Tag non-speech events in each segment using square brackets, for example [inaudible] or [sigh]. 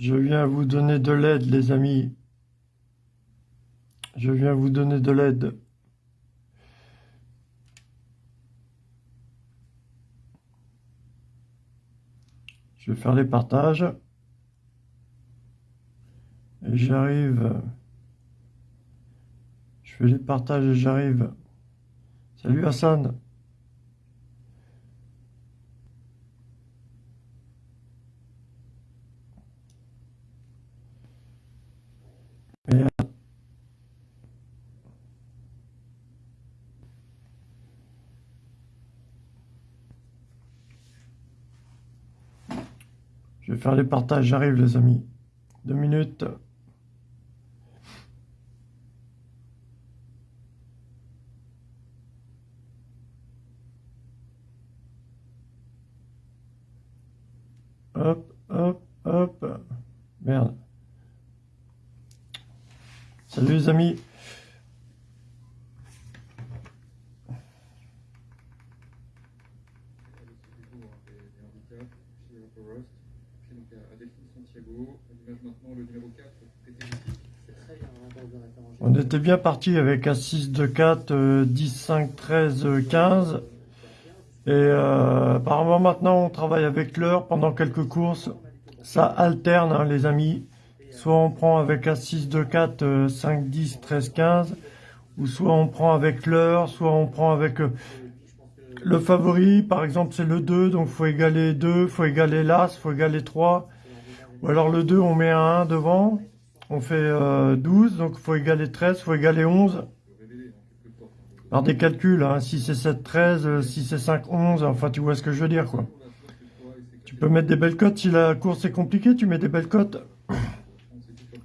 Je viens vous donner de l'aide, les amis. Je viens vous donner de l'aide. Je vais faire les partages. Et j'arrive. Je fais les partages et j'arrive. Salut Hassan. Je vais faire les partages, j'arrive les amis. Deux minutes. Hop, hop, hop. Merde. Salut les amis. On était bien parti avec un 6, 2, 4, 10, 5, 13, 15. Et euh, apparemment maintenant on travaille avec l'heure pendant quelques courses. Ça alterne hein, les amis. Soit on prend avec un 6, 2, 4, 5, 10, 13, 15. Ou soit on prend avec l'heure, soit on prend avec euh, le favori. Par exemple c'est le 2, donc faut égaler 2, il faut égaler l'As, faut égaler 3. Ou alors le 2 on met un 1 devant. On fait 12, euh, donc il faut égaler 13, il faut égaler 11. Par des calculs, hein, 6 et 7, 13, 6 et 5, 11, enfin tu vois ce que je veux dire quoi. Tu peux mettre des belles cotes, si la course est compliquée, tu mets des belles cotes.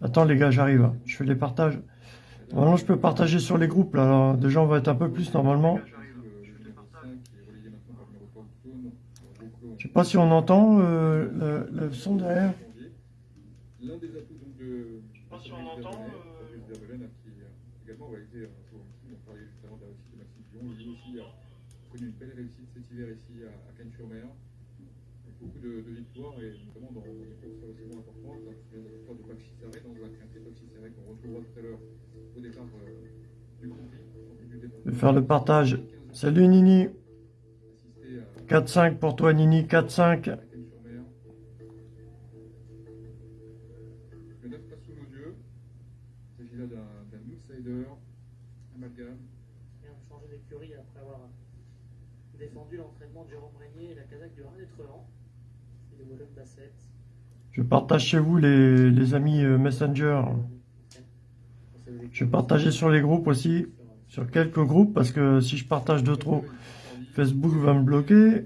Attends les gars, j'arrive, je fais les partages. Normalement je peux partager sur les groupes, là, alors déjà on va être un peu plus normalement. Je sais pas si on entend euh, le, son derrière. L'un des atouts donc de... Je sais pas si on entend... Euh... qui également réalisé un tour on parlait justement de la réussite de Maxime Dion, il aussi a connu une belle réussite cet hiver ici à, Cannes-sur-Mer, beaucoup de, de, victoires et notamment dans des courses relativement importantes, la victoire de Paxi Sarré dans un quintet Paxi Sarré qu'on retrouvera tout à l'heure au départ euh, du Grand Prix. Je vais faire le partage. Salut Nini 4-5 pour toi Nini, 4-5. Je partage chez vous les, amis euh, Messenger. Je vais partager sur les groupes aussi, sur quelques groupes, parce que si je partage de trop, Facebook va me bloquer.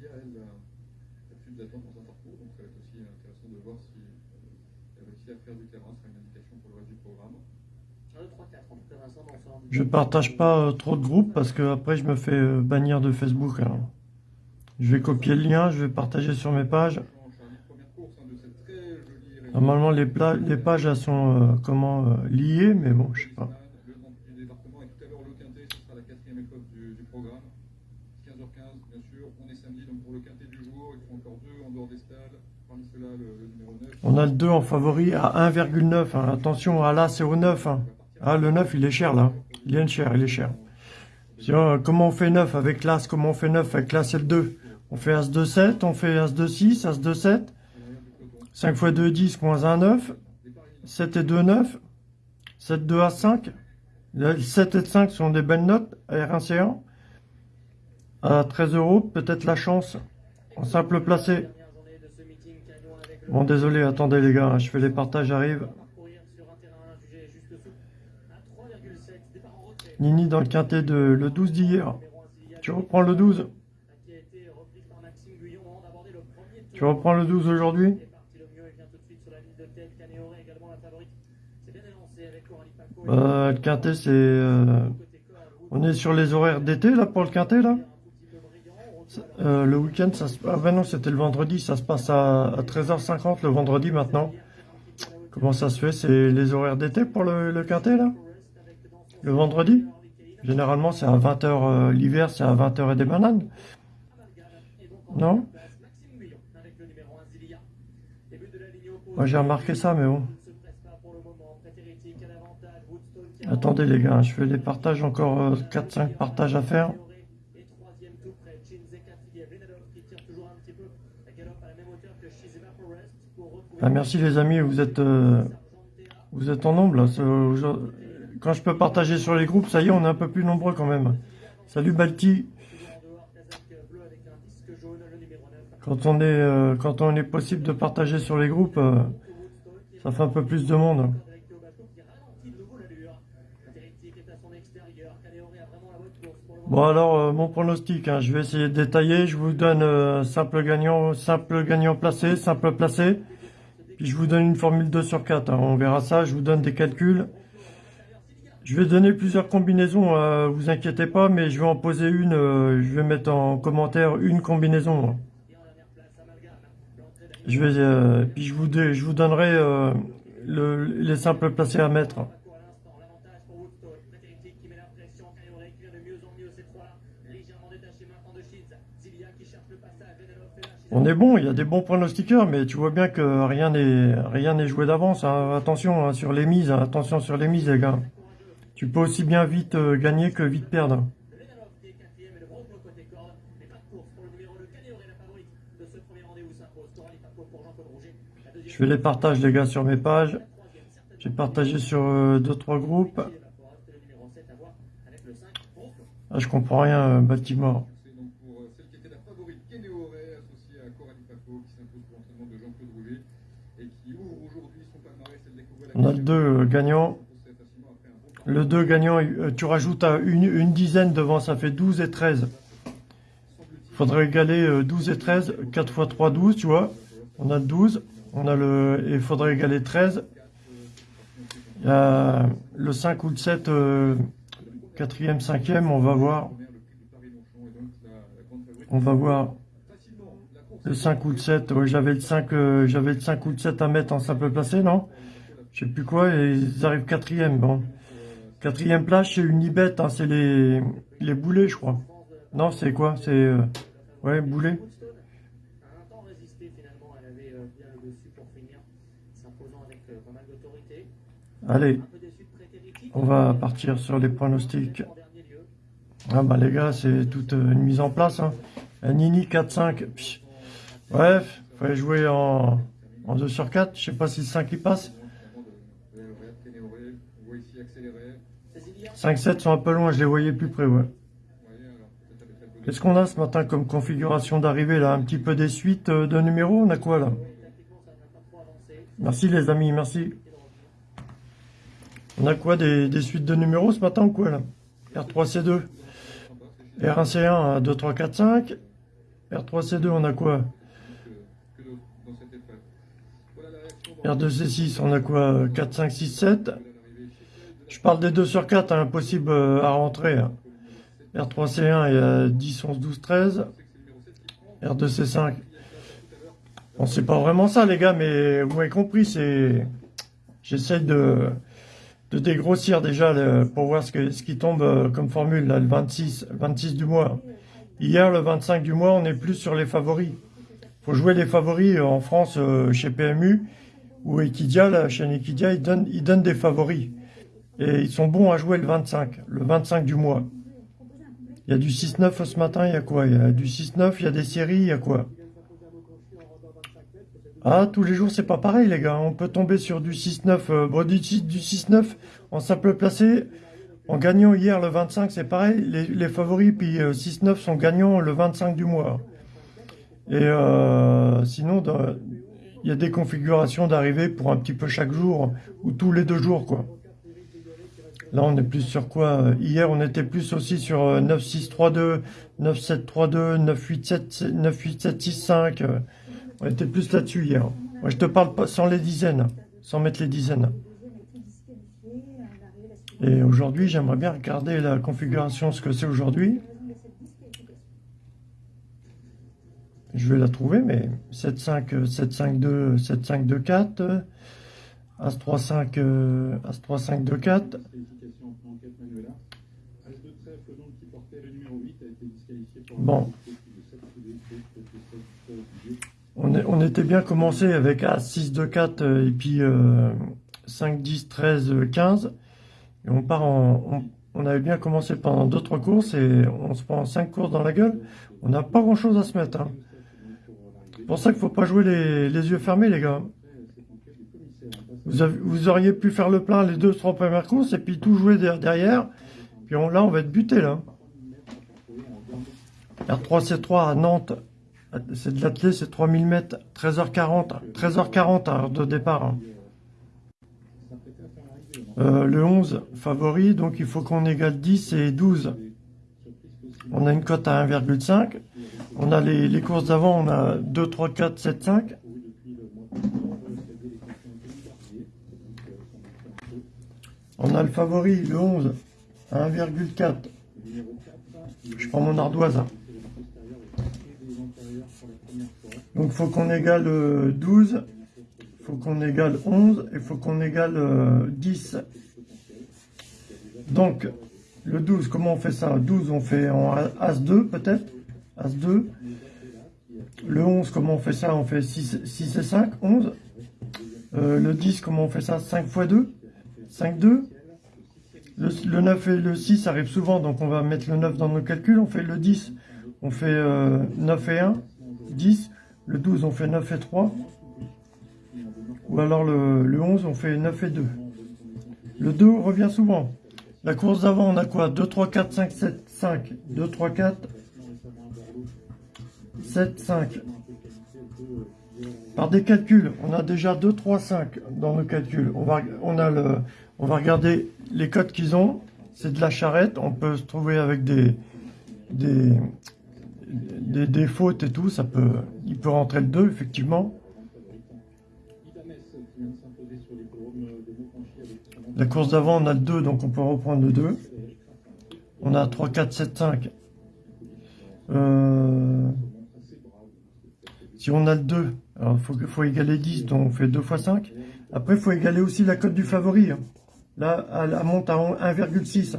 Sylvia, elle, a plus d'attente dans un parcours, donc ça va être aussi intéressant de voir si euh, elle réussit à faire du terrain, ce sera une indication pour le reste du programme. 1, 2, 3, 4. En tout cas, Vincent, dans je partage pas euh, trop de groupes parce que après je me fais euh, bannir de Facebook. Alors. Je vais copier le lien, je vais partager sur mes pages. Normalement, les, les pages elles sont euh, comment euh, liées, mais bon, je sais pas. Le département est tout à l'heure le quintet, ce sera la quatrième épreuve du, du, programme. 15h15, bien sûr. On est samedi, donc pour le quintet du jour, il faut encore deux en dehors des stades. Parmi ceux-là, le, le, numéro 9. On a le 2 en favori à 1,9. Hein. Attention, ah là, c'est au 9. Hein. Ah, le 9, il est cher là. Il est cher, il est cher. Euh, comment on fait 9 avec l'As Comment on fait 9 avec l'As et le 2 On fait As 2, 7, on fait As 2, 6, As 2, 7. 5 x 2, 10, moins 1, 9. 7 et 2, 9. 7, 2 à 5. 7 et 5 sont des belles notes. R1C1. À 13 euros, peut-être la chance. En simple placé. Bon, désolé, attendez les gars, je fais les partages, j'arrive. Nini dans le quintet de le 12 d'hier. Tu reprends le 12 Tu reprends le 12 aujourd'hui? Bah, le quintet, c'est... Euh, on est sur les horaires d'été, là, pour le quintet, là? Euh, Le week-end, ça se... Ah ben non, c'était le vendredi, ça se passe à, à 13h50 le vendredi, maintenant. Comment ça se fait? C'est les horaires d'été pour le, le quintet, là? Le vendredi? Généralement, c'est à 20h, euh, l'hiver, c'est à 20h et des bananes. Non? Moi, j'ai remarqué ça, mais bon. Attendez, les gars, je fais les partages, encore 4-5 euh, partages à faire. Ah, merci les amis, vous êtes, euh, vous êtes en nombre là. Quand je peux partager sur les groupes, ça y est, on est un peu plus nombreux quand même. Salut Balti. Quand on est, euh, quand on est possible de partager sur les groupes, euh, ça fait un peu plus de monde. Bon alors, euh, mon pronostic, hein, je vais essayer de détailler. Je vous donne simple gagnant, simple gagnant placé, simple placé. Je vous donne une formule 2 sur 4. Hein. on verra ça, je vous donne des calculs. Je vais donner plusieurs combinaisons, euh, vous inquiétez pas, mais je vais en poser une, euh, je vais mettre en commentaire une combinaison. Je vais, euh, puis je vous, je donnerai le, les simples placés à mettre. On est bon, il y a des bons pronostiqueurs, mais tu vois bien que rien n'est rien n'est joué d'avance. Hein. Attention hein, sur les mises, hein. attention sur les mises, les gars. Tu peux aussi bien vite euh, gagner que vite perdre. Je fais les partages les gars sur mes pages. J'ai partagé sur 2-3 euh, groupes. Ah, je comprends rien, euh, Baltimore. On a deux gagnants. Le 2 gagnant, euh, tu rajoutes à une, dizaine devant, ça fait 12 et 13. Il faudrait égaler 12 euh, et 13. 4 x 3, 12, tu vois. On a 12. On a le, il faudrait égaler 13. Il y a le 5 ou le 7, 4 euh, quatrième, cinquième, on va voir. On va voir le 5 ou le 7. j'avais le 5, j'avais le 5 ou le 7 à mettre en simple placé, non? Je sais plus quoi, et ils arrivent quatrième, bon. Quatrième place chez Unibet, hein, c'est les, les boulets, je crois. Non, c'est quoi? C'est... Euh, ouais, boulets. Allez, on va partir sur les pronostics. Ah bah les gars, c'est toute euh, une mise en place. Hein. Un Nini 4-5. Bref, fallait jouer en, en 2 sur 4. Je sais pas si le 5 il passe. 5-7 sont un peu loin, je les voyais plus près, ouais. Qu'est-ce qu'on a ce matin comme configuration d'arrivée, là? Un petit peu des suites euh, de numéros? On a quoi, là? Merci, les amis, merci. On a quoi, des, suites de numéros ce matin ou quoi, là? R3-C2. R1-C1, 2, 3, 4, 5. R3-C2, on a quoi? R2-C6, on a quoi? 4, 5, 6, 7. Je parle des 2 sur 4, hein, impossible euh, à rentrer. R3C1, il y a 10, 11, 12, 13. R2C5. Bon, c'est pas vraiment ça, les gars, mais vous m'avez compris, c'est... J'essaie de, de dégrossir déjà pour voir ce, qui tombe euh, comme formule, le 26, 26 du mois. Hier, le 25 du mois, on est plus sur les favoris. faut jouer les favoris euh, en France, chez PMU, ou Equidia, la chaîne Equidia, ils donnent des favoris. Et ils sont bons à jouer le 25, le 25 du mois. Il y a du 6-9 ce matin, il y a quoi? Il y a du 6-9, il y a des séries, il y a quoi? Ah, tous les jours, c'est pas pareil, les gars. On peut tomber sur du 6-9, euh, bon, du, 6-9 en simple placé. En gagnant hier le 25, c'est pareil. Les, favoris, puis 6-9 euh, sont gagnants le 25 du mois. Et euh, sinon, il y a des configurations d'arrivée pour un petit peu chaque jour, ou tous les deux jours, quoi. Là, on est plus sur quoi euh, Hier, on était plus aussi sur 9-6-3-2, 9-7-3-2, 9-8-7-6-5. On était plus là-dessus hier. Moi, je te parle pas sans les dizaines, sans mettre les dizaines. Et aujourd'hui, j'aimerais bien regarder la configuration, ce que c'est aujourd'hui. Je vais la trouver, mais 7-5, 7-5-2, 7-5-2-4, As-3-5, As-3-5-2-4, Bon. On, était bien commencé avec As 6, 2, 4 et puis euh, 5, 10, 13, 15. Et on part en... On, avait bien commencé pendant d'autres courses et on se prend 5 courses dans la gueule. On n'a pas grand chose à se mettre. Hein. C'est pour ça qu'il ne faut pas jouer les, yeux fermés, les gars. Vous, auriez pu faire le plein les deux, trois premières courses et puis tout jouer derrière. Puis là, on va être buté, là. R3C3 à Nantes, c'est de l'atelier, c'est 3000 mètres, 13h40, 13h40 à heure de départ. Hein. Euh, le 11 favori, donc il faut qu'on égale 10 et 12. On a une cote à 1,5. On a les, les courses d'avant, on a 2, 3, 4, 7, 5. On a le favori, le 11, à 1,4. Je prends mon ardoise. Donc faut qu'on égale 12, euh, faut qu'on égale 11 et faut qu'on égale 10. Euh, Donc le 12, comment on fait ça? 12, on fait en As2 peut-être? As2. Le 11, comment on fait ça? On fait 6, 6 et 5, 11. Euh, le 10, comment on fait ça? 5 x 2 5, 2. Le, le, 9 et le 6 arrivent souvent, donc on va mettre le 9 dans nos calculs. On fait le 10, on fait 9 et 1, 10. Le 12, on fait 9 et 3. Ou alors le, 11, on fait 9 et 2. Le 2 revient souvent. La course d'avant, on a quoi? 2, 3, 4, 5, 7, 5. 2, 3, 4, 7, 5. Par des calculs, on a déjà 2, 3, 5 dans nos calculs. On va, on a le, on va regarder les codes qu'ils ont. C'est de la charrette. On peut se trouver avec des, des, des, fautes et tout, ça peut, il peut rentrer le 2, effectivement. La course d'avant, on a le 2, donc on peut reprendre le 2. On a 3, 4, 7, 5. si on a le 2, il faut, faut, égaler 10, donc on fait 2 fois 5. Après, il faut égaler aussi la cote du favori. Hein. Là, elle monte à 1,6.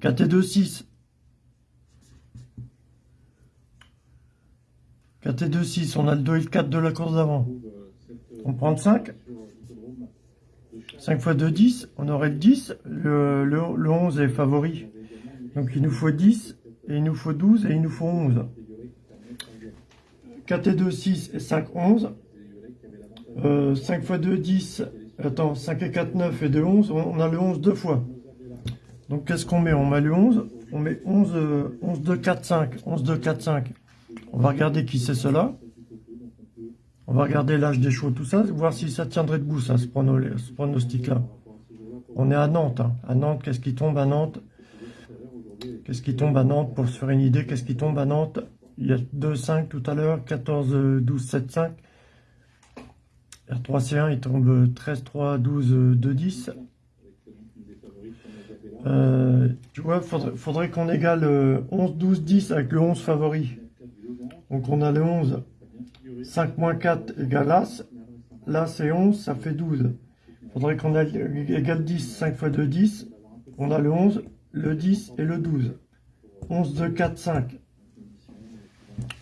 4 et 2, 6. 4 et 2, 6. On a le 2 et le 4 de la course d'avant. On prend le 5. 5 fois 2, 10. On aurait le 10. Le, le, 11 est favori. Donc il nous faut 10. Et il nous faut 12. Et il nous faut 11. 4 et 2, 6. Et 5, 11. 5 fois 2, 10. Attends, 5 et 4, 9. Et 2, 11. On a le 11 deux fois. Donc qu'est-ce qu'on met? On met le 11. On met 11, 11, 2, 4, 5. 11, 2, 4, 5. On va regarder qui c'est cela. On va regarder l'âge des chevaux, tout ça, voir si ça tiendrait debout, ça, ce, pronostic-là. On est à Nantes. Hein. À Nantes, qu'est-ce qui tombe à Nantes? Qu'est-ce qui tombe à Nantes? Pour se faire une idée, qu'est-ce qui tombe à Nantes? Il y a 2, 5 tout à l'heure, 14, 12, 7, 5. R3C1, il tombe 13, 3, 12, 2, 10. tu vois, faudrait, faudrait qu'on égale 11, 12, 10 avec le 11 favori. Donc on a le 11. 5 moins 4 égale As. Là c'est 11, ça fait 12. Il faudrait qu'on ait égale 10. 5 fois 2, 10. On a le 11, le 10 et le 12. 11, 2, 4, 5.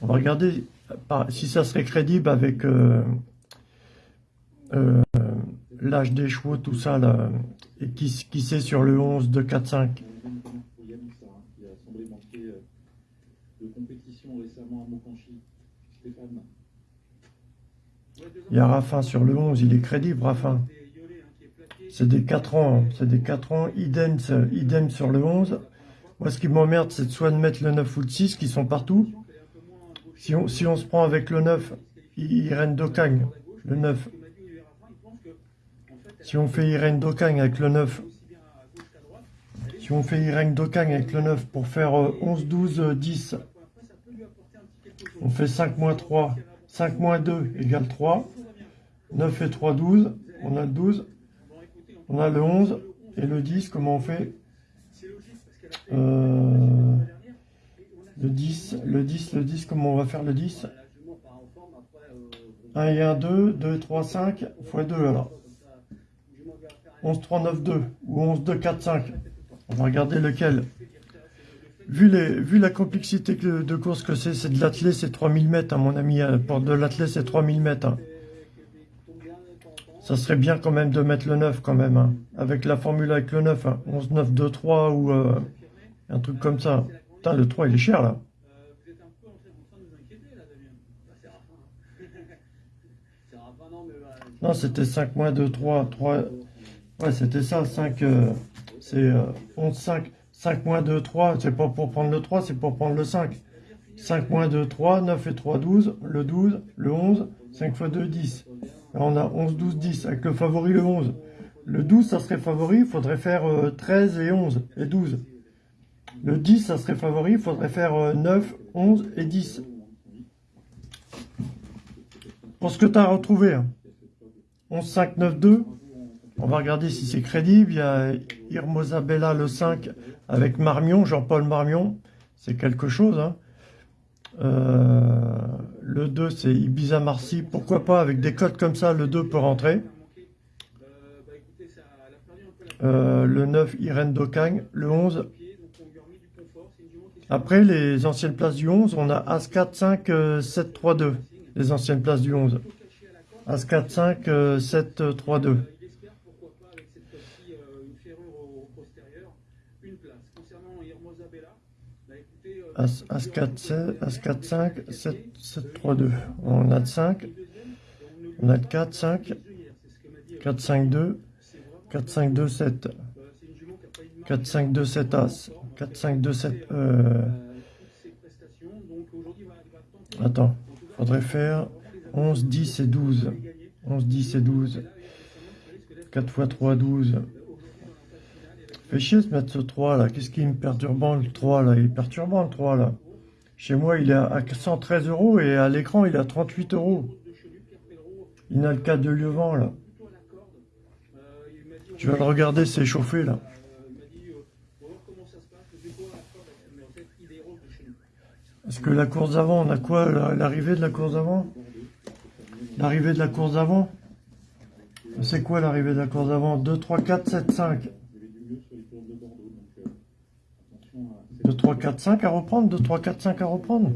On va regarder si ça serait crédible avec euh, euh, l'âge des chevaux, tout ça, là, et qui, qui c'est sur le 11, 2, 4, 5. Il y a Raffin sur le 11, il est crédible, Raffin. C'est des 4 ans, c'est des 4 ans, idem, idem sur le 11. Moi, ce qui m'emmerde, c'est soit de mettre le 9 ou le 6, qui sont partout. Si on, si on se prend avec le 9, il, il règne d'Ocagne, le 9. Si on fait Irène Dokang avec le 9, si on fait Irène Dokang avec le 9 pour faire euh, 11, 12, euh, 10, on fait 5 moins 3, 5 moins 2 égale 3, 9 et 3, 12, on a le 12, on a le 11 et le 10, comment on fait? Euh, Le 10, le 10, le 10, comment on va faire le 10 1 et 1, 2, 2 et 3, 5, x 2 alors. 11, 3, 9, 2, ou 11, 2, 4, 5. On va regarder lequel. Vu, les, vu la complexité de course que c'est, c'est de l'athlé, c'est 3000 mètres, hein, mon ami. hein. Pour de l'athlé, c'est 3000 mètres. hein. Ça serait bien quand même de mettre le 9 quand même. hein. Avec la formule avec le 9. hein. 11, 9, 2, 3 ou euh, un truc comme ça. Putain, le 3, il est cher là. Non, c'était 5 moins 2, 3, 3. Ouais, c'était ça, 5. euh, c'est euh, 11, 5. 5 moins 2, 3. C'est pas pour prendre le 3, c'est pour prendre le 5. 5 moins 2, 3. 9 et 3, 12. Le 12, le 11. 5 fois 2, 10. Là, on a 11, 12, 10. Avec le favori, le 11. Le 12, ça serait favori. Il faudrait faire euh, 13 et 11 et 12. Le 10, ça serait favori. Il faudrait faire euh, 9, 11 et 10. Pour ce que tu as retrouvé. hein. 11, 5, 9, 2. On va regarder si c'est crédible. Il y a Irmosa Bella le 5 avec Marmion, Jean-Paul Marmion. C'est quelque chose. hein. Euh, le 2, c'est Ibiza Marcy. Pourquoi pas avec des codes comme ça, le 2 peut rentrer. euh, le 9, Irène Dokang. Le 11, pied, donc on lui a remis du confort. C'est une jument qui est après les anciennes places du 11, on a As 4, 5, euh, 7, 3, 2. Les anciennes places du 11. cachée à la corde. As 4, 5, euh, 7, 3, 2. Il espère, pourquoi pas, avec cette fois-ci, euh, une ferrure au, au postérieur, une place. Concernant Hermosa Bella, bah, écoutez, euh, As, As 4, 7, As 4, 5, 7, 7, 3, 2. On a de 5, on a de 4, 5, 4, 5, 2, 4, 5, 2, 7. 4, 5, 2, 7 As. 4, 5, 2, 7. Euh... Attends, faudrait faire 11, 10 et 12. 11, 10 et 12. 4 fois 3, 12. Fait chier de mettre ce 3 là. Qu'est-ce qui est perturbant le 3 là? Il est perturbant le 3 là. Chez moi, il est à 113 euros et à l'écran, il est à 38 euros. Il n'a le cas de Lieuvan là. Tu vas le regarder s'échauffer là. Est-ce que la course d'avant, on a quoi la- L'arrivée de la course d'avant? L'arrivée de la course d'avant? C'est quoi l'arrivée de la course d'avant? 2, 3, 4, 7, 5. 2, 3, 4, 5 à reprendre 2, 3, 4, 5 à reprendre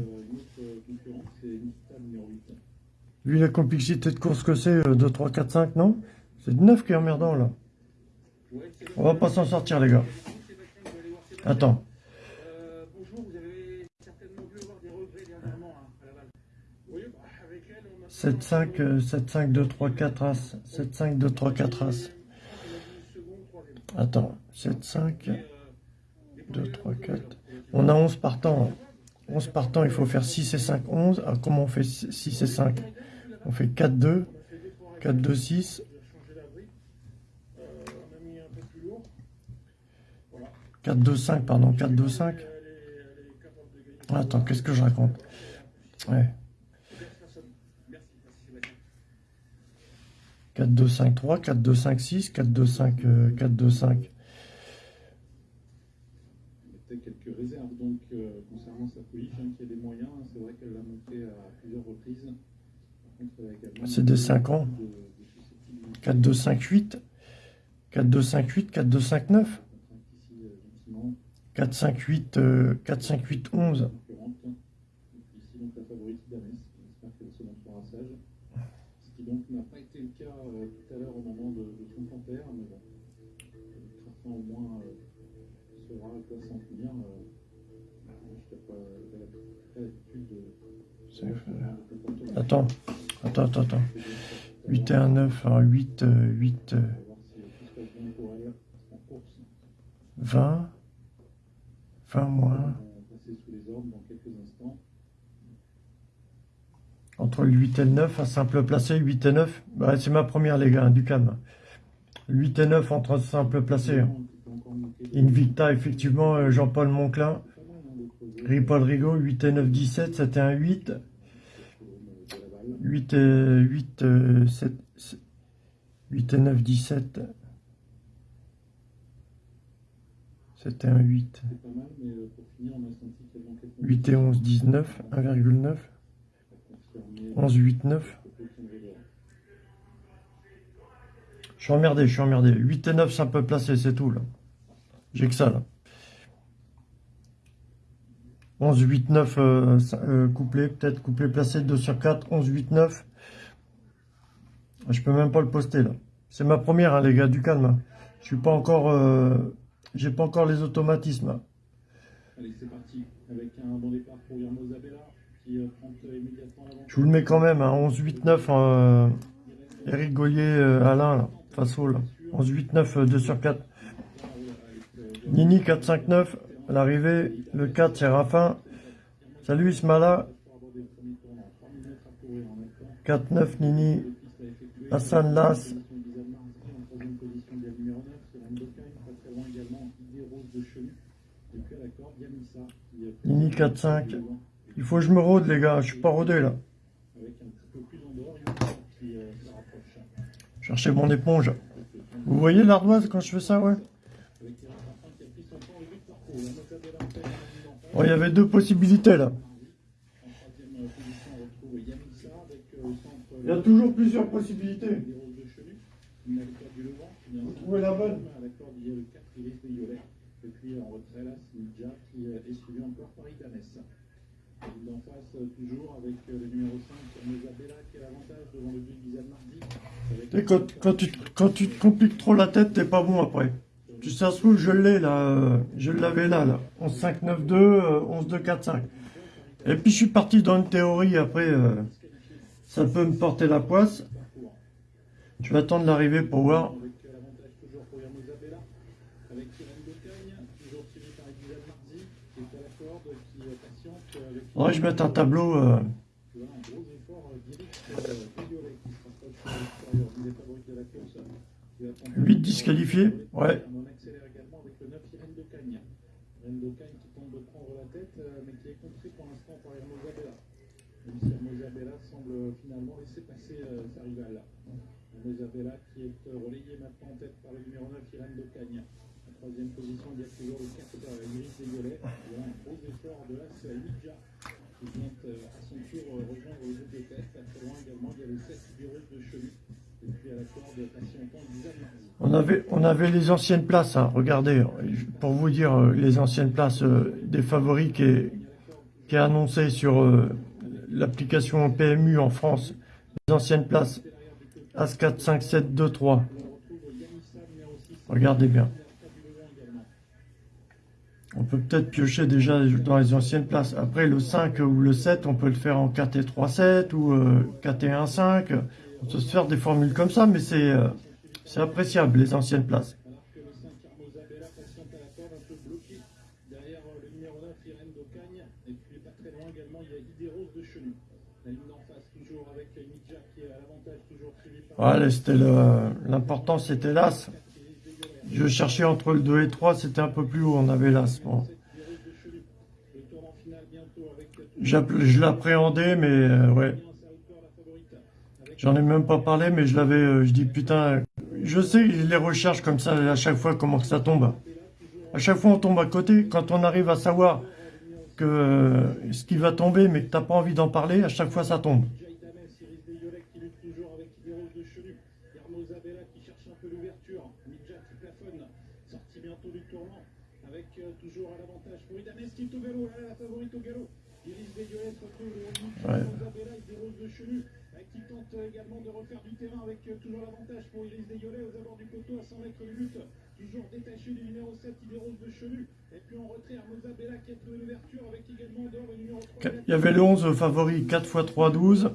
Vu la complexité de course que c'est, euh, 2, 3, 4, 5, non? C'est de 9 qui est emmerdant là. On va pas s'en sortir les gars. Attends. 7, 5, euh, 7, 5, 2, 3, 4 As. 7, 5, 2, 3, 4 As. Attends. 7, 5, 2, 3, 4. On a 11 partants. 11 partants, il faut faire 6 et 5, 11. Alors comment on fait 6 et 5 On fait 4, 2. 4, 2, 6. on a mis un peu plus lourd. 4, 2, 5, pardon. 4, 2, 5. Attends, qu'est-ce que je raconte? Ouais. 4, 2, 5, 3, 4, 2, 5, 6, 4, 2, 5, euh, 4, 2, 5. Il y a peut-être quelques réserves donc euh, concernant sa police, hein, qui a des moyens. C'est vrai qu'elle l'a montré à plusieurs reprises. Par contre, elle a également C'est des 5 ans. de, de susceptibilité 4, 2, 5, 8. 4, 2, 5, 8, 4, 2, 5, 9. ici euh, gentiment 4, 5, 8, euh, 4, 5, 8, 11. concurrente. Et puis ici donc la favorite Dames. J'espère qu'elle se montrera sage. Ce qui donc n'a pas été le cas euh, tout à l'heure au moment de, de son panthère, mais bon. Trafan au moins euh, saura à quoi s'en tenir. Euh, Attends, attends, attends, attends. 8 et 1, 9. Alors 8, euh, 8, euh, On va voir si tout se passe bien pour elle en course. 20. 20 moins. Entre le 8 et le 9, un simple placé, 8 et 9. Bah, c'est ma première, les gars, du calme. 8 et 9 entre simple placé. hein. Invicta, effectivement, euh, Jean-Paul Monclin. Rigaud, 8 et 9, 17, c'était un 8. de la balle. 8 et 8, euh, 7, 8 et 9, 17. C'était un 8. C'est pas mal, mais euh, pour finir, on a senti qu'elle manquait de 8 et 11, 19, 1,9. confirmer 11, 8, 9. le peu qu'on avait. Je suis emmerdé, je suis emmerdé. 8 et 9, c'est un peu placé, c'est tout, là. J'ai que ça, là. 11, 8, 9, euh, euh, couplé, peut-être couplé placé, 2 sur 4, 11, 8, 9. Je peux même pas le poster, là. C'est ma première, hein, les gars, du calme. hein. Je suis pas encore... euh, J'ai pas encore les automatismes. hein. Allez, c'est parti. Avec un bon départ pour Yermo Zabella qui euh, prend euh, immédiatement l'avant. Je vous le mets quand même, hein, 11, 8, 9, euh, Eric Gaulier, euh, Alain, là, face au, là. 11, 8, 9, euh, 2 sur 4. Nini 4, 5, 9, à l'arrivée, le 4 c'est Raffin. Salut Ismala, 4, 9, Nini, Hassan Las, Nini 4, 5. Il faut que je me rôde les gars, je suis pas rodé là. Chercher mon éponge. Vous voyez l'ardoise quand je fais ça, ouais Avec Eric Raffin qui a pris son temps et vite parcours. La Mozabella en fait, en face. Bon, il y avait deux possibilités là. Il y a toujours plusieurs possibilités. Où est la bonne À l'accord il y a le 4 Iris de Yolet. Et puis en retrait là, qui est suivi encore par d'en face, toujours avec le numéro 5, Mozabella qui a devant le 2 Gizal Mardi. Quand, quand, tu, quand tu te compliques trop la tête, t'es pas bon après. Ça se trouve, je l'ai là, euh, je l'avais là, là. 11, 5, 9, 2, euh, 11, 2, 4, 5. Et puis je suis parti dans une théorie, après, euh, ça peut me porter la poisse. Je vais attendre l'arrivée pour voir. Que je mette un tableau. euh, Huit disqualifiés, ouais. On accélère également avec le 9 Irène de Cagne. Cagne qui tente de prendre la tête, euh, mais qui est contrée pour l'instant par Hermo Zabella. Hermo Zabella semble euh, finalement laisser passer euh, sa rivale. Hermo Zabella qui est relayé maintenant en tête par le numéro 9 Irène Cagne. En troisième position, il y a toujours le 4 euh, Iris Desviolets. Il y a un gros effort de l'As Lidja qui vient à son tour rejoindre le groupe de tête. Très loin également, il y a le 7 Bureau de Chenu. On avait, on avait les anciennes places, hein. regardez, pour vous dire euh, les anciennes places euh, des favoris qui est, qui annoncé sur euh, l'application PMU en France. Les anciennes places. As 4, 5, 7, 2, 3. Regardez bien. On peut peut-être piocher déjà dans les anciennes places. Après, le 5 ou le 7, on peut le faire en 4 et 3, 7 ou euh, 4 et 1, 5. On peut se faire des formules comme ça, mais c'est euh, appréciable, les anciennes places. Alors que le 5 Armozabella patiente à la corde, un peu bloqué derrière le numéro 9 Irène d'Ocagne. Et puis pas très loin également, il y a Idéros de Chenu. La ligne d'en face, toujours avec Midja qui est à l'avantage, toujours suivi par Voilà, c'était l'important, c'était l'As. Je cherchais entre le 2 et 3, c'était un peu plus haut, on avait l'As. Bon. Je l'appréhendais, mais euh, ouais. bien sa hauteur, la favorite. Avec J'en ai même pas parlé, mais je l'avais. euh, je dis putain, je sais les recherches comme ça à chaque fois comment ça tombe. À chaque fois on tombe à côté. Quand on arrive à savoir que euh, ce qui va tomber, mais que t'as pas envie d'en parler, à chaque fois ça tombe. Ouais. Hermosabella et Idéros de Chenu. euh, Qui tente euh, également de refaire du terrain avec euh, toujours l'avantage pour Iris aux abords du poteau à 100 mètres. Toujours détaché du numéro 7 Idéros de Chenu. Et puis en retrait Hermosabella qui a trouvé l'ouverture avec également en dehors le numéro 3. Il y avait le 11 favori 4 x 3, 12.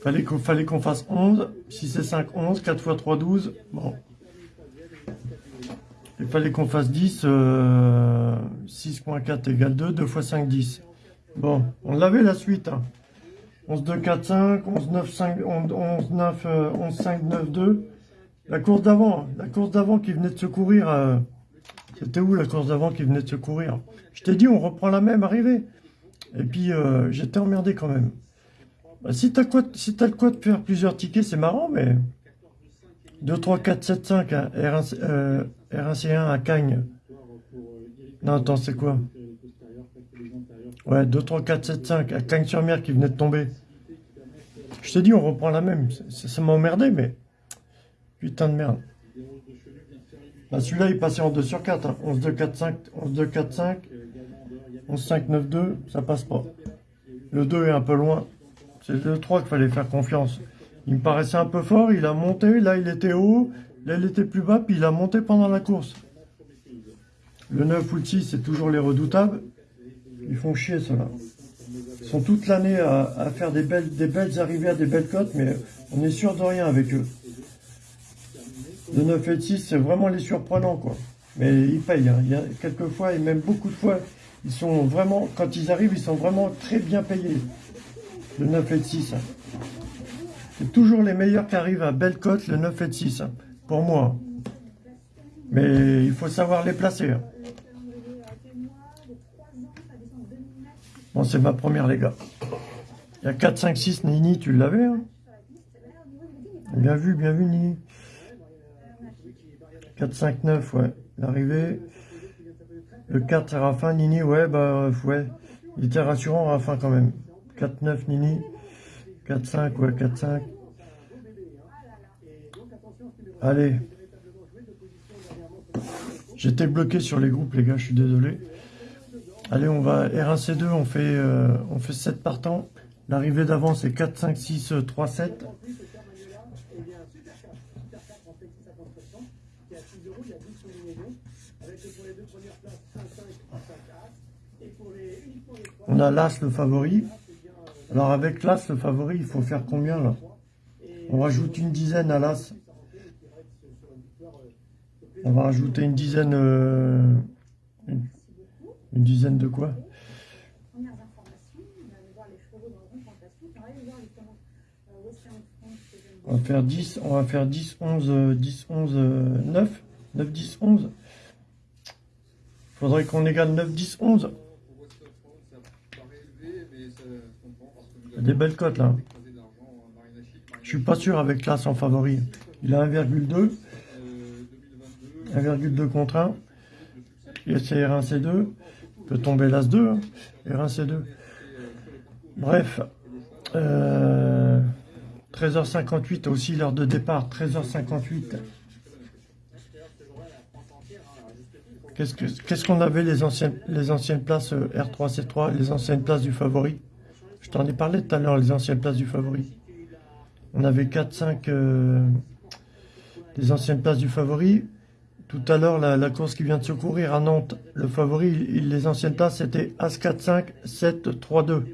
Fallait qu'on fallait qu'on fasse 11. 6 et 5, 11. 4 x 3, 12. Bon. Il fallait qu'on fasse 10. euh, 6.4 égale 2. 2 x 5, 10. Bon, on l'avait la suite. Hein. 11, 2, 4, 5. 11, 9, 5, 11, 11, 9, euh, 11, 5, 9, 2. La course d'avant, la course d'avant qui venait de secourir. euh, C'était où la course d'avant qui venait de secourir Je t'ai dit, on reprend la même arrivée. Et puis, euh, j'étais emmerdé quand même. Bah, si t'as quoi, si t'as le quoi de faire plusieurs tickets, c'est marrant, mais 2, 3, 4, 7, 5, hein, R1, euh, R1C1 à Cagnes. Non, attends, c'est quoi? Ouais, 2, 3, 4, 7, 5 à Cagnes-sur-Mer qui venait de tomber. Je t'ai dit, on reprend la même. Ça, m'a emmerdé, mais putain de merde. Bah, celui-là, il passait en 2 sur 4. Hein. 11, 2, 4, 5, 11, 2, 4, 5. 11, 5, 9, 2, ça passe pas. Le 2 est un peu loin. C'est le 3 qu'il fallait faire confiance. Il me paraissait un peu fort, il a monté, là il était haut, là il était plus bas, puis il a monté pendant la course. Le 9 ou le 6, c'est toujours les redoutables. Ils font chier, ceux-là. Ils sont toute l'année à, faire des belles, des belles arrivées à des belles cotes, mais on est sûr de rien avec eux. Le 9 et le 6, c'est vraiment les surprenants, quoi. Mais ils payent. Hein. Il y a quelques fois, et même beaucoup de fois, ils sont vraiment, quand ils arrivent, ils sont vraiment très bien payés. Le 9 et le 6. hein. C'est toujours les meilleurs qui arrivent à belle cote, le 9 et le 6, hein, pour moi. Mais il faut savoir les placer. Bon, c'est ma première, les gars. Il y a 4, 5, 6, Nini, tu l'avais. Hein? Bien vu, bien vu, Nini. 4, 5, 9, ouais. L'arrivée. Le 4, c'est Raffin. Nini, ouais, bah, ouais. Il était rassurant, Raffin, quand même. 4, 9, Nini. 4, 5, ouais, 4, 5. Allez. J'étais bloqué sur les groupes, les gars, je suis désolé. Allez, on va R1C2, on fait, euh, on fait 7 partants. L'arrivée d'avant, c'est 4, 5, 6, 3, 7. On a l'As, le favori. Alors, avec l'As, le favori, il faut faire combien, là? On rajoute une dizaine à l'As. On va rajouter une dizaine... euh, une dizaine de quoi? On va faire 10, on va faire 10, 11, euh, 10, 11, euh, 9, 9, 10, 11. Faudrait qu'on égale 9, 10, 11. Pour Western France, ça paraît élevé, mais ça se comprend parce que nous Il y a des belles cotes, là. Je suis pas sûr avec l'As en favori. Il a 1,2, Euh, 2022, 1,2 contre 1. Et c'est R1, C2. Tomber l'As 2. hein. R1, C2. Bref. Euh, 13h58 aussi l'heure de départ. 13h58. Qu'est-ce que- qu'est-ce qu'on avait les anciennes, les anciennes places euh, R3, C3, les anciennes places du favori? Je t'en ai parlé tout à l'heure, les anciennes places du favori. On avait 4, 5, euh, les anciennes places du favori. Tout à l'heure, la, course qui vient de secourir à Nantes, le favori, les anciennes places, c'était As 4, 5, 7, 3, 2.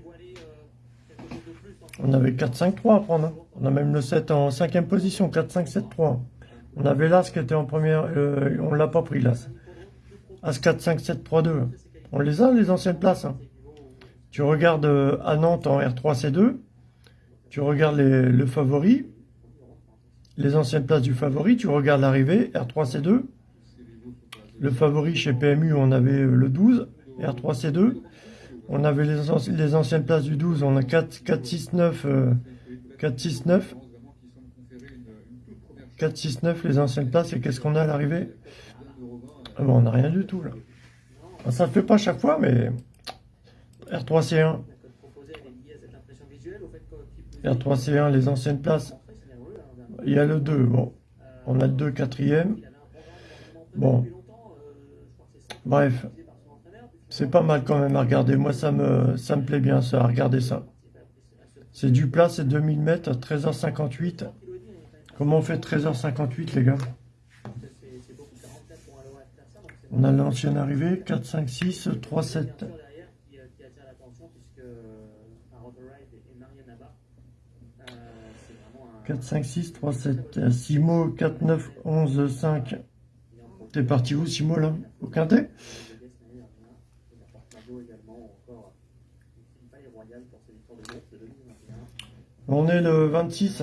On avait 4, 5, 3 à prendre. hein. On a même le 7 en cinquième position, 4, 5, 7, 3. On avait l'As qui était en première, euh, on l'a pas pris l'As. As 4, 5, 7, 3, 2. On les a, les anciennes places. hein. Tu regardes euh, à Nantes en R3, C2. Tu regardes le favori, les anciennes places du favori. Tu regardes l'arrivée, R3, C2. Le favori chez PMU, on avait le 12, R3, C2. On avait les, anci- les anciennes places du 12, on a 4, 4 6, 9, euh, 4, 6, 9. 4, 6, 9, les anciennes places. Et qu'est-ce qu'on a à l'arrivée? Ah bon, On n'a rien du tout, là. Ça ne fait pas chaque fois, mais... R3, C1. La code proposée, elle est liée à cette impression visuelle, au fait que qu'il peut- R3, C1, les anciennes places. Il y a le 2, bon. On a le 2, quatrième. Bon. Bref. C'est pas mal quand même à regarder. Moi, ça me, ça me plaît bien, ça, à regarder ça. C'est du plat, c'est 2000 mètres, 13h58. Comment on fait 13h58, les gars? C'est- c'est beaucoup 44 pour un lower faire ça, donc c'est On a l'ancienne arrivée, 4, 5, 6, 3, 7. derrière qui, euh, qui attire l'attention puisque euh, un Rotor Ride et Marianne Abba, euh, c'est vraiment un. 4, 5, 6, 3, 7. Simo, 4, 9, 11, 5. T'es parti où, Simo, là Au quintet? On est le 26.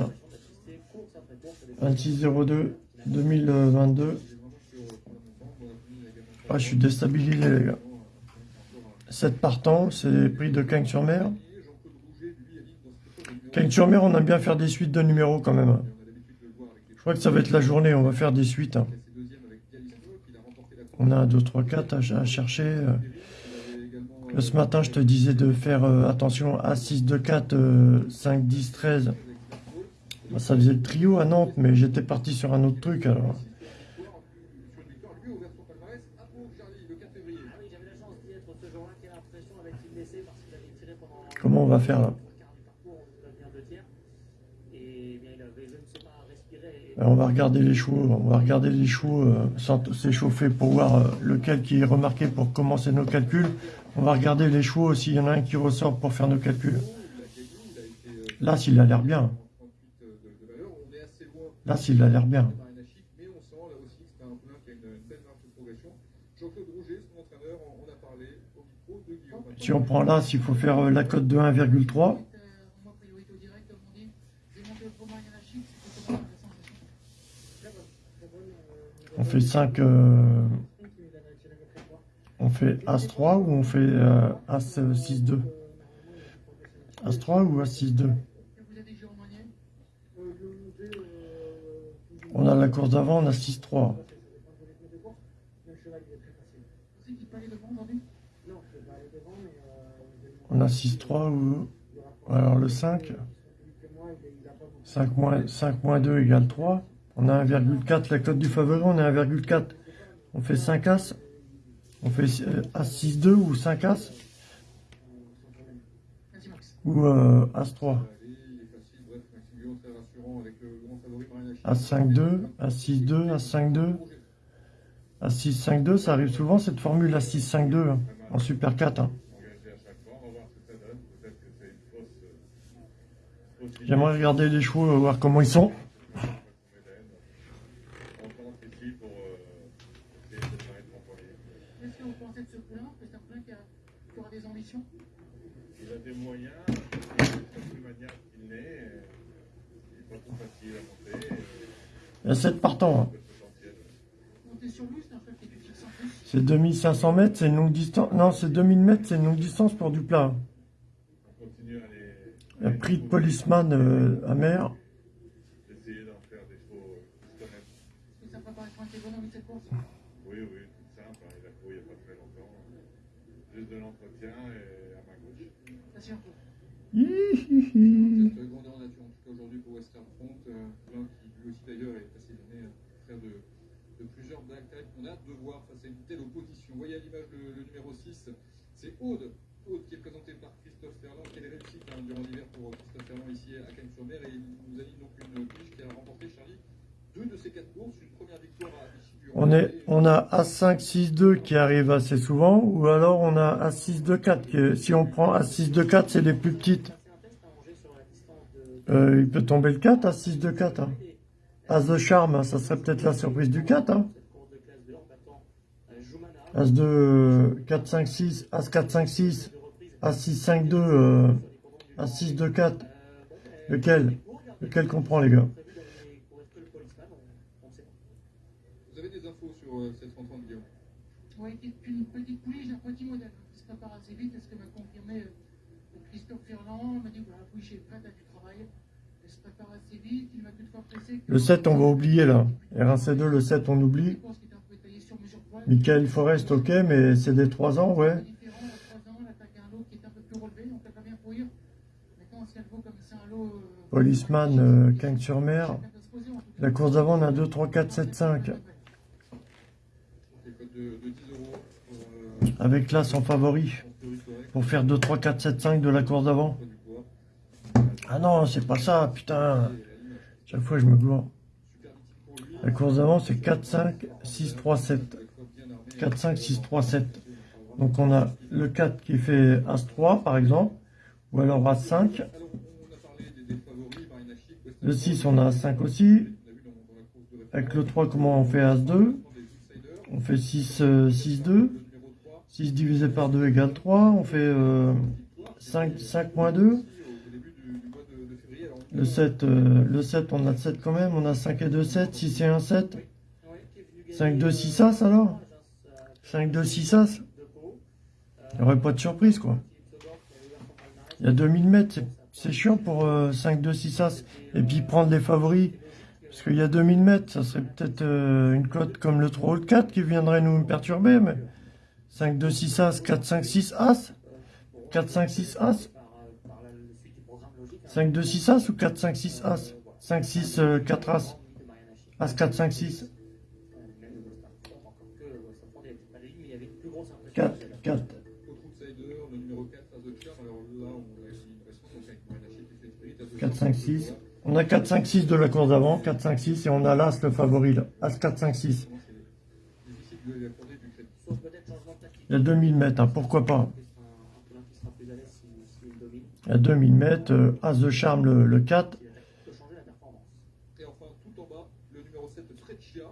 26-02 2022. Ah, je suis déstabilisé, les gars. 7 partants, c'est prix de Cagnes-sur-Mer. Cagnes-sur-Mer, on aime bien faire des suites de numéros quand même. Je crois que ça va être la journée, on va faire des suites. On a un 2, 3, 4 à, à chercher. euh. Ce matin, je te disais de faire euh, attention à 6, 2, 4, euh, 5, 10, 13. Bah, Ça faisait le trio à Nantes, mais j'étais parti sur un autre truc alors. Comment on va faire là le quart du parcours, on a bien deux tiers. Et bien, il avait, je ne sais pas, respiré. et- Euh, On va regarder les chevaux, on va regarder les chevaux euh, sans s'échauffer pour voir euh, lequel qui est remarqué pour commencer nos calculs. On va regarder les chevaux s'il y en a un qui ressort pour faire nos calculs. Là, s'il a l'air bien. Là, s'il a l'air bien. Si on prend là, s'il faut faire euh, la cote de 1,3, Moi, priorité au direct, comme on dit. J'ai monté le format hiérarchique, c'était comment la sensation on fait 5, on fait As-3 ou on fait euh, As-6-2 As-3 ou As-6-2 Et vous avez Jérôme Magnier On a la course d'avant, on a 6-3. Vous savez qu'il peut aller devant aujourd'hui On a 6-3 ou... Alors le 5. 5 moins, 5 moins 2 égale 3. On a 1,4. La cote du favori, on a 1,4. On fait 5 As. On fait euh, As-6-2 ou 5 As. Ou euh, As-3. Il est facile, bref, Maxime Guillaume très rassurant avec le grand favori Marina Chic. As-5-2, As-6-2, As-5-2. As-6-5-2, ça arrive souvent cette formule As-6-5-2 hein, en Super 4. hein. J'aimerais regarder les chevaux, euh, voir comment ils sont. qu'on m'élève. On tente ici pour euh, essayer de faire être employé. Qu'est-ce que vous pensez de ce poulain Que c'est un poulain qui, a- qui aura des ambitions Est plus maniable qu'il n'est. euh, Il n'est pas trop facile à monter. euh, Il y a 7 partants. hein. c'est un cheval qui est plus fixe en plus. C'est 2500 mètres, c'est une longue distance. Non, c'est 2000 mètres, c'est une longue distance pour du plat. hein. On continue à les. Prix de policeman euh, à mer. Essayer d'en faire des chevaux euh, qui se connaissent. Est-ce que ça peut paraître un économie de cette course Oui, oui, tout simple. hein, Il a couru il n'y a pas très longtemps. Juste de l'entretien et à ma gauche. Vas-y, un peu. Hihihi. Cette grandeur nature, en tout cas aujourd'hui pour Western Front, euh, l'un qui lui aussi d'ailleurs est passé l'année à faire de, de plusieurs black types. On a hâte de voir face à une telle opposition. Vous voyez à l'image le, le numéro 6, c'est Aude. Aude qui est présenté par Christophe Ferland, qui est réussite hein, durant l'hiver pour Christophe Ferland ici à Cagnes-sur-Mer. Et il nous a dit donc une pige qui a remporté, Charlie, deux de ces quatre courses, une première victoire à Vichy On, est, on a A5, 6, 2 qui arrive assez souvent, ou alors on a A6, 2, 4. Qui, si on prend A6, 2, 4, c'est les plus petites. Euh, il peut tomber le 4, A6, 2, 4. Hein. As de charme, ça serait peut-être la surprise du 4. Hein. 2. As de 4, 5, 6, As 4, 5, 6, As6, 5, 2, euh, As6, 2, 4. Lequel? Lequel qu'on prend, les gars Vous avez des infos sur euh, cette rencontre, Guillaume Oui, c'est une petite pouliche d'un petit modèle qui se prépare assez vite. C'est ce que m'a confirmé euh, Christophe Ferland. Il m'a dit voilà, la pouliche est prête à du travail. Elle se prépare assez vite. Il m'a toutefois pressé. que- Le 7, on va oublier là. R1C2, le 7, on oublie. Sur. Michael Forest, ok, mais c'est des 3 ans, ouais. Différent, à 3 ans, elle attaque un lot qui est un peu plus relevé, donc elle va bien courir. Maintenant, si elle vaut comme c'est un lot. euh, Policeman, euh, en tout cas. La course d'avant, on a 2, 3, 4, 7, 5. Les codes de, de 10 euros pour euh, Avec là son favori. pour faire 2, 3, 4, 7, 5 de la course d'avant. Ah non, c'est pas ça, putain. Chaque fois, je me lui. La course d'avant, c'est 4, 5, 6, 3, 7. Avec quoi bien armé. 4, 5, 6, 3, 7. Donc on a le 4 qui fait As-3, par exemple. Ou alors As-5. Alors, on a parlé des, des favoris, Marina Chic, Western Le 6, Front. on a As-5 aussi. On a vu dans, dans la course de Avec le 3, comment on fait As-2 On fait 6, euh, 6, 2. 6 divisé par 2 égale 3. On fait euh, 5, 5 moins 2. Le 7, euh, le 7, on a 7 quand même. On a 5 et 2, 7. 6 et 1, 7. 5, 2, 6 As alors? 5, 2, 6 As. Il n'y aurait pas de surprise quoi. Il y a 2000 mètres. c'est- chiant pour euh, 5, 2, 6 As. Et puis prendre les favoris. Parce qu'il y a 2000 mètres. Ça serait peut-être euh, une cote comme le 3 ou le 4 qui viendrait nous perturber. Mais 5, 2, 6 As. 4, 5, 6 As. 4, 5, 6 As. 5, 2, 6 As ou 4, 5, 6 As? 5, 6, euh, 4 As. As 4, 5, 6. 4, 4. Autre outsider, le numéro 4, As de Charme. Alors là, on a une impression donc avec Moyen Lachette et Frédéric, As de 4, Charme, 5, 6. On a 4, 5, 6 de la course d'avant. 4, 5, 6. Et on a l'As, le favori. As 4, 5, 6. C'est difficile de lui accorder du crédit. Il y a 2000 mètres. hein, pourquoi pas Il y a 2000 mètres. euh, As de charme, le, le 4. Et enfin, tout en bas, le numéro 7, Freccia.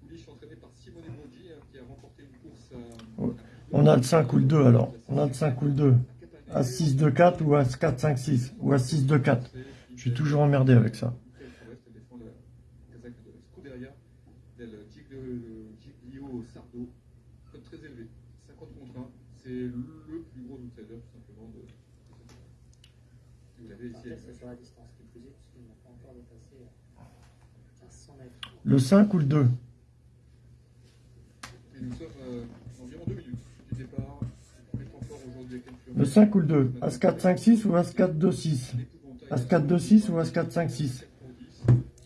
Pouliche entraîné par Simone Broggi, hein, qui a remporté une course à. Ouais. On a le 5 ou le 2 alors. On a le 5 ou le 2. As 6, 2, 4 ou As 4, 5, 6. Ou As 6, 2, 4. Je suis toujours emmerdé avec ça. Elle défend la casaque de Scuderia del Giglio Giglio Sardo. Code très élevé, 50 contre 1. C'est le plus gros outsider, tout simplement, de. que Vous l'avez ici. Après, c'est sur la distance qui plus est, puisqu'il n'a pas encore dépassé 1500 mètres. Le 5 ou le 2 Et nous sommes euh, environ 2 minutes du départ. Les temps forts aujourd'hui à quelques Le 5 ou le 2 As 4, 5, 6 ou As 4, 2, 6 As 4, 2, 6 ou As 4, 5, 6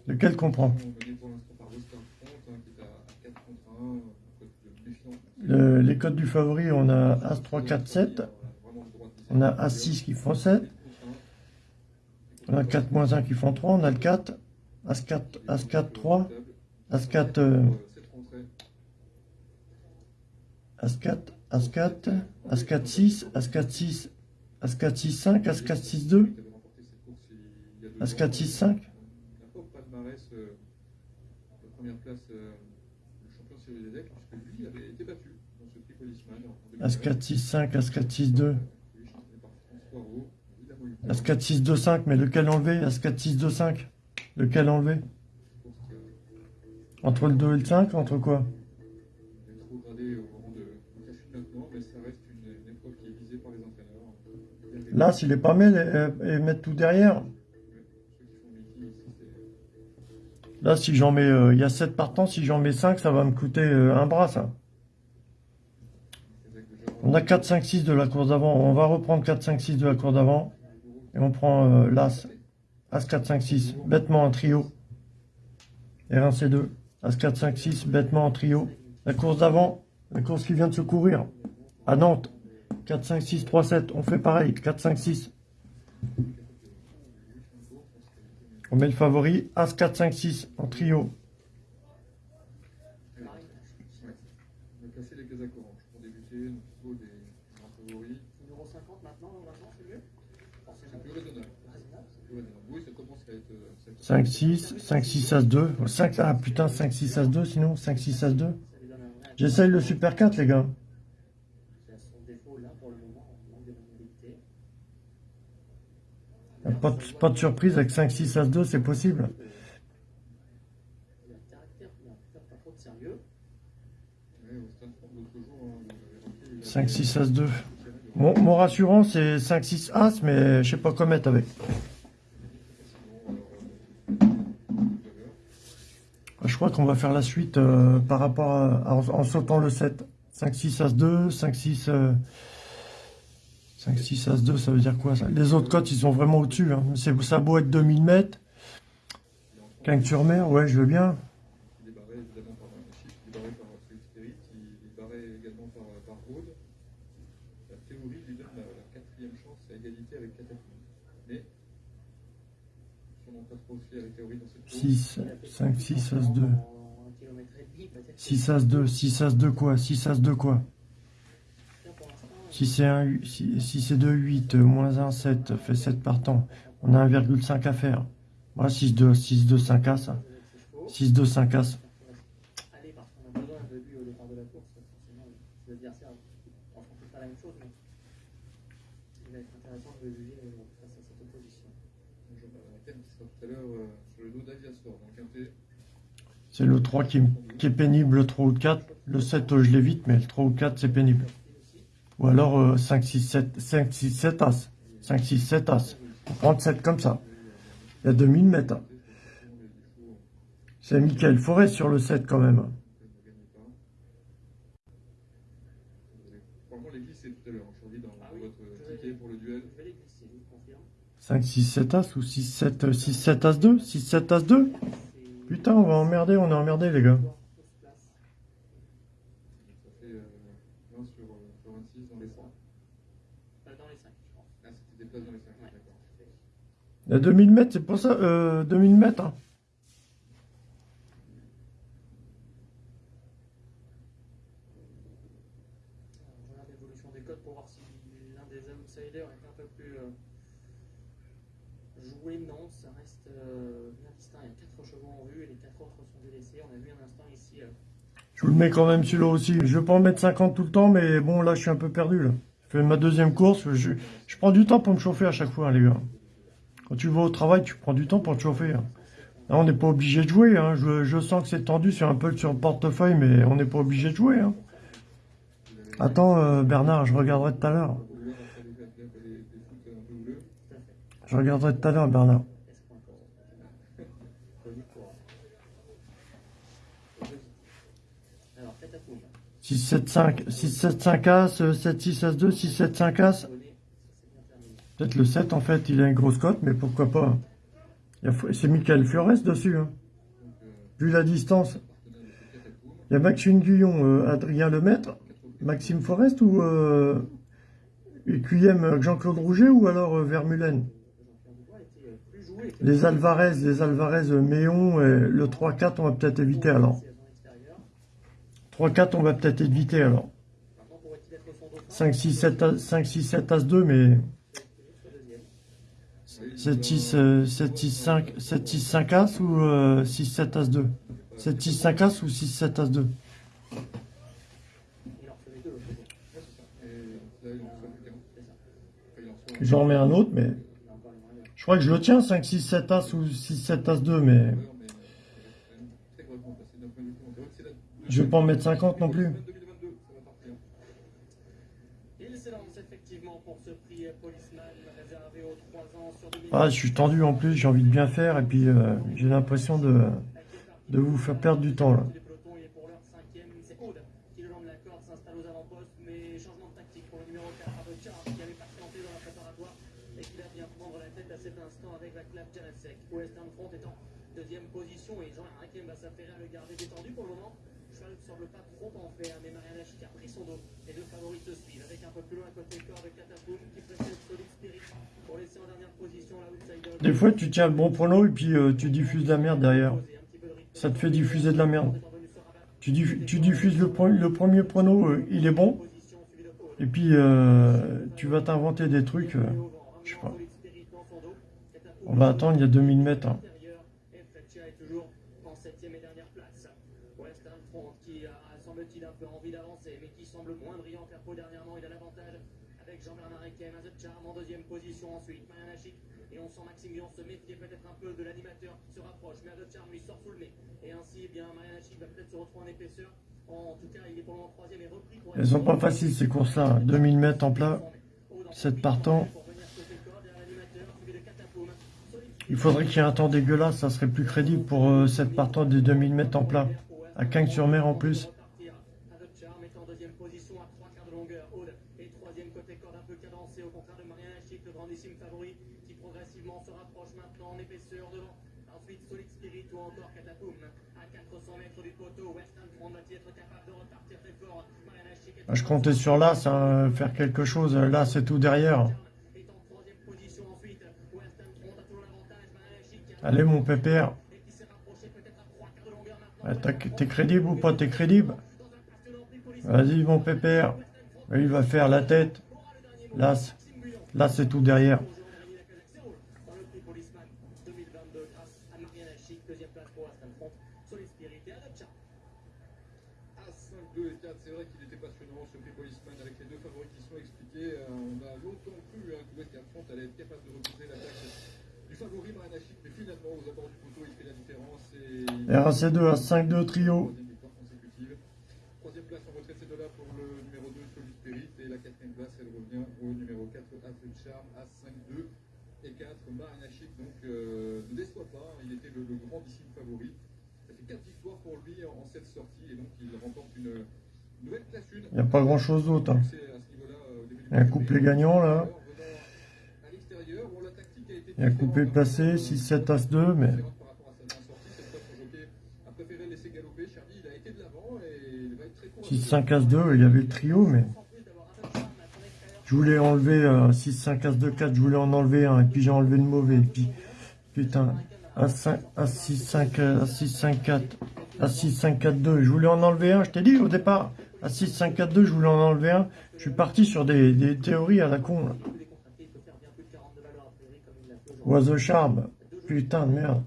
Lequel qu'on prend? Mené pour l'instant par Western Front, qui est à 4 contre 1, un code de méfiance. Le- Les codes du favori, on a As 3, 4, 7. On a As 6 qui font 7. On a 4 moins 1 qui font 3. On a le 4. As 4, As 4, 3. As 4, euh, As 4, As 4, As 4, 6, As 4, 6, As 4, 6, 5, As 4, 6, 2, As 4, 6, 5. Il n'a pas au palmarès euh, la première place, euh, champion Cyril Lédec, puisque lui avait été battu dans ce prix Policeman. As 4, 6, 5, As 4, 6, 2. Lui, entraîné par François Roux, évidemment, il As 4, 6, 2, 5, mais lequel enlever? As 4, 6, 2, 5. Lequel a Entre le 2 et le 5 Entre quoi? Là, s'il est pas mal et, et mettre tout derrière. Là, si j'en mets, euh, il y a 7 partants, si j'en mets 5, ça va me coûter euh, un bras. On a 4, 5, 6 de la course d'avant. On va reprendre 4, 5, 6 de la course d'avant. Et on prend euh, l'As. As 4, 5, 6. Bêtement en trio. R1, C2. As 4, 5, 6. Bêtement en trio. La course d'avant. La course qui vient de se courir. À Nantes. 4, 5, 6, 3, 7. On fait pareil. 4, 5, 6. On met le favori. As 4, 5, 6. En trio. On va placer les casaques oranges pour débuter notre niveau des grands favoris. Numéro 50 maintenant, maintenant c'est mieux C'est plus raisonnable. C'est plus raisonnable. Oui, ça commence à être. euh, ça- 5, 6. 5, 6, As 2. 5, ah putain, 5, 6, As 2 sinon. 5, 6, As 2. Ça lui donne un vrai J'essaye le Super 4, les gars. C'est à son défaut là pour le moment, en manque de maniabilité. Y a Pas de, surprise avec 5, 6, As 2, c'est possible. Il a un caractère, il a un caractère pas trop de sérieux. Ouais, Western Front, l'autre jour, hein, vous avez remarqué, il a- 5, 6, As 2. Mon, rassurant, c'est 5, 6, As, mais je sais pas quoi mettre avec. Je crois qu'on va faire la suite euh, par rapport à, en, en sautant le 7. 5, 6, As 2, 5, 6... euh, 5, 6, As 2, ça veut dire quoi ça? Les autres cotes, ils sont vraiment au-dessus. Hein. C'est- Ça a beau être 2000 mètres. Quinque sur mer, ouais, je veux bien. Il est barré évidemment par un chiffre, il est barré par Solid Spirit, il est barré également par, par Aude. La théorie lui donne la, la quatrième chance à égalité avec Cataclysme. Mais, sûrement pas trop aussi à la théorie dans cette course. 6, 5, 6, As 2. En un kilomètre et demi, peut-être. 6 As 2, 6 As 2 quoi? 6 As 2 quoi? Pour l'instant, 6 et 1, 6 et 2, 8, euh, moins 1, 7, fait 7 partants. On a 1,5 à faire. Moi, 6, 2, 6, 2, 5 As. avec ses chevaux. 6, 2, 5 As. Allez, parce qu'on a besoin de lui au départ de la course, forcément, les adversaires ne font pas la même chose, mais il va être intéressant de le juger euh, face à cette opposition. Jean-Pierre qui sera tout à l'heure euh, sur le dos d'Aviasor dans le quintet. C'est le 3 qui, qui est pénible, le 3 ou le 4. Le 7, euh, je l'évite, mais le 3 ou le 4, c'est pénible. Ou alors euh, 5, 6, 7, 5, 6, 7 As. 5, 6, 7 As. Faut prendre 7 comme ça. Il y a 2000 mètres. hein. C'est Michael Forêt sur le 7 quand même. Dans Ah oui, votre je vais- ticket pour le duel. Je vais les glisser, je vous confirme. 5, 6, 7 As ou 6, 7, 6, 7 As 2 6, 7 As 2 C'est- Putain, on va emmerder, on est emmerdé les gars. Tous place. Ça fait euh, 20 sur, euh, sur 26 dans les 100. Euh, Dans les 5, je pense. Ah, c'était des places dans les 5, Ouais. d'accord. Il y a 2000 mètres, c'est pour ça, euh, 2000 mètres. hein. Regarde l'évolution des codes pour voir si l'un des outsiders est un peu plus joué. Non, ça reste bien distinct. Il y a 4 chevaux en vue et les 4 autres sont délaissés. On a vu un instant ici. Je vous le mets quand même celui-là aussi. Je vais pas en mettre 50 tout le temps, mais bon, là, je suis un peu perdu, là. Je fais ma deuxième course. Je, je prends du temps pour me chauffer à chaque fois, hein, les gars. Quand tu vas au travail, tu prends du temps pour te chauffer. hein. Là, on n'est pas obligé de jouer. Hein. Je, je sens que c'est tendu sur un peu sur le portefeuille, mais on n'est pas obligé de jouer. Hein. Attends, euh, Bernard, je regarderai tout à l'heure. Je regarderai tout à l'heure, Bernard. Alors, Catapoum. 6, 7, 5, 6, 7, 5 As, euh, 7, 6, As 2, 6, 7, 5 As. Abonné, ça c'est bien terminé. Peut-être le 7, en fait, il a une grosse cote, mais pourquoi pas? C'est Michael Flores dessus. Hein. Vu la distance. Il y a Maxime Guyon, euh, Adrien Lemaître, Maxime Forest ou euh, QM euh, Jean-Claude Rouget ou alors euh, Vermulen? Les Alvarez, les Alvarez euh, Méon, et le 3-4 on va peut-être éviter alors. C'est à son extérieur. 3-4 on va peut-être éviter alors. Maintenant, pourrait-il être son dauphin 5, 6, 7, As- 5, 6, 7 As 2 mais Soit deuxième. 7, 6, euh, 7, 6, 5, 7, 6, 5 As ou euh, 6, 7 As 2 7, 6, 5 As ou 6, 7 As 2 Il en recevait deux, l'autre jour. Ouais, c'est ça. Et là, il en reçoit plus qu'un. C'est ça. Enfin, il en reçoit un. J'en remets un autre mais je crois que je le tiens 5, 6, 7 As ou 6, 7 As 2 mais euh, je vais pas en mettre 50 non plus. 2022, ça va partir. Il s'élance effectivement pour ce prix Policeman réservé aux 3 ans sur 2000. Ah, je suis tendu en plus, j'ai envie de bien faire et puis euh, j'ai l'impression de, de vous faire perdre du temps là. Les pelotons, il est pour l'heure cinquième. C'est Aude qui, le long de la corde, s'installe aux avant-postes. Mais changement de tactique pour le numéro 4, Abotchar, qui avait patienté dans la préparatoire et qui va bien prendre la tête à cet instant avec la clap Janacek. Western Front est en deuxième position et Jean Hakim va s'affairer à le garder détendu pour le moment. Le cheval ne semble pas trop en faire, mais Mariana Chic a pris son dos. Les deux favoris se suivent avec un peu plus loin à côté corps de Catapoum qui précède Solid Spirit pour laisser en dernière position l'outsider. Des fois, tu tiens le bon prono et puis euh, tu diffuses de la merde derrière. Ça te fait diffuser de la merde. Tu, diff- tu diffuses le, le premier prono, euh, il est bon. Et puis, euh, tu vas t'inventer des trucs. euh, je sais pas. On va attendre, il y a 2000 mètres. hein. Jean-Bernard Ekem, Azet Charm en deuxième position ensuite. Mariana Chic et on sent Maxime Guillon se méfier peut-être un peu de l'animateur qui se rapproche, mais Azet Charm lui sort sous le nez. Et ainsi, eh bien, Mariana Chic va peut-être se retrouver en épaisseur. En tout cas, il est pour le troisième et repris pour Elles sont pas faciles ces courses-là. 2000 mètres en plat, 7 partants. Il faudrait qu'il y ait un temps dégueulasse, ça serait plus crédible pour euh, 7 partants des 2000 mètres en plat. À Cagnes-sur-Mer en plus. Charm est en deuxième position à trois quarts de longueur. Aude est troisième côté corde un peu cadencé, au contraire de Mariana Chic, le grandissime favori, qui progressivement se rapproche maintenant en épaisseur devant. Ensuite, Solid Spirit ou encore Catapoum. À 400 mètres du poteau, Western Front va-t-il être capable de repartir très fort Mariana Chic est Ah, Je comptais sur l'As, hein, faire quelque chose. Là, c'est tout derrière. Allez, mon pépère. Ah, t'as- T'es crédible ou pas? T'es crédible? Vas-y, mon pépère. Il va faire la tête. Là, là c'est tout derrière. Dans le prix Policeman 2022 grâce à Mariana Chic, deuxième place pour Western Front, Solid Spirit et Adopcha. À 5, 2 et 4, c'est vrai qu'il était passionnant ce prix Policeman avec les deux favoris qui sont expliqués. Euh, on a longtemps cru hein, que Western Front allait être capable de repousser l'attaque du favori Maranachik, mais finalement, aux abords du poteau, il fait la différence. Et... RAC2 à 5-2 trio. Troisième place en retraite, c'est de là pour le numéro 2, Solid Spirit. Et la quatrième place, elle revient au numéro 4, Afro Charm, à 5-2 et 4, Maranachik. Donc, ne déçoit pas, il était le, le grandissime favori. Ça fait 4 victoires pour lui en, 7 sorties. Et donc, il remporte une nouvelle classe 1. Il n'y a pas grand chose d'autre. hein. Un couplet gagnant là. Un couplet placé, 6-7 As-2, mais 6, 5, As, 2, il y avait le trio, mais je voulais enlever euh, 6, 5, As, 2, 4, je voulais en enlever un, et puis j'ai enlevé le mauvais, et puis, putain, A6-5-4, As, 6, 5, 4, 2, je voulais en enlever un, je t'ai dit au départ, As, 6, 5, 4, 2, je voulais en enlever un, je suis parti sur des, des théories à la con, là. Charme, putain de merde.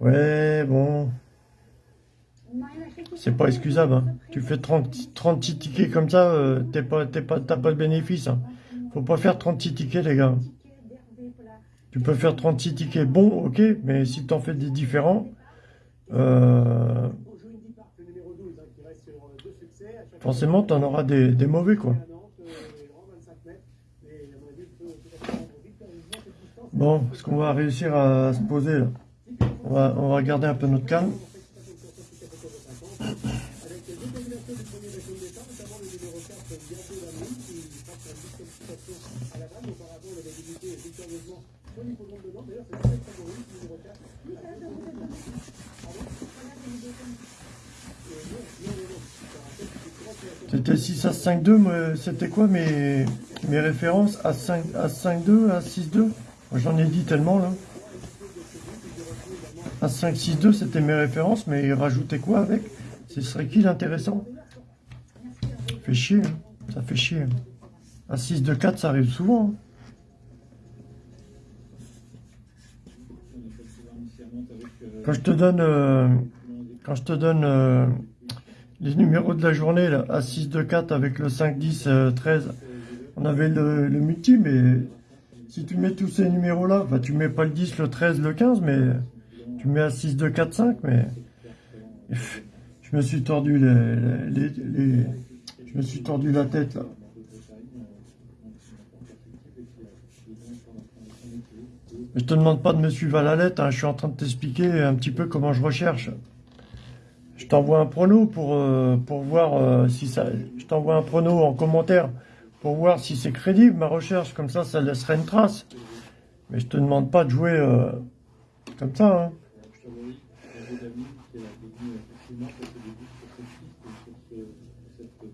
Ouais, bon, c'est pas excusable, hein. Tu fais 30, 36 tickets comme ça, euh, t'es pas, t'es pas, t'as pas de bénéfice, hein. Faut pas faire 36 tickets, les gars. Tu peux faire 36 tickets bons, ok, mais si t'en fais des différents, euh, Au jeu Indy Park, le numéro 12, qui reste sur deux succès. À chaque forcément t'en auras des, des mauvais, quoi. fois, à Nantes, grand 25 mètres. Mais à mon avis, il peut tout à fait prendre victorieusement cette distance. Bon, est-ce qu'on va réussir à se poser, là on va, on va garder un peu notre calme. Avec deux combinaisons du premier de départ, notamment le numéro 4, bientôt la nuit, qui passe la disqualification à la balle. Auparavant, il avait débuté victorieusement sur l'hippodrome de Nantes. D'ailleurs, c'est le favori, le numéro 4. C'était 6 à 5-2, moi, c'était quoi mes, mes références? À 5 à 5-2, à 6-2 Moi, J'en ai dit tellement, là. À 5-6-2, c'était mes références, mais ils rajoutaient quoi avec? Ce serait qui l'intéressant? Fait chier, hein. ça fait chier. hein. À 6-2-4, ça arrive souvent. hein. Quand je te donne, euh, euh, les numéros de la journée, là, à 6-2-4 avec le 5, 10, euh, 13, on avait le, multi, mais si tu mets tous ces numéros-là, enfin, tu mets pas le 10, le 13, le 15, mais tu mets à 6, 2, 4, 5, mais je me suis tordu les- je me suis tordu la tête là. Je te demande pas de me suivre à la lettre, hein, je suis en train de t'expliquer un petit peu comment je recherche. Je t'envoie un prono pour, euh, pour voir euh, si ça. Je t'envoie un prono en commentaire pour voir si c'est crédible ma recherche, comme ça ça laisserait une trace. Mais je te demande pas de jouer euh, comme ça. Hein. Je favorise Roger David, qui est devenu effectivement pour ce début sur cette piste et sur ce, cette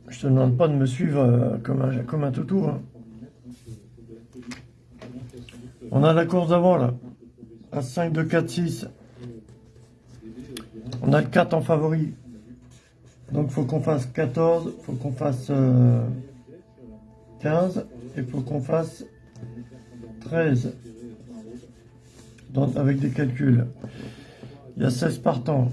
Je te demande pas de me suivre euh, comme un, comme toutou. hein. On a la course d'avant là. À 5, 2, 4, 6. On a le 4 en favori. Donc faut qu'on fasse 14, faut qu'on fasse euh, 15 et faut qu'on fasse 13. Donc, avec des calculs. Il y a 16 partants.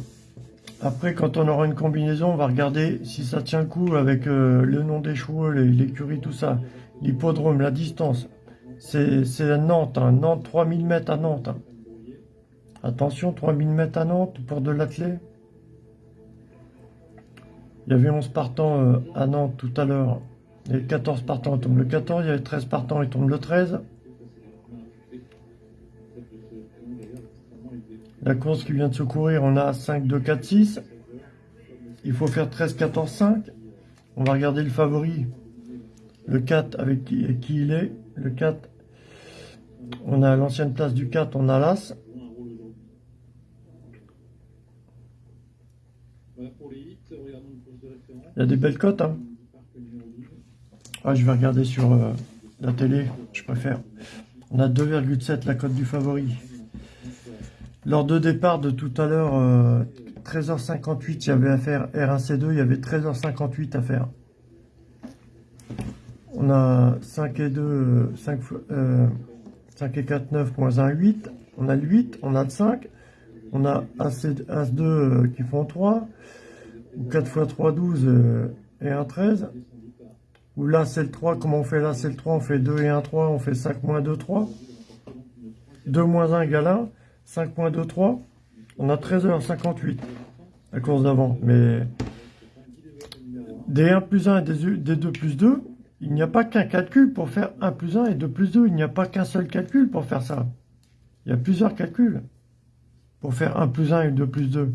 Après, quand on aura une combinaison, on va regarder si ça tient le coup avec euh, le nom des chevaux, l'écurie, tout ça. L'hippodrome, la distance. C'est Nantes, hein. Nantes, 3000 mètres à Nantes. hein. Attention, 3000 mètres à Nantes pour de l'athlé. Il y avait 11 partants euh, à Nantes tout à l'heure. Il y avait 14 partants, il tombe le 14. Il y avait 13 partants, il tombe le 13. La course qui vient de se courir, on a 5, 2, 4, 6. Il faut faire 13, 14, 5. On va regarder le favori. Le 4 avec qui, il est. Le 4, on a l'ancienne place du 4, on a l'As. Il y a des belles cotes. Hein. Parc numéro 12. Ah, je vais regarder sur euh, la télé, je préfère. On a 2,7 la cote du favori. Lors de départ de tout à l'heure, euh, 13h58, il y avait à faire R1C2, il y avait 13h58 à faire. On a 5 et 2, euh, 5, fois- euh, 5 et 4, 9 moins 1, 8. On a le 8, on a le 5. On a As, As2 euh, qui font 3. Ou 4 fois 3, 12. euh, et un 13. Ou là, c'est le 3. Comment on fait là? C'est le 3. On fait 2 et 1, 3. On fait 5 moins 2, 3. 2 moins 1 égale 1. 5 moins 2, 3. On a 13h58. La course d'avant. Mais des 1 plus 1 et des, des 2 plus 2, il n'y a pas qu'un calcul pour faire 1 plus 1 et 2 plus 2. Il n'y a pas qu'un seul calcul pour faire ça. Il y a plusieurs calculs pour faire 1 plus 1 et 2 plus 2.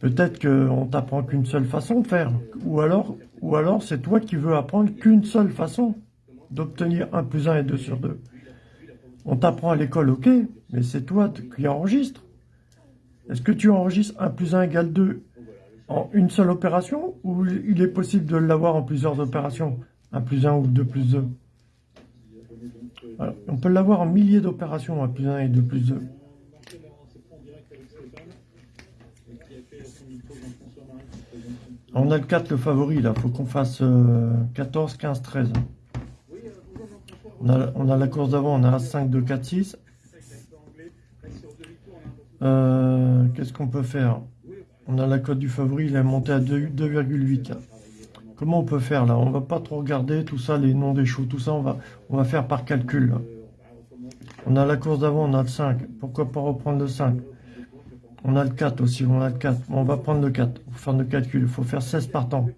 Peut-être qu'on t'apprend qu'une seule façon de faire. Ou alors, ou alors c'est toi qui veux apprendre qu'une seule façon d'obtenir 1 plus 1 et 2 sur 2. On t'apprend à l'école, ok, mais c'est toi qui enregistres. Est-ce que tu enregistres 1 plus 1 égale 2 en une seule opération ou il est possible de l'avoir en plusieurs opérations 1 plus 1 ou 2 plus 2 On peut l'avoir en milliers d'opérations, 1 plus 1 et 2 plus 2. On a le 4, le favori, là. faut qu'on fasse 14, 15, 13. On a, on a la course d'avant, on a 5, 2, 4, 6. Euh, Qu'est-ce qu'on peut faire? On a la cote du favori, il est monté à 2,8. Comment on peut faire là? On va pas trop regarder tout ça, les noms des choux, tout ça, on va, on va faire par calcul. On a la course d'avant, on a le 5. Pourquoi pas reprendre le 5 on a le 4 aussi, on a le 4. on va prendre le 4 pour faire le calcul. Il faut faire 16 partants.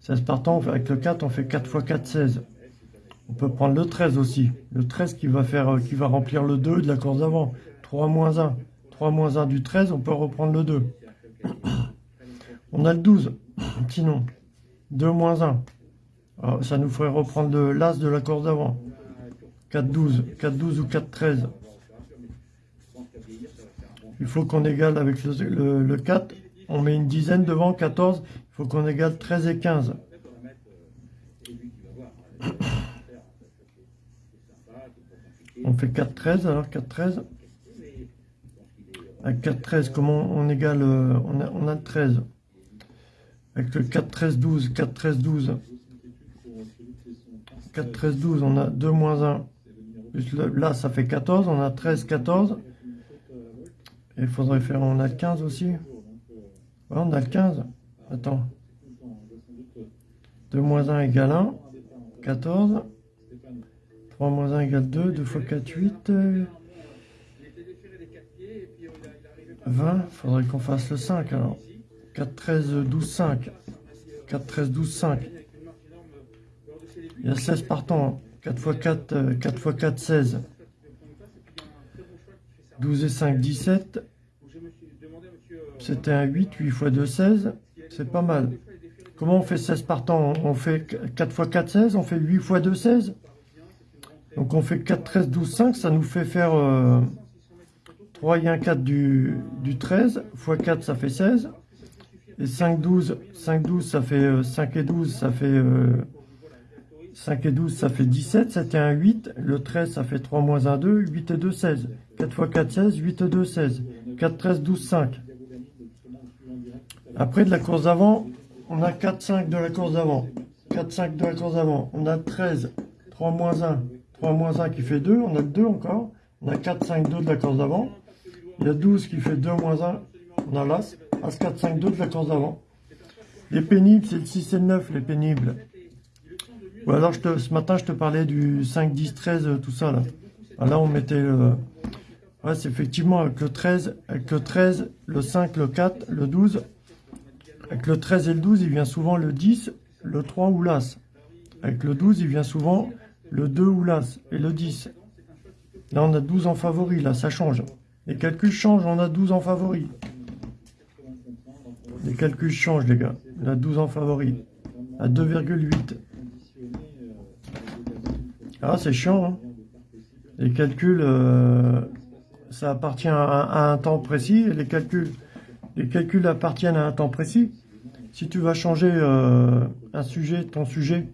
16 partants, avec le 4, on fait 4 x 4, 16. On peut prendre le 13 aussi. Le 13 qui va, faire, euh, qui va remplir le 2 de la course d'avant. 3 moins 1. 3 moins 1 du 13, on peut reprendre le 2. [coughs] On a le 12, sinon. 2 moins 1. Alors, ça nous ferait reprendre l'as de la course d'avant. 4, 12. 4, 12 ou 4, 13. Il faut qu'on égale avec le, 4. On met une dizaine devant, 14. Il faut qu'on égale 13 et 15. [coughs] [coughs] On fait 4, 13, alors 4, 13. Avec 4, 13, comment on égale euh, on a, on a 13. Avec le 4, 13, 12. 4, 13, 12. 4, 13, 12, on a 2 moins 1. là, ça fait 14. On a 13, 14. Il faudrait faire, on a le 15 aussi. Ouais, on a le 15. Attends. 2 moins 1 égale 1. 14. 3 moins 1 égale 2. 2 fois 4, 8. 20. Il faudrait qu'on fasse le 5 alors. 4, 13, 12, 5. 4, 13, 12, 5. Il y a 16 partants. 4 fois 4, 4 fois 4, 16. 12 et 5, 17. C'était un 8, 8 fois 2, 16. C'est pas mal. Comment on fait 16 par temps On fait 4 fois 4, 16. On fait 8 fois 2, 16. Donc on fait 4, 13, 12, 5. Ça nous fait faire 3 et 1, 4 du, du 13. Fois 4, ça fait 16. Et 5, 12. 5, 12, ça fait 5 et 12, ça fait... 5 et 12, ça fait 17. C'était un 8. Le 13, ça fait 3 moins 1, 2. 8 et 2, 16. 4 fois 4, 16. 8 et 2, 16. 4, 13, 12, 5. Après, de la course d'avant, on a 4, 5 de la course d'avant. 4, 5 de la course d'avant. On a 13, 3 moins 1. 3 moins 1 qui fait 2. On a 2 encore. On a 4, 5, 2 de la course d'avant. Il y a 12 qui fait 2 moins 1. On a l'As. As 4, 5, 2 de la course d'avant. Les pénibles, c'est le 6 et le 9, les pénibles. Ou alors, ce matin, je te parlais du 5, 10, 13, tout ça, là. Ah, là, on mettait le... Ouais, c'est effectivement avec le 13, avec le 13, le 5, le 4, le 12. Avec le 13 et le 12, il vient souvent le 10, le 3 ou l'As. Avec le 12, il vient souvent le 2 ou l'As et le 10. Là, on a 12 en favori, là, ça change. Les calculs changent, on a 12 en favori. Les calculs changent, les gars. On a 12 en favori. À 2,8. Ah, c'est chiant, hein. Les calculs, euh, ça appartient à, un temps précis. les calculs, les calculs appartiennent à un temps précis. Si tu vas changer euh, un sujet, ton sujet,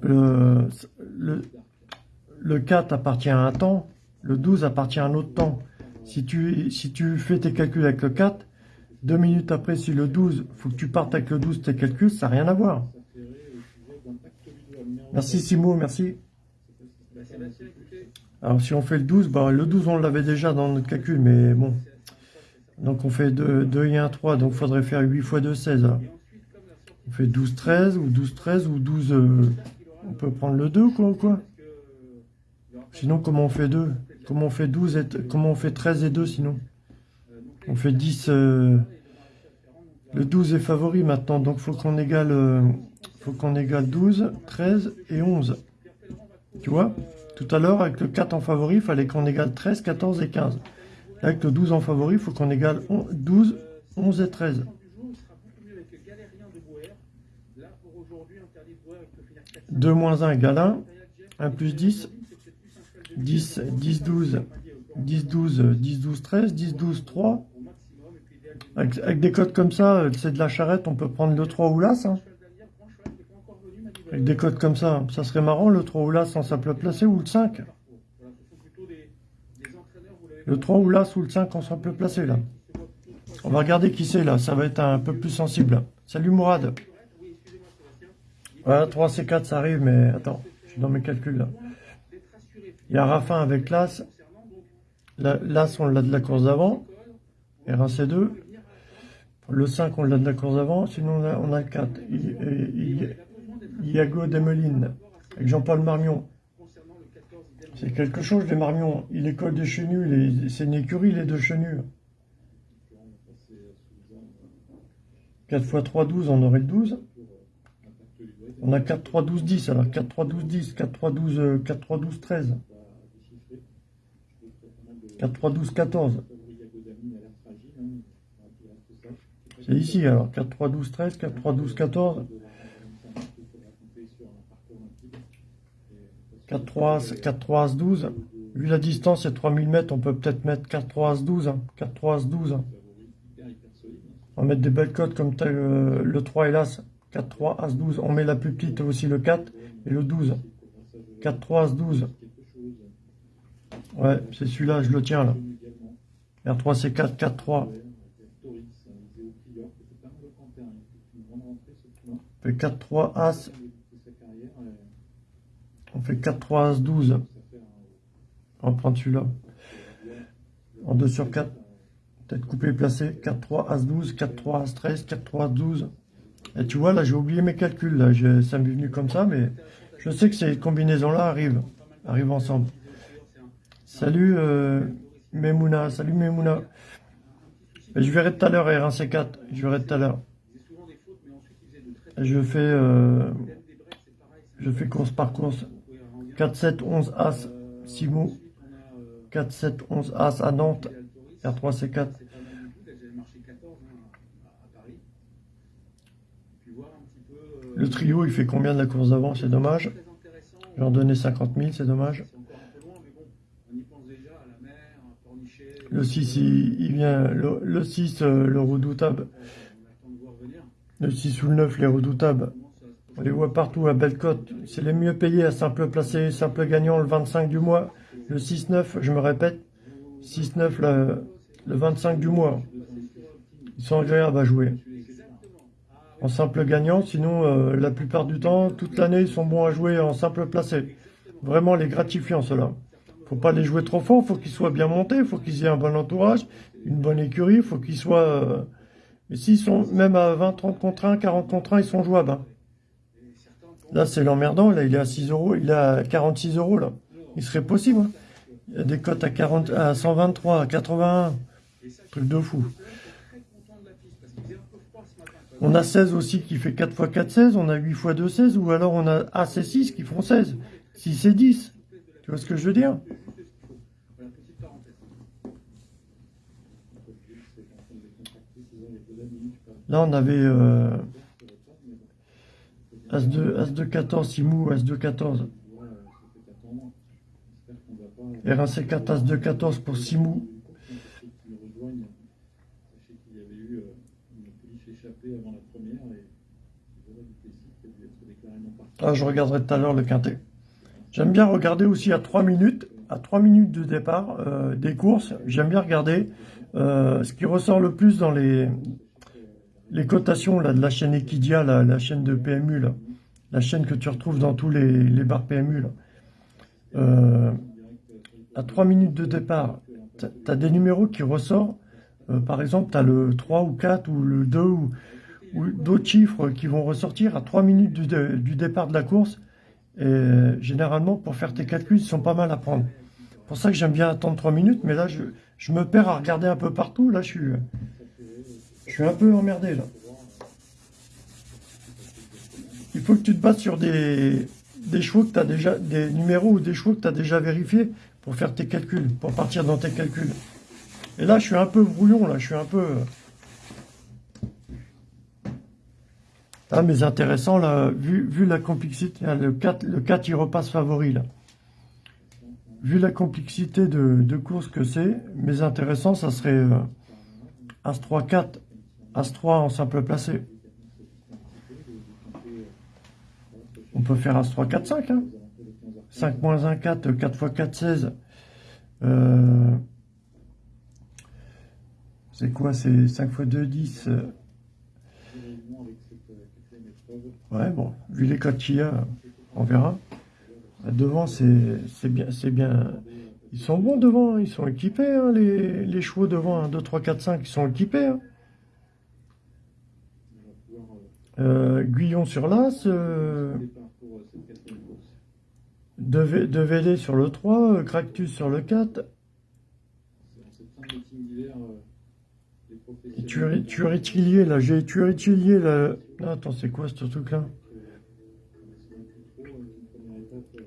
le, le, 4 appartient à un temps, le 12 appartient à un autre temps. Si tu, si tu fais tes calculs avec le 4, deux minutes après, si le 12, faut que tu partes avec le 12, tes calculs, ça n'a rien à voir. Merci Simo, merci. Alors si on fait le 12, bah, le 12 on l'avait déjà dans notre calcul, mais bon. Donc on fait 2, 2 et 1, 3. Donc il faudrait faire 8 fois 2, 16. alors. On fait 12, 13 ou 12, 13 ou 12... euh, on peut prendre le 2 quoi ou quoi? Sinon comment on fait 2 Comment on fait 12 et... Comment on fait 13 et 2 sinon? On fait 10... euh, Le 12 est favori maintenant. Donc faut qu'on égale... euh, faut qu'on égale 12, 13 et 11. Tu vois? Tout à l'heure, avec le 4 en favori, il fallait qu'on égale 13, 14 et 15. Là, avec le 12 en favori, il faut qu'on égale on- 12, 11 et 13. du jour, il sera beaucoup mieux avec le galérien de Boer. Là, pour aujourd'hui, interdit de Boer, il peut finir 4 2 moins 1 égale 1. 1 plus 10. 10, 10, 12. 10, 12, 10, 12, 13. 10, 12, 3. Avec, avec des codes comme ça, c'est de la charrette, on peut prendre le 3 ou l'As. hein. Avec des codes comme ça, ça serait marrant, le 3 ou l'As en simple placé ou le 5. Le 3 ou l'As ou le 5 en simple placé, là. On va regarder qui c'est, là. Ça va être un peu plus sensible. Salut, Mourad. Voilà, 3 C4, ça arrive, mais attends, je suis dans mes calculs, là. Il y a Raffin avec l'As. La- L'As, on l'a de la course d'avant. R1, C2. Le 5, on l'a de la course d'avant. Sinon, on a, on a le 4. I- I- I- Iago Demeline. Avec Jean-Paul Marmion. C'est quelque chose, les Marmions. Il école des chenus. C'est une écurie, les deux chenus. 4 x 3, 12, on aurait le 12. On a 4, 3, 12, 10. Alors 4, 3, 12, 10. 4, 3, 12, euh, 4, 3, 12, 13. 4, 3, 12, 14. C'est ici alors. 4, 3, 12, 13. 4, 3, 12, 14. 4, 3, As, 4, 3, As, 12. Vu la distance, c'est 3000 mètres. On peut peut-être mettre 4, 3, As, 12. hein. 4, 3, As, 12. hein. On va mettre des belles cotes comme tel, euh, le 3 et l'As. 4, 3, As, 12. On met la plus petite aussi, le 4 et le 12. 4, 3, As, 12. Ouais, c'est celui-là, je le tiens là. R3, C4, 4, 3. On fait 4, 3, As. On fait 4, 3, As, 12. On va prendre celui-là. En 2 sur 4. Peut-être coupé et placé. 4, 3, As, 12. 4, 3, As, 13. 4, 3, 12. Et tu vois, là, j'ai oublié mes calculs. Là. Ça m'est venu comme ça, mais je sais que ces combinaisons-là arrivent. Arrivent ensemble. Salut euh, Memouna. Salut Memouna. Je verrai tout à l'heure R1, C4. Je verrai tout à l'heure. Je fais, euh, je fais course par course. 4, 7, 11, As, Simou. 4, 7, 11, As à Nantes. R3, C4. Le trio, il fait combien de la course d'avant C'est dommage? Je vais en donner 50 000, c'est dommage. Le 6, il, il vient. Le, le 6, euh, le redoutable. Le 6 ou le 9, les redoutables. On les voit partout à Bellecote. C'est les mieux payés à simple placé, simple gagnant le 25 du mois. Le 6-9, je me répète. 6-9 le, le 25 du mois. Ils sont agréables à jouer. En simple gagnant, sinon euh, la plupart du temps, toute l'année, ils sont bons à jouer en simple placé. Vraiment les gratifiants, ceux-là. Faut pas les jouer trop fort, faut qu'ils soient bien montés, faut qu'ils aient un bon entourage, une bonne écurie, faut qu'ils soient... euh, Mais s'ils sont même à 20, 30 contre 1, 40 contre 1, ils sont jouables. hein. Là, c'est l'emmerdant, là, il est à 6 euros, il est à 46 euros, là. Il serait possible, hein. Il y a des cotes à, 40, à 123, à 81. Truc de fou. On a 16 aussi qui fait 4 x 4, 16. On a 8 x 2, 16. Ou alors on a et 6 qui font 16. 6 et 10. Tu vois ce que je veux dire? Là, on avait euh, As de, As de 14, Simou, As de 14. R1 C4, As de 14 pour Simou. Ah, je regarderai tout à l'heure le quintet. J'aime bien regarder aussi à 3 minutes, à 3 minutes de départ euh, des courses. J'aime bien regarder euh, ce qui ressort le plus dans les, les cotations là, de la chaîne Equidia, la, la chaîne de PMU, là. la chaîne que tu retrouves dans tous les, les bars PMU. Là. Euh, à 3 minutes de départ, tu as des numéros qui ressortent euh, par exemple, tu as le 3 ou 4 ou le 2 ou, ou d'autres chiffres qui vont ressortir à 3 minutes du, dé- du départ de la course. Et généralement, pour faire tes calculs, ils sont pas mal à prendre. C'est pour ça que j'aime bien attendre 3 minutes, mais là, je, je me perds à regarder un peu partout. Là, je suis, un peu emmerdé, là. Il faut que tu te bases sur des, des chevaux que tu déjà, des numéros ou des chevaux que tu as déjà vérifiés pour faire tes calculs, pour partir dans tes calculs. Et là, je suis un peu brouillon, là, je suis un peu... Ah, mais intéressant, là, vu, vu la complexité, hein, le 4, le 4, il repasse favori, là. Vu la complexité de, de course que c'est, mais intéressant, ça serait euh, As-3, 4, As-3 en simple placé. On peut faire As-3, 4, 5, hein. 5 moins 1, 4, 4 x 4, 16. Euh, c'est quoi C'est 5 x 2, 10. Ouais, bon, vu les codes qu'il y a, on verra. Devant, c'est bien, c'est bien. Ils sont bons devant, ils sont équipés, hein, les, chevaux devant, 1, 2, 3, 4, 5, ils sont équipés. hein. Euh, Guyon sur l'As, euh, De, V- De VD sur le 3, euh, Cractus sur le 4, et Tueri- Tueritilier, là, j'ai Tueritilier, là. Ah, attends, c'est quoi ce truc-là?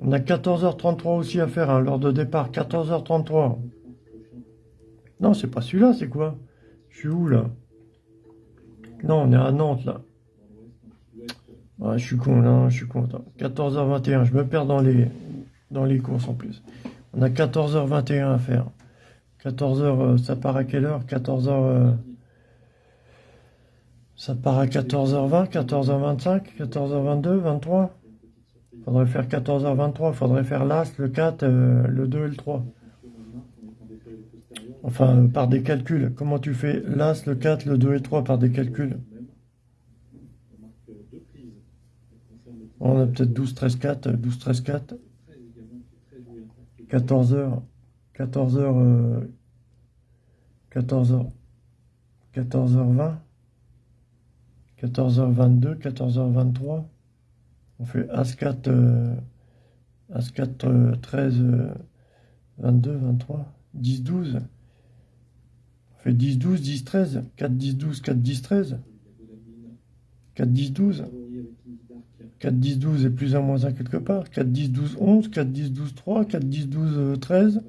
On a 14h33 aussi à faire, hein, l'heure de départ, 14h33. Non, c'est pas celui-là, c'est quoi? Je suis où, là? Non, on est à Nantes, là. Ah, je suis con, là, je suis con. attends. 14h21, je me perds dans les, dans les courses, en plus. On a 14h21 à faire. 14h, euh, ça part à quelle heure? 14h... euh, ça part à 14h20, 14h25, 14h22, 23 Faudrait faire 14h23, faudrait faire l'As, le 4, euh, le 2 et le 3. Enfin, euh, par des calculs. Comment tu fais l'As, le 4, le 2 et le 3 par des calculs? On a peut-être 12, 13, 4, 12, 13, 4. 14h, 14h, euh, 14h, 14h20, 14h22, 14h23. On fait As4, euh, As4, euh, 13, euh, 22, 23, 10, 12. On fait 10, 12, 10, 13. 4, 10, 12, 4, 10, 13. 4, 10, 12. 4, 10, 12 et plus 1, moins 1 quelque part. 4, 10, 12, 11. 4, 10, 12, 3. 4, 10, 12, euh, 13.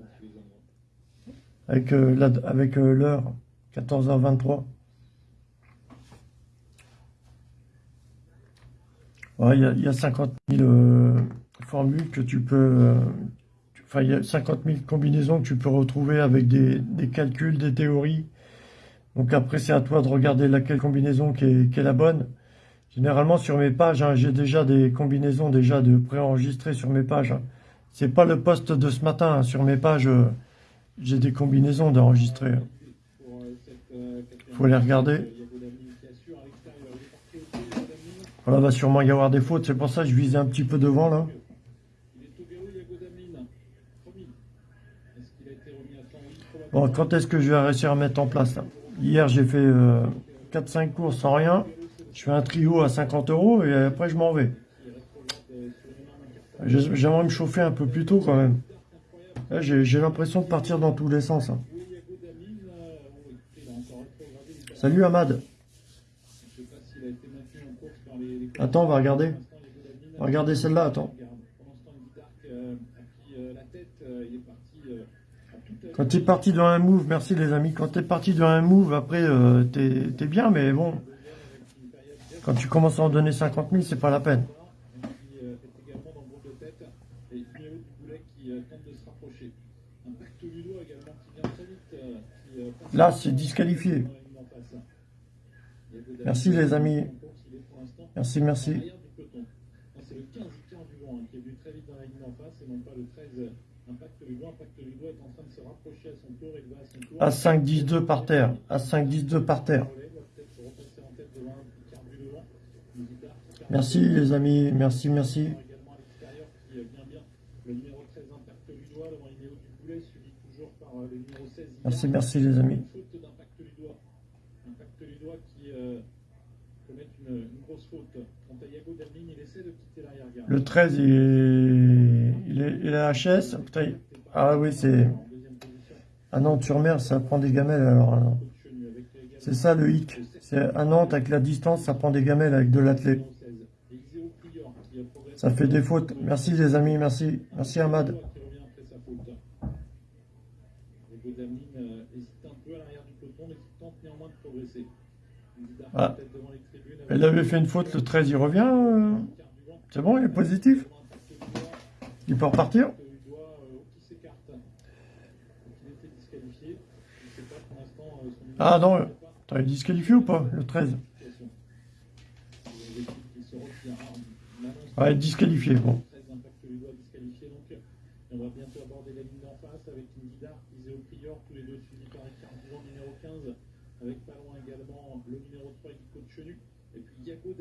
Avec euh, euh, l'heure, 14h23. Ouais, il y a, il y a 50 000 euh, formules que tu peux... euh, Enfin, il y a 50 000 combinaisons que tu peux retrouver avec des, des calculs, des théories. Donc après, c'est à toi de regarder laquelle combinaison qui est, qui est la bonne. Généralement, sur mes pages, hein, j'ai déjà des combinaisons déjà de préenregistrées sur mes pages. hein. C'est pas le poste de ce matin. hein. Sur mes pages, euh, j'ai des combinaisons d'enregistrées. hein. Faut les regarder. Voilà, va sûrement y avoir des fautes. C'est pour ça que je visais un petit peu devant, là. Bon, quand est-ce que je vais réussir à mettre en place là? Hier, j'ai fait euh, 4-5 courses sans rien. Je fais un trio à 50 euros et après, je m'en vais. J'ai- J'aimerais me chauffer un peu plus tôt quand même. Là, J'ai j'ai l'impression de partir dans tous les sens. hein. Salut Ahmad. Attends, on va regarder. On va regarder celle-là, attends. Quand t'es parti dans un move, merci les amis, quand t'es parti dans un move, après euh, t'es t'es bien, mais bon, quand tu commences à en donner 50 000, c'est pas la peine. Là, c'est disqualifié. Merci les amis. Merci, merci. C'est le 15 Icar du vent hein, qui est venu très vite dans la ligne en face et non pas le 13 Impact Ludo. Impact Ludo est en train de se rapprocher à son tour. Il va à son tour. À 5, 10, 2 par terre. À 5, 10, 2 par terre. Merci les amis, merci, merci. également à l'extérieur qui est bien bien. Le numéro 13 Impact Ludo devant Inéo du Boulet suivi toujours par euh, le numéro 16 Icar. Merci, merci les amis. Qui euh, commettent une, Le 13, il est, il est, il est à HS. Ah oui, c'est... Position, À Nantes-sur-Mer, ça prend des gamelles alors. C'est ça le hic. C'est à Nantes, avec la distance, ça prend des gamelles avec de l'athlète. numéro 16. Et Iséo Prior qui a progressé. Ça fait des fautes. Merci les amis, merci. Merci Ahmad. Ah. peut-être devant les tribunes avec Elle avait fait une faute, le 13, il revient. euh. C'est bon, il est positif. Il peut repartir. disqualifié. Ah non. T'as disqualifié ou pas, le 13 Situation. Il y a des équipes qui se retirent. Ah, on annonce Ouais, disqualifié, bon. 13 impacts Udois disqualifié. Donc euh, on va bientôt aborder la ligne d'en face avec Indida, Iséo Prior, tous les deux suivis par Ricard Duvant, numéro 15. Avec pas loin également le numéro 3, Guy Chenu. Et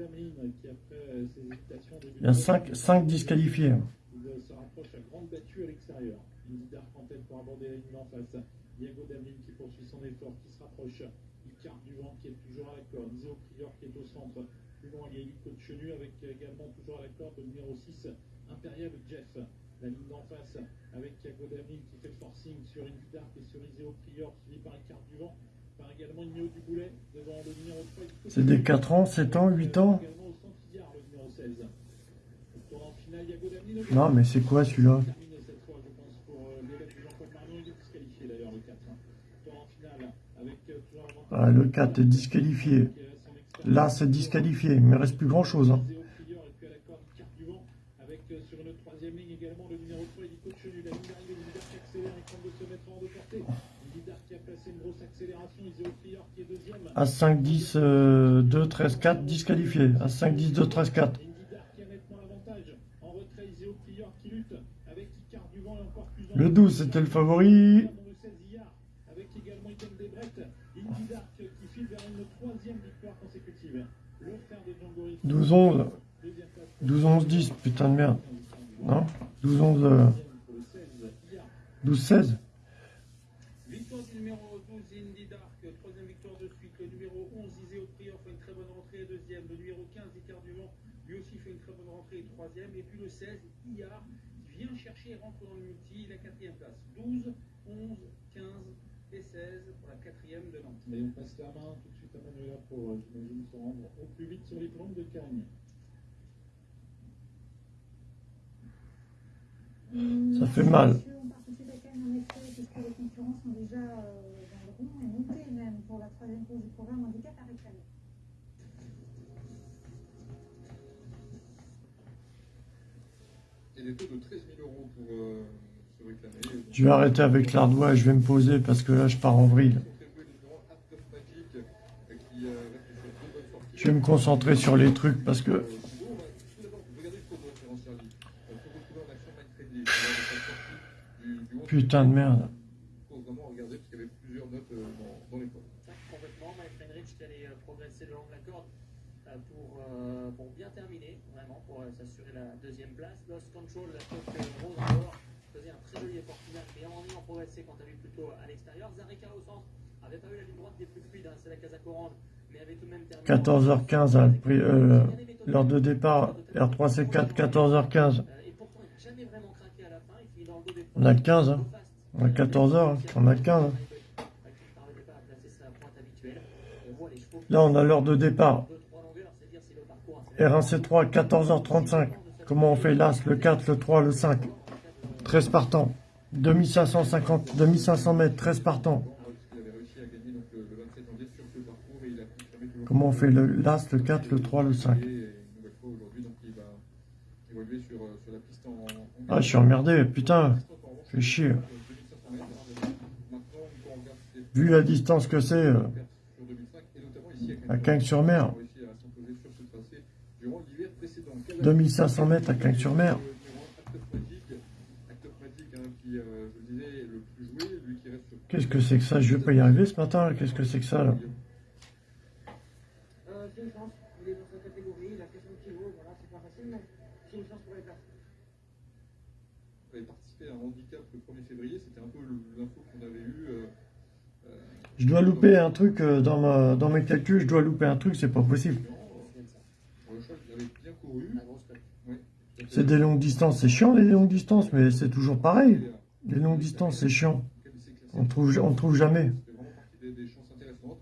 qui après euh, ses hésitations Il y a de 5, 5 disqualifiés. il euh, se rapproche à grande battue à l'extérieur. Indidar en tête pour aborder la ligne en face. Diago Damlin qui poursuit son effort, qui se rapproche. Icar Duvant qui est toujours à la corde. Iso Prior qui est au centre. Plus loin, il y a Hugo Chenu avec euh, également toujours à la corde le numéro 6, Impérial Jeff. La ligne d'en face avec Diago Damlin qui fait le forcing sur Indidar et sur Iseo Prior suivi par Icar Duvant. Par C'est des 4 ans, 7 ans, 8 ans Également au centre Yard, le numéro 16. Au tournant final, Diago Damlin au Non, mais c'est quoi celui-là terminé cette fois, je pense, pour l'élève de Jean-Paul Marion. Il est disqualifié d'ailleurs, le 4. Tour en finale, avec toujours l'avantage ah, Le 4 est disqualifié. Là, c'est disqualifié. Il ne me reste plus grand chose. Hein. As 5, 10, 2, 13, 4, disqualifié. As 5, 10, 2, 13, 4. Le 12, c'était le favori. « 12-11. 12-11-10, putain de merde. Non? 12-11... 12-16 numéro 15, Icar Duvant, lui aussi fait une très bonne rentrée. Troisième. Et puis le 16, Iyar, qui vient chercher et rentre dans le multi. La quatrième place. 12, 11, 15 et 16 pour la quatrième de Nantes. Mais on passe la main tout de suite à Manuela pour, euh, j'imagine, se rendre au plus vite sur les plantes de Cagne. Ça fait mal. Messieurs, on participe à Cannes en effet, puisque les concurrents sont déjà euh, dans le rond et montés même pour la troisième course du programme handicap à réclamer. Et des taux de 13 000 euros pour euh, se réclamer. Je vais arrêter avec l'ardois et je vais me poser parce que là, je pars en vrille. Euh, euh. Je vais me concentrer sur les trucs parce que Euh, Thibaut, bah, tout d'abord, vous regardez le cours de référence servi. Euh, pour retrouver en action Mike Redley, qui est la sortie du, du 11. putain de merde. Il faut vraiment regarder parce qu'il y avait plusieurs notes euh, dans, dans les cours. Complètement, Mike Heinrich qui allait euh, progresser le long de la corde euh, pour, euh, pour bien terminer, vraiment, pour euh, s'assurer la deuxième place. Lost Control, la coque euh, rose en dehors, faisait un très joli effort final, mais en ayant progressé quant à lui plutôt à l'extérieur. Zareka au centre, avait pas eu la ligne droite des plus fluides, hein, c'est la Casac Orange, mais avait tout de même terminé. 14h15, hein, prix, euh, l'heure de départ, R3C4, 14h15. Euh, Et pourtant, il n'a jamais vraiment craqué à la fin, il finit dans le dos des On a le 15, hein. On a 14 heures, hein. on a le 15, hein. Là, on a l'heure de départ. R1C3, 14h35. Comment on fait l'As, le 4, le 3, le 5 13 partants. 2550, 2500 mètres, 13 partants. Parce qu'il avait réussi à gagner donc, le, le 27 janvier sur ce parcours et il a confirmé toujours. Comment on fait le l'As, le 4, le 3, le 5 Et une nouvelle fois aujourd'hui, donc il va évoluer sur, euh, sur la piste en. en Ah, je suis emmerdé, putain. Fais chier. 2500 mètres. Maintenant, quand on regarde ces Vu la distance que c'est, euh, pertes sur 2005 et notamment ici à Cagnes-sur-Mer. 2500 mètres à Cagnes-sur-Mer. Qu'est-ce que c'est que ça? Je vais pas y arriver ce matin. Qu'est-ce que c'est que ça je dois louper un truc euh, dans, ma, dans mes calculs, je dois louper un truc, c'est pas possible. Le avait bien couru. C'est des longues distances, c'est chiant les longues distances, mais c'est toujours pareil. Les longues distances, c'est chiant. On trouve, on trouve jamais. C'est vraiment partie des, des chances intéressantes.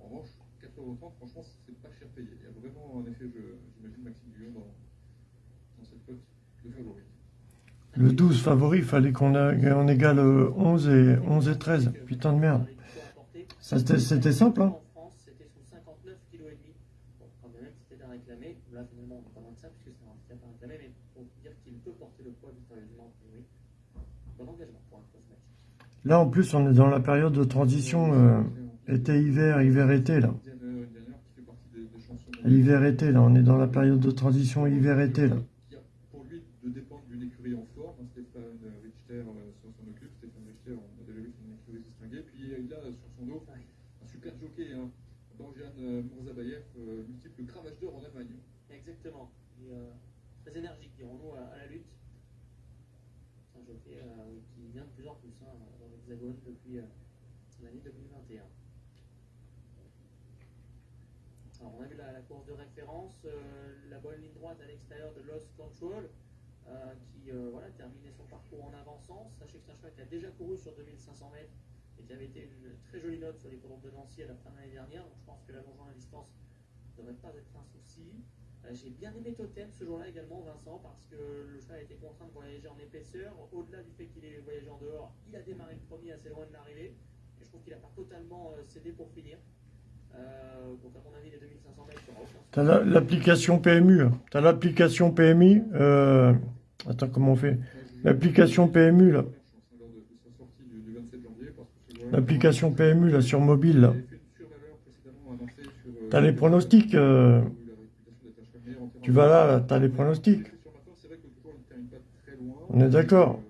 En revanche, 4 euros, franchement, c'est pas cher payé. Il y a vraiment un effet jeu, j'imagine, Maxime Guillaume dans, dans cette cote de favori. Le 12 favori, il fallait qu'on on égale euh, 11 et, 11 et 13. Putain de merde. C'était simple, hein. En France, c'était sous 59 kg et demi. Bon, quand même, c'était à réclamer. Là, finalement, on est pas loin de ça, puisque c'est un handicap à réclamer, mais pour dire qu'il peut porter le poids victorieusement, oui. Bon engagement pour un cross match. Là, en plus, on est dans la période de transition euh, été-hiver, hiver-été, là. Euh. Hiver-été, là. On est dans la période de transition hiver-été, là. Pour lui de dépendre d'une écurie en forme. hein, Stéphane Richter euh, s'en s'en occupe. Stéphane Richter, on a déjà vu qu'il une écurie distinguée. Puis euh, il a sur son dos un super jockey, hein, Borjan euh, Mourzabayev, euh, multiple cravache d'or en Allemagne. Exactement. Et, euh, très énergique, dirons-nous, à, à la lutte. C'est un jockey euh, qui vient de plus en plus hein, dans l'Hexagone depuis euh, l'année 2021. Alors, on a vu la, course de référence, euh, la bonne ligne droite à l'extérieur de Lost Control, euh, qui voilà, terminait son parcours en avançant. Sachez que c'est un cheval qui a déjà couru sur 2500 mètres et qui avait été une très jolie note sur les courses de Nancy à la fin de l'année dernière. Donc, je pense que l'allongement la distance ne devrait pas être un souci. Euh, J'ai bien aimé Totem ce jour-là également, Vincent, parce que le cheval a été contraint de voyager en épaisseur. Au-delà du fait qu'il ait voyagé en dehors, il a démarré le premier assez loin de l'arrivée. Et je trouve qu'il n'a pas totalement euh, cédé pour finir. Euh, donc, à mon avis, les 2500 mètres, souci. T'as la- l'application PMU. hein. T'as l'application PMI. Euh... Attends, comment on fait? L'application PMU, là. Lors de, de sa sortie du, du 27 janvier, parce que ce joueur- L'application PMU, là, sur mobile, Il là. T'as les pronostics. euh, Tu vas là, de- t'as les pronostics. On est d'accord.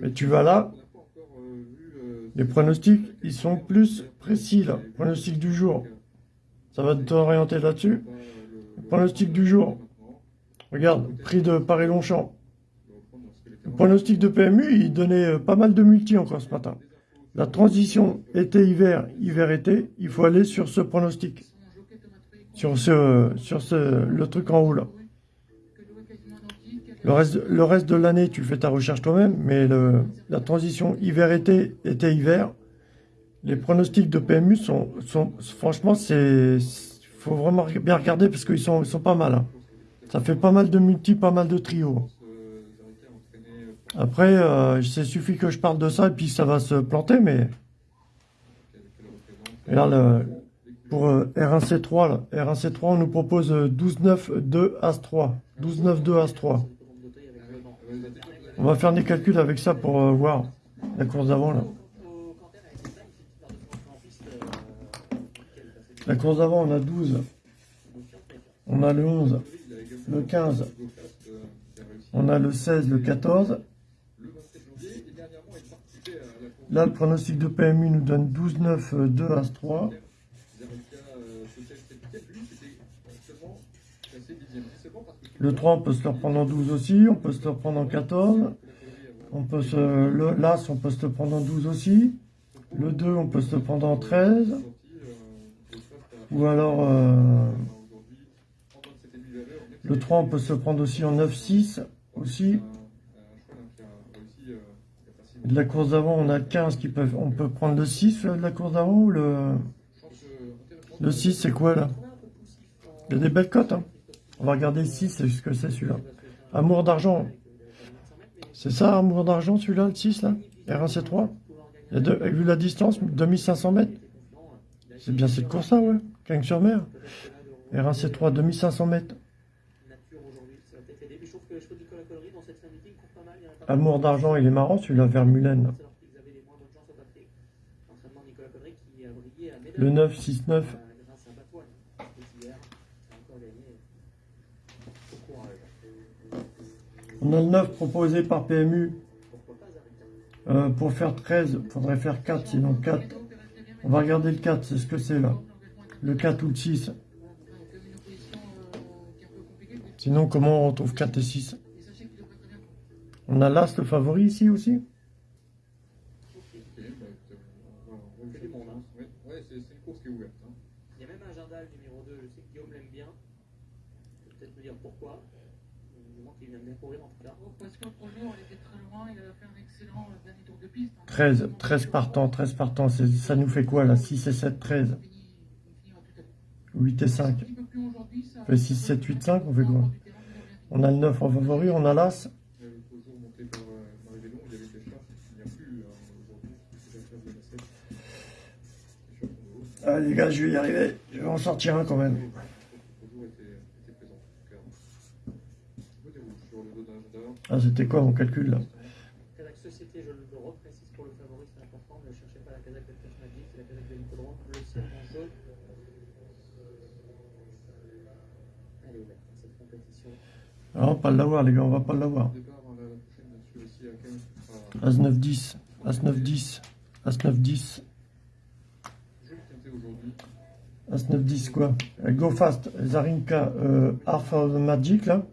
Mais tu vas là, les pronostics, ils sont plus précis, là. Pronostic du jour. Ça va t'orienter là-dessus? Pronostic du jour. Regarde, prix de Paris-Longchamp. Pronostic de PMU, il donnait euh, pas mal de multi encore ce matin. La transition été-hiver, hiver-été, il faut aller sur ce pronostic. Sur ce, sur ce, le truc en haut là. Le reste, le reste de l'année, tu fais ta recherche toi-même, mais la transition hiver-été, été-hiver, les pronostics de PMU sont, sont franchement, c'est, faut vraiment bien regarder parce qu'ils sont, ils sont pas mal. hein. Ça fait pas mal de multi, pas mal de trios. Après, euh, c'est suffit que je parle de ça et puis ça va se planter, mais là, le- pour euh, R1C3, là, R1C3, on nous propose euh, 12-9-2 As-3. 12-9-2 As-3. On va faire des calculs avec ça pour euh, voir la course d'avant là. La course d'avant, on a 12, on a le 11, le 15, on a le 16, le 14. Là, le pronostic de PMU nous donne 12-9-2 As-3. Le 3, on peut se le reprendre en 12 aussi, on peut se le reprendre en 14. On peut se, le, l'As, on peut se le prendre en 12 aussi. Le 2, on peut se le prendre en 13. Ou alors, euh, le 3, on peut se le prendre aussi en 9-6 aussi. De la course d'avant, on a 15 qui peuvent, on peut prendre le 6 euh, de la course d'avant ou le, le 6, c'est quoi là? Il y a des belles cotes, hein. On va regarder si c'est ce que c'est celui-là. Amour d'argent. C'est ça, amour d'argent, celui-là, le 6, là? R1C3 Il vu la distance, 2500 mètres. C'est bien cette course-là, ouais. Cagnes sur mer. R1C3, 2500 mètres. Amour d'argent, il est marrant, celui-là, vers Mulen. Le 969 On a le 9 proposé par PMU. Euh, pour faire 13, il faudrait faire 4, sinon 4. On va regarder le 4, c'est ce que c'est là. Le 4 ou le 6. Sinon, comment on retrouve 4 et 6 On a l'As, le favori ici aussi est ouverte. hein. Il y a même un Jardal numéro 2, je sais que Guillaume l'aime bien. Je peux peut-être me dire pourquoi. Du moins qu'il vient de découvrir en tout cas. Oh, Parce qu'autre jour, il était très loin, il avait fait un excellent euh, dernier tour de piste. hein. 13, 13 partants, 13 partants, ça nous fait quoi là 6 et 7, 13. Il finit- il finit en tout à l'heure. 8 et 5. Un petit peu plus aujourd'hui, ça- fait 6, 7, 8, 5, on fait quoi? On a le 9 en favori, on a l'As. Il y avait le poteau monté par euh, Marie Bellon, il y avait Deschamps, il n'y a plus hein, aujourd'hui, c'est la classe de la 7. Et sur le fond de haut. Ah les gars, je vais y arriver. Je vais en sortir un quand même. Le poteau était, était présent, clairement. On déroule sur le dos d'un gendarme. Ah, c'était quoi mon calcul là Société, je le reprécise pour le favori, c'est important. Ne cherchez pas la Kazakh de c'est la Kazakh de l'Hippodrome. Le ciel en jaune. Elle est ouverte, cette compétition. Ah, on va pas l'avoir les gars, on va pas l'avoir. As 9, 10. As 9, 10. As 9, 10. Jules Quintet aujourd'hui. As 9, 10 quoi Euh, Go Fast, Zarinka, euh, Half of the Magic là.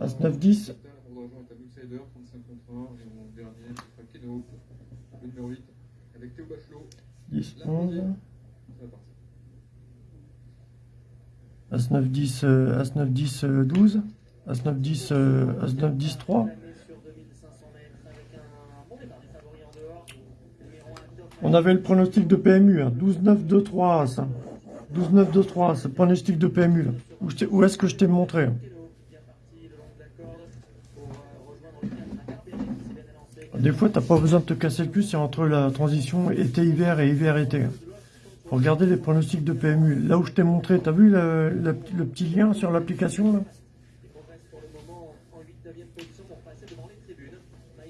As 9, 10. Mon argent est à Outsider, 35 contre 1. Et mon dernier, ce sera Keno, le numéro 8, avec Théo Bachelot. 10, La 11. première, c'est parti. As 9, 10, euh, As 9, 10, euh, 12. As 9, 10, euh, As 9, 10, 3. L'année sur 2500 mètres avec un bon départ des favoris en dehors. Numéro 1, Doc On avait le pronostic de PMU, hein. 12, 9, 2, 3 As. hein. 12, 9, 2, 3 C'est le pronostic de PMU là. Où, où est-ce que je t'ai montré hein Des fois, t'as pas besoin de te casser le cul, c'est entre la transition été-hiver et hiver-été. Faut regarder les pronostics de PMU. Là où je t'ai montré, t'as vu le, petit lien sur l'application là? Il progresse pour le moment en 8-9e position pour passer devant les tribunes.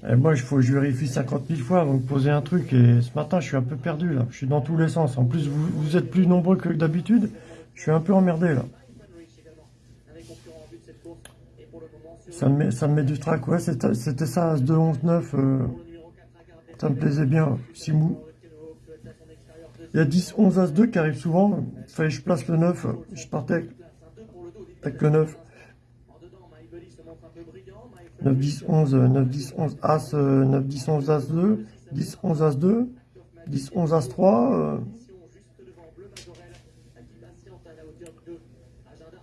Et moi, il faut que je vérifie 50 000 fois avant de poser un truc. Et ce matin, je suis un peu perdu là. Je suis dans tous les sens. En plus, vous, vous êtes plus nombreux que d'habitude. Je suis un peu emmerdé là. Rich également, un des concurrents en vue de cette course. Et pour le moment, sur Ça me met, ça me met du trac. Ouais, c'était ça, As 2, 11, 9. euh, le numéro 4 à Carpéry. ça me plaisait bien. Simou. Il y a 10, 11, As 2 qui arrive souvent. Fallait que je place le 9. Je partais avec, Place un 2 pour le dos. avec le 9. En dedans, Maïbeli se montre un peu brillant. 9, 10, 11, euh, 9, 10, 11, As, euh, 9, 10, 11, As 2, 10, 11, As 2, 10, 11, As 3, euh, juste devant Bleu Majorel qui patiente à la hauteur de 2 agenda.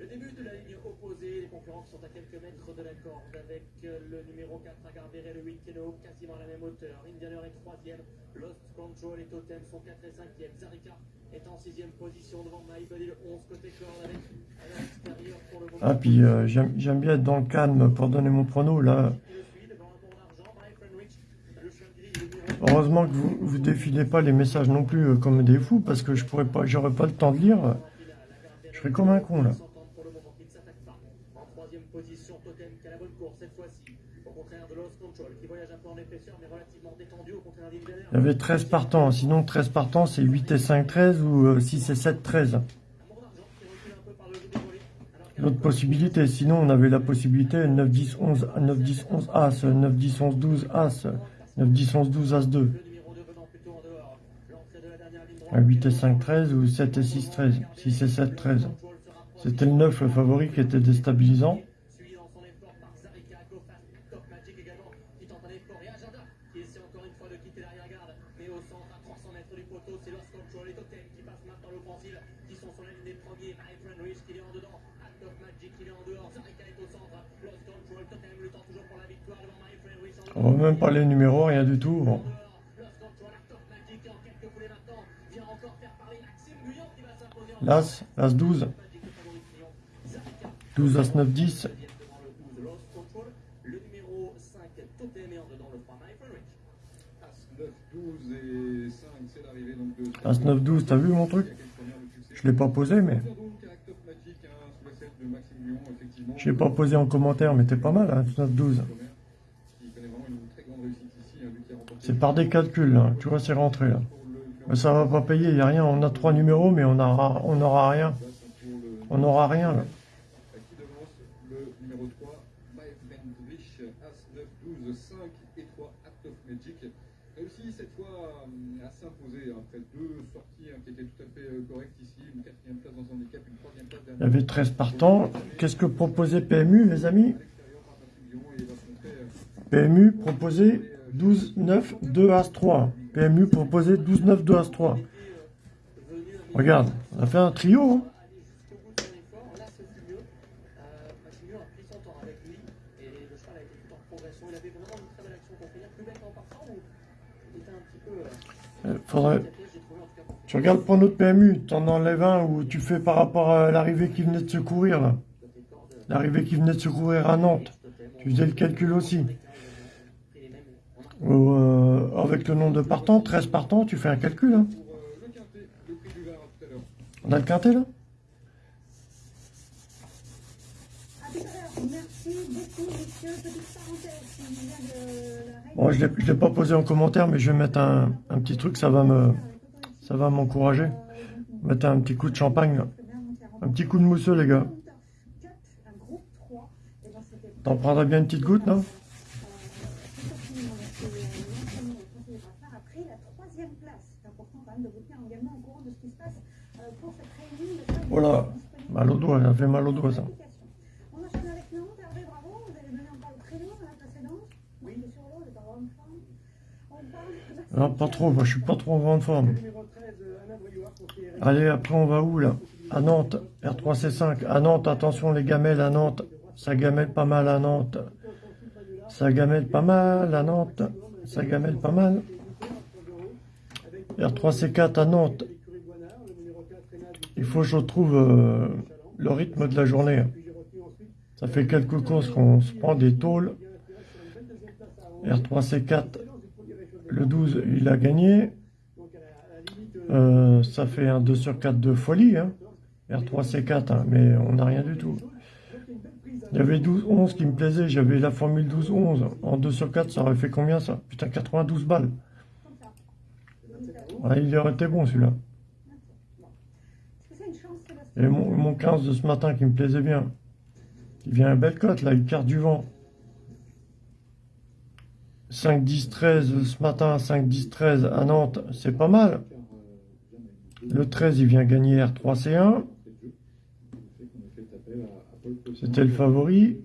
Le début de la ligne opposée, les concurrents qui sont à quelques mètres de la corde avec euh, le numéro 4 à Garberet, le 8 Keno, quasiment à la même hauteur. Indianer est 3ème, Control et Totem sont 4 et 5ème. Zarika est en 6ème position devant Maïbeli, le 11 côté corde avec à l'extérieur pour le moment. Ah, puis euh, j'aime j'aime bien être dans le calme pour donner mon prono, là. Heureusement que vous vous défilez pas les messages non plus euh, comme des fous, parce que je pourrais pas, j'aurais pas le temps de lire. Je serais comme un con, là. position, Totem qui a la bonne course cette fois-ci. Au contraire de Lost Control qui voyage un peu en épaisseur mais relativement Il y avait 13 partants, sinon 13 partants c'est 8 et 5, 13 ou euh, 6 et 7, 13. Un bon d'argent qui recule un peu par le jeu déroulé. Alors qu'à L'autre possibilité, sinon on avait la possibilité 9, 10, 11, 9, 10, 11, As, 9, 10, 11, 12, As, 9, 10, 11, 12, As 2. le numéro 2 venant plutôt en dehors. L'entrée de la dernière ligne droite. À 8 et 5, 13 ou 7 et 6, 13. 6 et 7, 13. C'était le 9 le favori qui était déstabilisant. Suivi dans son effort par Zarika, Gofast, Top Magic également, qui tente un effort, et Agenda, qui essaie encore une fois de quitter l'arrière-garde, mais au centre, à 300 mètres du poteau, c'est Lost Control et Totem qui passent maintenant l'offensive, qui sont sur la ligne des premiers, My Friend Rich qui est en dedans, à Top Magic qui est en dehors, Zarika est au centre, Lost Control, Totem luttant toujours pour la victoire devant My Friend Rich en On voit même pas les numéros, rien du tout. Bon. L'As, As 12. 12, As 9, 10. devant le 12 Lost Control, le numéro 5 Totem et en dedans le 3 My Friend Rich. As 9, 12 et 5, c'est l'arrivée donc de. As 9, 12, t'as vu mon truc? Je l'ai pas posé, mais. Je l'ai pas posé en commentaire, mais t'es pas mal, hein, 9, 12. Qui connaît vraiment une très grande réussite ici, hein, vu qu'il a remporté. C'est par des calculs, là. Tu vois, c'est rentré, là. Mais ça va pas payer, y a rien. On a trois numéros, mais on aura, on rien. On aura rien, là. Qui devance le numéro 3, My Friend Rich, As 9, 12, 5 et 3, Act of Magic. Réussi cette fois à s'imposer après deux sorties hein, qui étaient tout à fait correctes ici. Une quatrième place dans son handicap, une troisième place Il y avait 13 partants. Qu'est-ce que proposait PMU, les amis? PMU proposait 12, 9, 2 As 3. PMU proposait 12, 9, 2 As 3. Regarde, on a fait un trio. hein. Là. Euh, ou Faudrait, tu regardes pour notre PMU, t'en enlèves un où tu fais par rapport à l'arrivée qui venait de secourir là. côté corde. L'arrivée qui venait de secourir à Nantes. Tu faisais le calcul aussi. Pris les mêmes. On a Ou, euh, avec le nombre de partants, 13 partants, tu fais un calcul. Hein. On a le quintet là? Bon, je ne l'ai pas posé en commentaire, mais je vais mettre un, petit truc, ça va me, m'encourager. Mettre un petit coup de champagne, un petit coup de mousseux, les gars. T'en prendrais bien une petite goutte, non Après la troisième place, c'est important quand même de vous tenir également au courant de ce qui se passe euh, pour cette réunion. de table Voilà. Mal au doigt, ça fait mal au doigt, ça. Non, pas trop, moi je suis pas trop en grande forme. Numéro 13, Alain Briouard, conseiller Allez, après on va où là? À Nantes, R3C5. À Nantes, attention les gamelles à Nantes. Ça gamelle pas mal à Nantes. Ça gamelle pas mal à Nantes. Ça gamelle pas mal. R3C4 à Nantes. Il faut que je retrouve euh, le rythme de la journée. Ça fait quelques courses qu'on se prend des tôles. R3C4, le 12, il a gagné. Euh, ça fait un 2 sur 4 de folie. Hein. R3C4, hein, mais on n'a rien du tout. Il y avait 12-11 qui me plaisait. J'avais la formule 12-11. En 2 sur 4, ça aurait fait combien ça? Putain, 92 balles. Il aurait été bon celui-là. Est-ce que c'est une chance, Sébastien Et mon, mon 15 de ce matin qui me plaisait bien. Il vient à belle cote là, il carte du vent. 5, 10, 13 ce matin, 5, 10, 13 à Nantes, c'est pas mal. Le 13, il vient gagner R3C1. C'était le favori.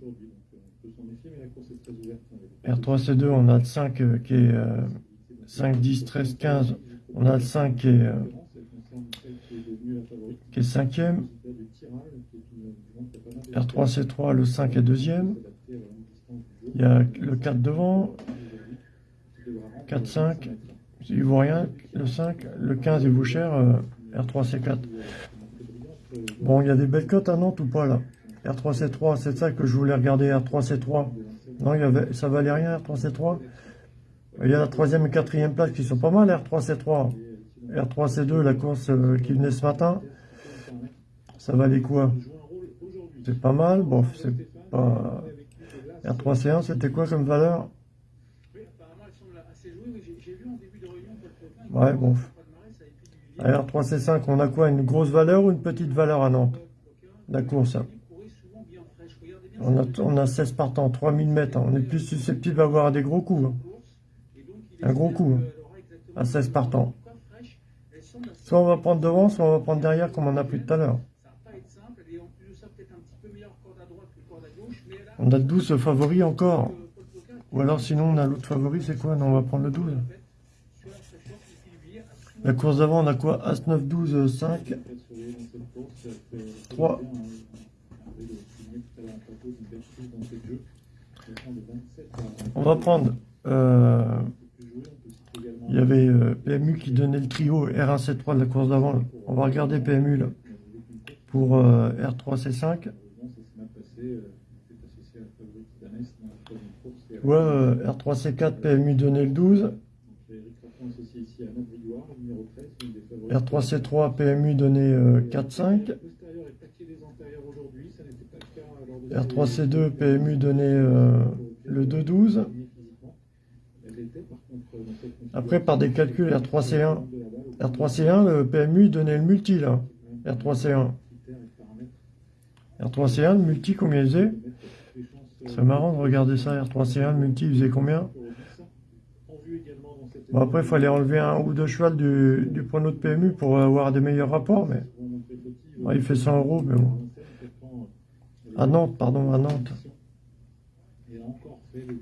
R3C2, on a le 5 euh, qui est euh, 5, 10, 13, 15. On a le 5 qui est, euh, qui est cinquième. R3C3, le 5 est deuxième. Il y a le 4 devant. 4, 5. Il vaut rien. Le 5, le 15, il vaut cher. euh, R3C4. Bon, il y a des belles cotes à Nantes ou pas là? R3C3, c'est ça que je voulais regarder. R3C3. Non, il y avait, ça valait rien, R3C3. Il y a la troisième et quatrième place qui sont pas mal, R3C3. R3C2, la course euh, qui venait ce matin. Ça valait quoi? C'est pas mal. Bon, c'est pas. R3C1, c'était quoi comme valeur? Ouais, bon. Palmarès, ça avait pu diviser. À R3C5, on a quoi? Une grosse valeur ou une petite valeur à Nantes? La course. hein. On a, on a 16 partants, 3000 mètres. hein. On est plus susceptible d'avoir des gros coups. hein. Un gros coup, À 16 partants. Soit on va prendre devant, soit on va prendre derrière, comme on a pris tout à l'heure. Ça va pas être simple. Elle est en plus de ça peut-être un petit peu meilleure corde à droite que corde à gauche. Mais elle a On a le 12 favori encore. Ou alors sinon, on a l'autre favori, c'est quoi? Non, on va prendre le 12. sur la fraîcheur qui fait billet absolument La course d'avant, on a quoi? As 9, 12, 5. 3. On va prendre. euh, il y avait euh, PMU qui donnait le trio R1C3 de la course d'avant. On va regarder PMU là. Pour euh, R3C5. Ouais, euh, R3C4 PMU donnait le 12. R3C3 PMU euh, 4-5. R3C2 PMU donnait euh, le 2-12. Après, par des calculs, R3C1, R3C1, le PMU donnait le multi là. R3C1. R3C1, le multi, combien il faisait? C'est marrant de regarder ça. R3C1, le multi, il faisait combien Bon, après, il fallait enlever un ou deux chevals du, du prono de PMU pour avoir des meilleurs rapports, mais ouais, il fait 100 euros, mais bon. À Nantes, pardon, à Nantes.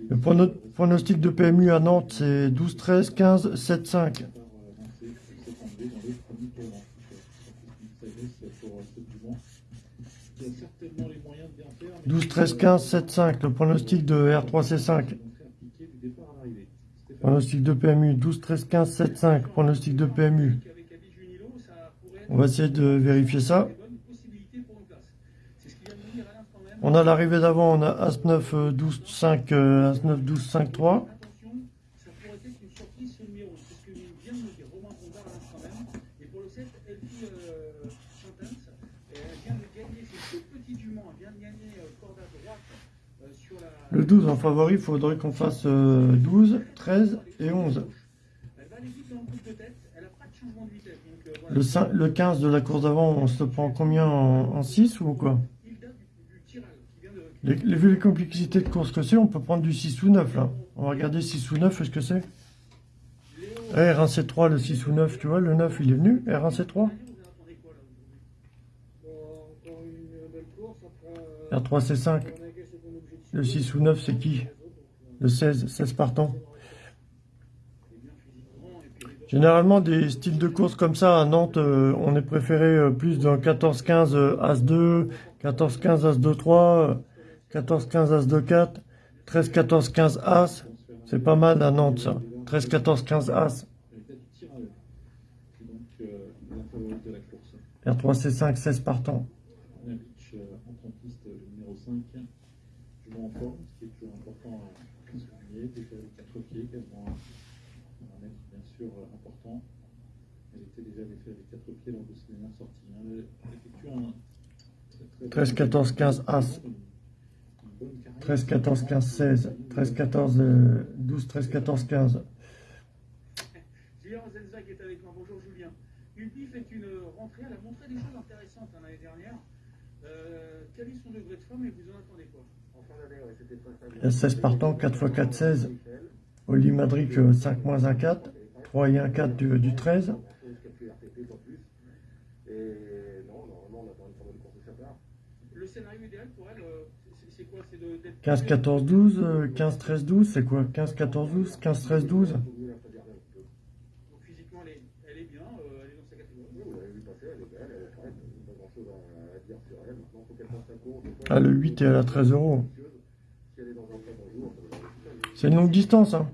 Le prono- pronostic de PMU à Nantes, c'est 12, 13, 15, 7, 5. pour ce Dumont. Il a certainement les moyens de bien faire. mais 12, 13, 15, 7, 5. Le pronostic de R3C5. donc très appliqué du départ à l'arrivée. Stéphane Pronostic de PMU. 12, 13, 15, 7, 5. Pronostic de PMU. On va essayer de vérifier ça. On a l'arrivée d'avant, on a As-9, euh, 12, 5, euh, As-9, 12, 5, 3. Attention, ça pourrait être une surprise ce numéro. C'est ce que vient de nous dire Romain Bondard à l'instant même. Et pour le 7, Elfie euh, Chantens, elle vient de gagner, c'est tout petit du Mans, elle vient de gagner euh, corde à droite euh, sur la. Le 12 en favori, il faudrait qu'on fasse euh, 12, 13 et 11. Elle va aller vite dans le coup de tête, elle n'a pas de changement de vitesse. Donc euh, voilà. Le, 5 le 15 de la course d'avant, on se prend combien en, en 6 ou quoi? Les, les- Vu les complexités de course que c'est, on peut prendre du 6 ou 9 là. On va regarder 6 ou 9, est-ce que c'est? Eh, R1C3, le 6 ou 9, tu vois, le 9 il est venu, R1C3 vous attendez quoi là aujourd'hui Encore une belle course. Après, R3C5, on a gagné son objectif. Le 6 ou 9 c'est qui Le 16, 16 partants. Généralement, des styles de course comme ça à Nantes, euh, on est préféré euh, plus d'un 14-15 euh, As-2, 14-15 As-2-3, 14-15 As-2-4, 13-14-15 As. C'est pas mal à Nantes ça. 13-14-15 As. Véritable tir à l'heure. Et donc, euh, la favorite de la course. R3C5, 16 partants. On a Beach euh, en trempiste, le numéro 5, toujours en forme, ce qui est toujours important à souligner. Déjà les 4 pieds, également un mètre bien sûr important. Elle était déjà défait avec 4 pieds lors de ses dernières sorties. hein. Elle elle effectue un très, très 13, 14, 15 As. Une bonne carrière. 13, 14, 15, 16. 13, 14, euh, 12, 13, 14, 15. Julien Rosenzac est avec moi. Bonjour Julien. Ulpi fait une rentrée, elle a montré des choses intéressantes hein, l'année dernière. Euh, quel est son degré de forme et vous en attendez quoi En fin d'année, ouais, c'était très stable. Il y a 16 partants, 4 x 4, 16. Oli Madric, euh, 5 moins 1, 4. 3 et 1, 4 du, du 13. Quelques RTT, pas plus. Et non, normalement, on attend une forme de course de sa part. Le scénario idéal pour elle, euh, c'est- quoi? C'est de- d'être 15, 14, 12. euh, 15, 13, 12. C'est quoi? 15, 14, 12. 15, 13, 12. Faut mieux la préserver un petit peu. Donc physiquement, elle est, elle est bien, euh, elle est dans sa catégorie. L'avez vu passer, elle est belle, elle est. Pas grand chose à, à dire sur elle. Maintenant, faut qu'elle course. Ah, le 8 est à la 13 euros. Si elle est dans un très bon jour, ça va aller tout seul. C'est une longue distance, hein.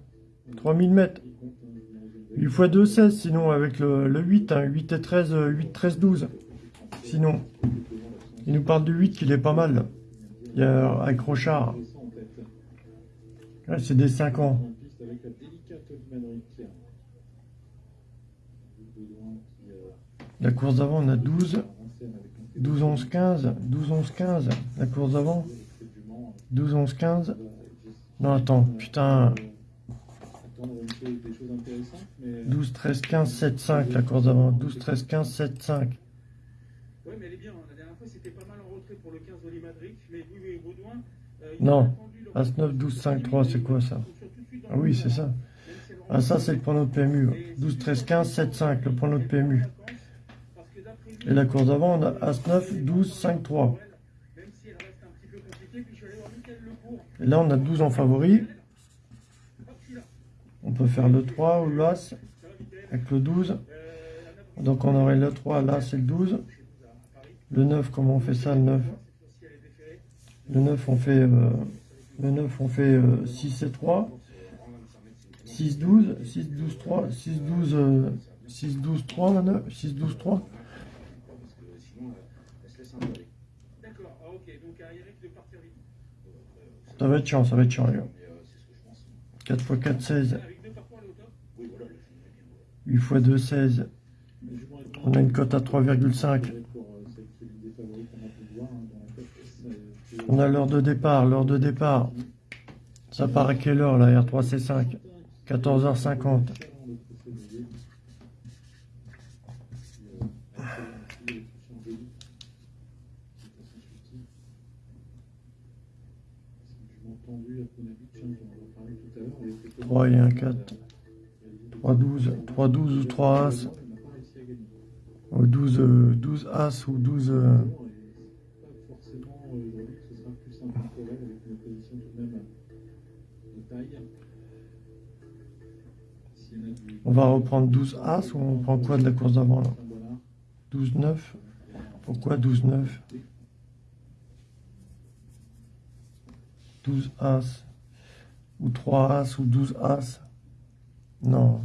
3000 mètres. Il compte un numéro 2. 8 x 2, 16. Sinon, avec le, le 8, hein. 8 et 13, euh, 8, 13, 12. Sinon, il nous parle du 8 qu'il est pas mal. Il y a avec Rochard. c'est des 5 ans. La course d'avant, on a 12. en scène avec un 12, 11, 15. 12, 11, 15. La course d'avant. du Mans. 12, 11, 15. Non, attends, putain. Attendre une chose- des choses intéressantes, mais 12, 13, 15, 7, 5. La course d'avant. 12, 13, 15, 7, 5. Oui, mais elle est bien. La dernière fois, c'était pas mal en retrait pour le 15 d'Oli Madrid. Mais oui, oui, Baudouin. euh, Non. As 9, 12, 5, 3. C'est quoi ça? Ah oui, c'est ça. Ah, ça, c'est le prono de PMU. 12, 13, 15, 7, 5. Le prono de PMU. Et la course d'avant, on a As 9, 12, 5, 3. Même si elle reste un petit peu compliquée, puis je suis allé voir Michael Lecourt. Et là, on a 12 en favori. On peut faire le 3 ou l'As avec le 12. Euh, la neuf, Donc, on aurait le 3, l'As et le 12. chez vous à Paris. Le 9, comment on fait ça, le 9 Cette fois-ci, elle est déférée. Le 9, on fait, euh, le 9, on fait euh, 6 et 3. 6, 12, 6, 12, 3, 6, 12, euh, 6, 12, 3, le 9, 6, 12, 3. D'accord, ah, ok. Donc, à Eric de partir vite. Ça va être chiant, ça va être chiant, les gars. 4 x 4, 16. Avec deux parcours, elle est au top. 8 x 2, 16. On a une cote à 3,5. pour euh, celle qui est l'une des favorites qu'on a pu voir hein, dans la cote, euh, c'est- On a l'heure de départ, l'heure de départ. Ça part à quelle heure, la R3C5 14h50. euh, 3 et 1, 4. 3, 12. 3, 12 ou 3 As. Ou 12, euh, 12 As ou 12... euh, on va reprendre 12 As ou on prend quoi de la course d'avant là? Saint-Bonnard, 12, 9. Pourquoi 12-9 12 As. Ou 3 As, ou 12 As. Non.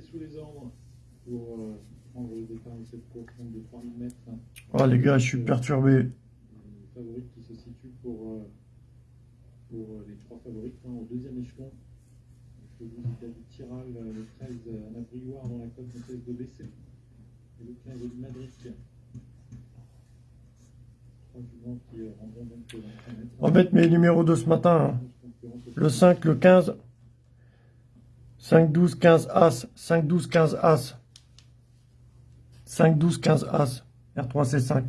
Sous les ordres pour euh, prendre le départ de cette course de 3000 mètres. hein. Oh les gars, je suis perturbé. Les favorites qui se situent pour, euh, pour euh, les trois favorites hein, au deuxième échelon. 12 David Tiral, le 13 euh, Anna Briouard dans la de baisser. Et le 15 Oli Madrid. Trois juments qui rendront donc le 25 mètres. On va mettre mes numéros de ce matin. hein. Le 5, le 15. 5, 12, 15 As. 5, 12, 15 As. 5, 12, 15 As. R3C5.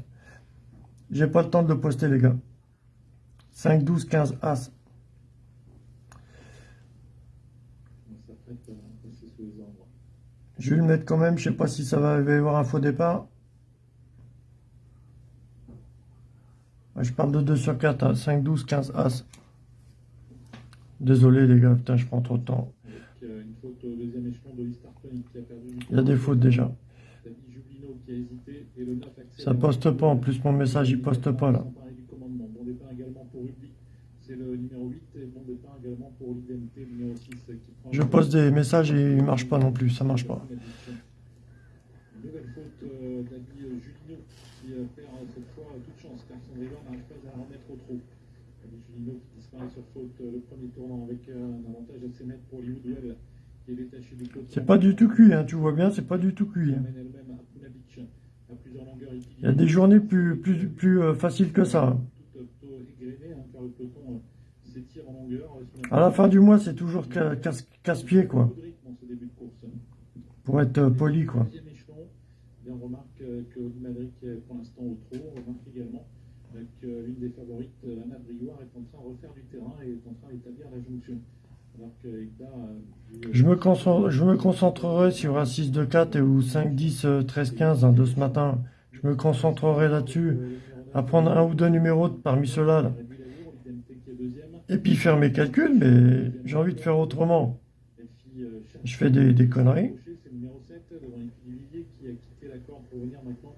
J'ai pas le temps de le poster, les gars. 5, 12, 15 As. Je vais le mettre quand même. Je sais pas si ça va y avoir un faux départ. Je parle de 2 sur 4. hein. 5, 12, 15 As. Désolé, les gars. Putain, je prends trop de temps. Il y a des fautes déjà. David Jublino qui a hésité et le 9 Axel Ça poste pas. En plus, mon message, il poste pas, là. S'emparer du commandement. Bon départ également pour Rugby, c'est le numéro 8 et bon départ également pour l'identité le numéro 6 qui prend Je poste des messages et ils marchent pas non plus. Ça marche pas. Une nouvelle faute euh, d'Ali Julino qui euh, perd euh, cette fois euh, toute chance car son rival n'arrive pas à la remettre au trou. Ali Julino qui disparaît sur faute euh, le premier tournant avec euh, un avantage à 7 mètres pour Liudwell qui est détaché du côté. C'est pas du tout cuit, hein. Tu vois bien, c'est pas du tout cuit. hein. Il y a des journées plus, plus, plus euh, faciles que ça. hein. Hein, euh, euh, À la fin du mois, c'est toujours ca- casse- casse-pied, quoi. Course. Pour être poli, quoi. On remarque que pour l'instant au trot. On remarque également l'une des favorites, euh, Anna Briouard, est en train de refaire du terrain et est en train d'établir la jonction. Alors que euh, Je me, concentre, je me concentrerai sur un 6 2 4 et ou 5 10 euh, 13 15 hein, de ce matin. Je me concentrerai là-dessus. À prendre un ou deux numéros parmi ceux-là. là. Et puis faire mes calculs, mais j'ai envie de faire autrement. Je fais des, des conneries. C'est le numéro 7 devant Elfie Duvillier qui a quitté la corde pour venir maintenant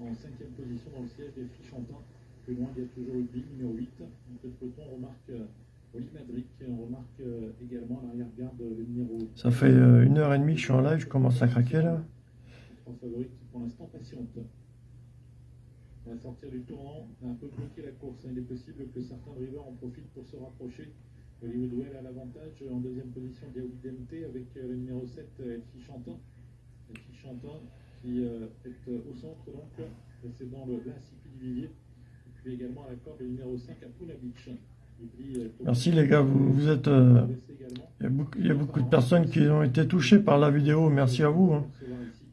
en cinquième position dans le siège d'Elfie Chantin. Plus loin, il y a toujours Rugby, numéro 8. Donc le peloton remarque euh, Oli Madrid, on remarque euh, également à l'arrière-garde euh, le numéro Ça fait une heure et demie que je suis en live, je commence à craquer là. Trois favorites qui pour l'instant patientent. À la sortir du tournant, on a un peu bloqué la course. Il est possible que certains drivers en profitent pour se rapprocher. Hollywood Well a l'avantage en deuxième position Diaoui DMT avec le numéro 7 euh, Elfie Chantin. Elfie Chantin qui est au centre donc, précédant le l'Incipit du Vivier. Et puis également à la corde le numéro 5 à Puna Beach. Oublie, euh, Merci les gars, vous, vous êtes... euh. Il y, a beaucoup, il y a beaucoup de personnes qui ont été touchées par la vidéo, merci à vous. hein.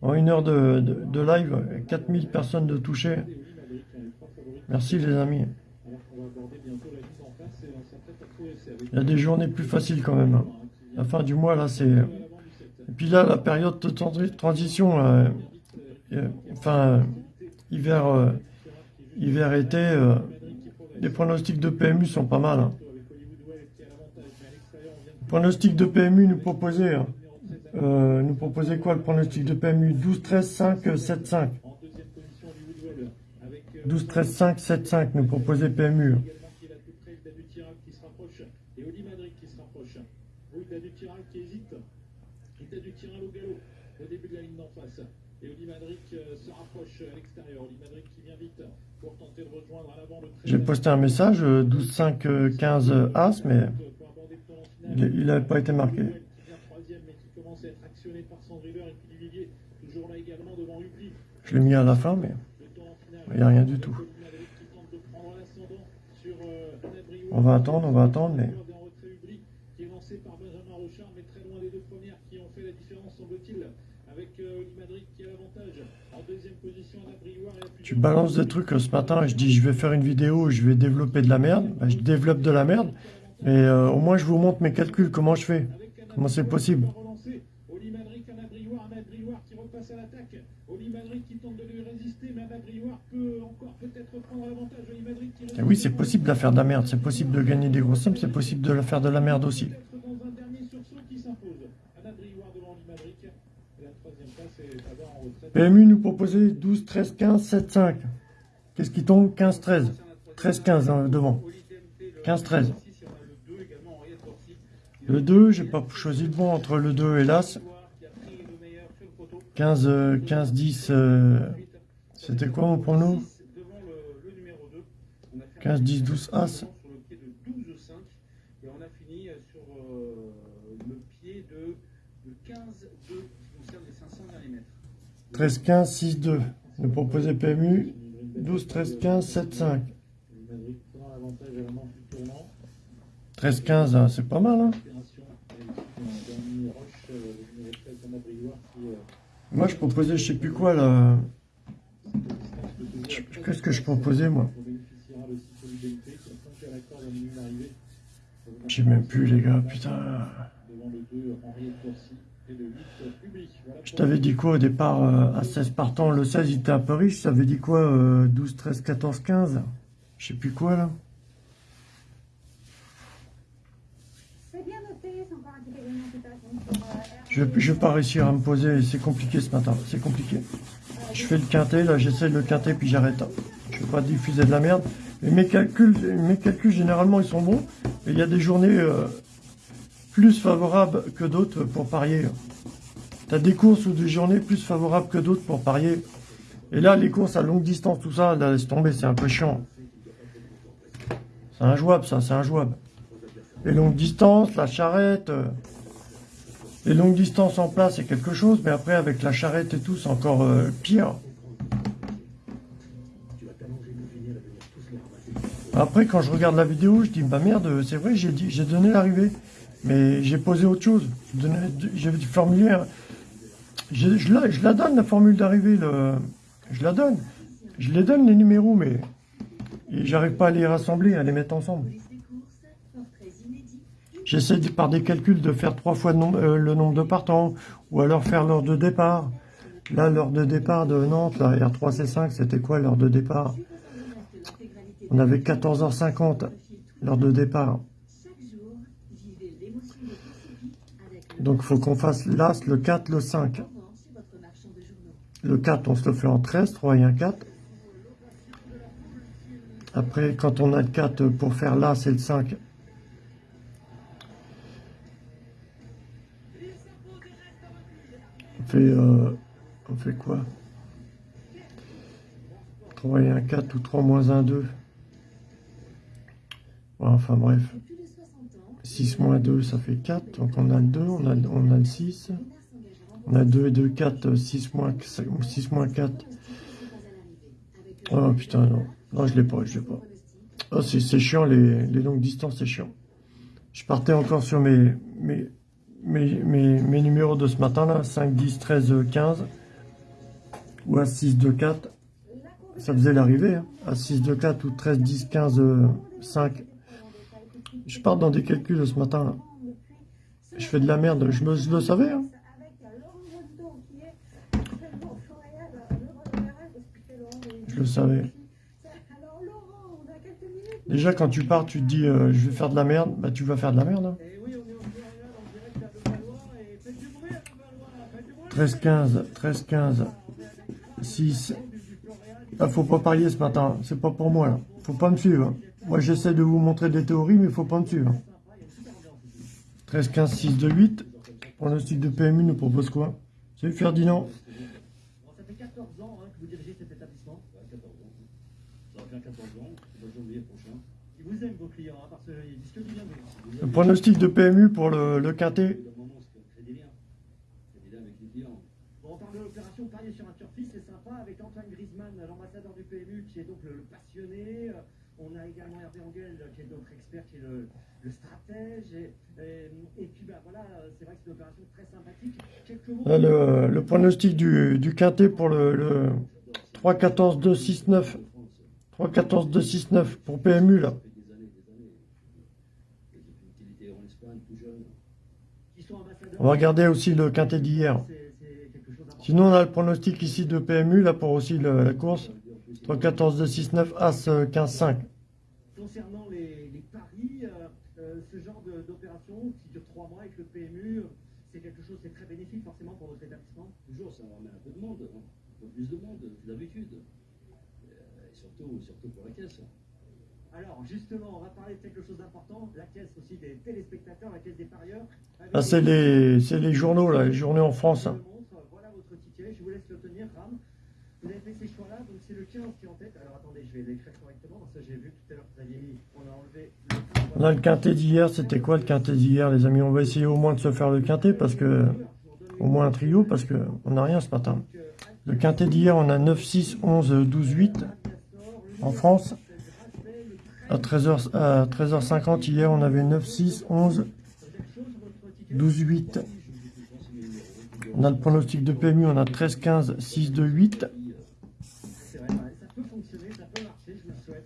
En une heure de, de, de live, 4000 personnes de touchées. Merci les amis. Il y a des journées plus faciles quand même. hein. La fin du mois là, c'est... Et puis là, la période de tran- transition, euh, enfin, euh, hiver, hiver-été, euh, les pronostics de PMU sont pas mal. hein. Le pronostic de PMU nous proposait, hein, euh, nous proposait quoi le pronostic de PMU 12, 13, 5, 7, 5. 12, 13, 5, 7, 5 nous proposait PMU. rapproche et Oli Madrid euh, se rapproche à l'extérieur. Oli Madrid qui vient vite J'ai posté un message, euh, 12, 5, euh, 15 euh, As, mais il n'avait pas été marqué. Je l'ai mis à la fin, mais il n'y a rien du tout. Euh. On va attendre, on va attendre, mais En retrait Hubli, qui est lancé par Benjamin Rochard, mais très loin des deux premières qui ont fait la différence, semble-t-il, avec euh, Oli Madrid qui a l'avantage. En deuxième position, Anna Briouard et la plus tu balances des trucs euh, ce matin, je dis je vais faire une vidéo, je vais développer de la merde, Bah, je développe de la merde, mais euh, au moins je vous montre mes calculs, comment je fais, comment c'est possible. Et oui, c'est possible de la faire de la merde, c'est possible de gagner des grosses sommes, c'est possible de la faire de la merde aussi. Peut-être dans un dernier sursaut qui s'impose. Anna Briouard devant Oli Madrid. Et la troisième place est Tabar en retraite PMU nous proposait 12, 13, 15, 7, 5. Qu'est-ce qui tombe? 15, 13. 13, 15 hein, devant. 15, 13. Le 2, j'ai pas choisi le bon entre le 2 et l'As. 15, euh, 15, 10, euh, c'était quoi mon prono 15, 10, 12, As. Sur le pied de 12, 5. Et on a fini sur euh, le pied de, de 15, 2 qui concerne les 500 derniers mètres. 13, 15, 6, 2. Nous proposait PMU 12, 13, 15, 7, 5. Madrid prend l'avantage à la manche du tournant. 13, 15, hein, c'est pas mal. Hein Opération. Et puis, un dernier rush, le numéro 13, Thomas Briouard, qui, Moi, je proposais je sais plus quoi là. le Qu'est-ce que je proposais moi. Je sais même plus les gars, putain. Devant le 2, Henriette Corsi. Et le 8, Public. Voilà Je t'avais dit quoi au départ euh, à 16 partants? Le 16 il était un peu riche, ça avait dit quoi euh, 12, 13, 14, 15 Je sais plus quoi là. Euh, Je, je vais pas réussir à me poser, c'est compliqué ce matin, c'est compliqué. Je fais le quintet, là j'essaie le quintet puis j'arrête. Je vais pas diffuser de la merde. Mais mes calculs, mes calculs généralement ils sont bons. Et il y a des journées euh, plus favorables que d'autres pour parier. T'as des courses ou des journées plus favorables que d'autres pour parier. Et là, les courses à longue distance, tout ça, là, laisse tomber, c'est un peu chiant. C'est injouable, ça, c'est injouable. Les longues distances, la charrette. euh, les longues distances en place, c'est quelque chose, mais après, avec la charrette et tout, c'est encore euh, pire. Après, quand je regarde la vidéo, je dis, bah merde, c'est vrai, j'ai donné l'arrivée, mais j'ai posé autre chose. J'ai formulé, un- je, la, la donne, la formule d'arrivée, je la donne. Je les donne, les numéros, mais j'arrive pas à les rassembler, à les mettre ensemble. J'essaie par des calculs de faire trois fois euh, le nombre de partants, ou alors faire l'heure de départ. Là, l'heure de départ de Nantes, la R3C5, c'était quoi l'heure de départ? On avait 14h50, l'heure de départ. Donc, il faut qu'on fasse l'As, le 4, le 5. Le 4, on se le fait en 13, 3 et 1, 4. Après, quand on a le 4 pour faire l'As et le 5, on fait, euh, on fait quoi? 3 et 1, 4 ou 3 moins 1, 2. Ouais, enfin bref. 6 moins 2, ça fait 4. Donc on a le 2, on a, le 6. On a 2 et 2, 4. 6 moins, 6 moins 4. Oh putain, non. Non, je l'ai pas, je l'ai pas. Oh, c'est chiant, les, les longues distances, c'est chiant. Je partais encore sur mes, mes, numéros de ce matin, là. 5, 10, 13, 15. Ou à 6, 2, 4. Ça faisait l'arrivée, hein. À 6, 2, 4 ou 13, 10, 15, euh, 5. Je pars dans des calculs ce matin. Je fais de la merde, je, me, le savais, hein. Je le savais. Déjà, quand tu pars, tu te dis, euh, je vais faire de la merde, bah tu vas faire de la merde, hein. Et oui, on est en Montréal en direct à Levallois et faites du bruit à Levallois, faites du bruit. 13, 15, 13, 15, 6. Ah, faut pas parier ce matin, c'est pas pour moi, là. Faut pas me suivre. Moi, j'essaie de vous montrer des théories, mais faut pas me suivre. 13, 15, 6, 2, 8. Pronostic de PMU nous propose quoi? Salut Ferdinand. Ça fait 14 ans que vous dirigez cet établissement. 14 ans. Ça va faire 14 ans, janvier prochain. Ils vous aiment, vos clients, parce qu'ils disent que du bien. Le pronostic de PMU pour le, le quintet. Au moment où on crée des liens. Crée des liens avec les clients. Bon, on parle de l'opération parier sur un turfiste, c'est sympa, avec Antoine Griezmann, l'ambassadeur du PMU, qui est donc le, le passionné. Euh, On a également Hervé Angel, euh, qui est notre expert, qui est le, le stratège. Et, et, et puis, bah, voilà, euh, c'est vrai que c'est une opération très sympathique. Quelques mots. Le, le pronostic du, du quintet pour le, le 3, 14, 2, 6, 9. 3, 14, 2, 6, 9 pour PMU, là. On va regarder aussi le quintet d'hier. Sinon, on a le pronostic ici de PMU, là, pour aussi le- la course. 3, 14, 2, 6, 9, As, euh, 15, 5. Concernant les, les paris, euh, euh, ce genre de- d'opération qui dure trois mois avec le PMU, euh, c'est quelque chose qui est très bénéfique forcément pour votre établissement. Toujours, ça ramène un peu de monde. hein. plus de monde que d'habitude. Et, euh, et surtout, surtout pour la caisse. Alors, justement, on va parler de quelque chose d'important, la caisse aussi des téléspectateurs, la caisse des parieurs. Ah, c'est les, c'est les journaux, là, les journaux en France. hein. Voilà votre ticket, je vous laisse le tenir, Ram. Vous avez fait ces choix-là, donc c'est le 15 qui est en tête. Alors attendez, je vais l'écrire correctement, parce que j'ai vu tout à l'heure que vous aviez mis, on a enlevé le On a le quintet d'hier, c'était quoi le quintet d'hier, les amis? On va essayer au moins de se faire le quintet, parce que... Au moins un trio, parce que on n'a rien ce matin. Le quintet d'hier, on a 9, 6, 11, 12, 8 en France. À 13h, à 13h50 hier, on avait 9, 6, 11, 12, 8. On a le pronostic de PMU, on a 13, 15, 6, 2, 8. C'est vrai, ouais, ça peut fonctionner, ça peut marcher, je vous le souhaite.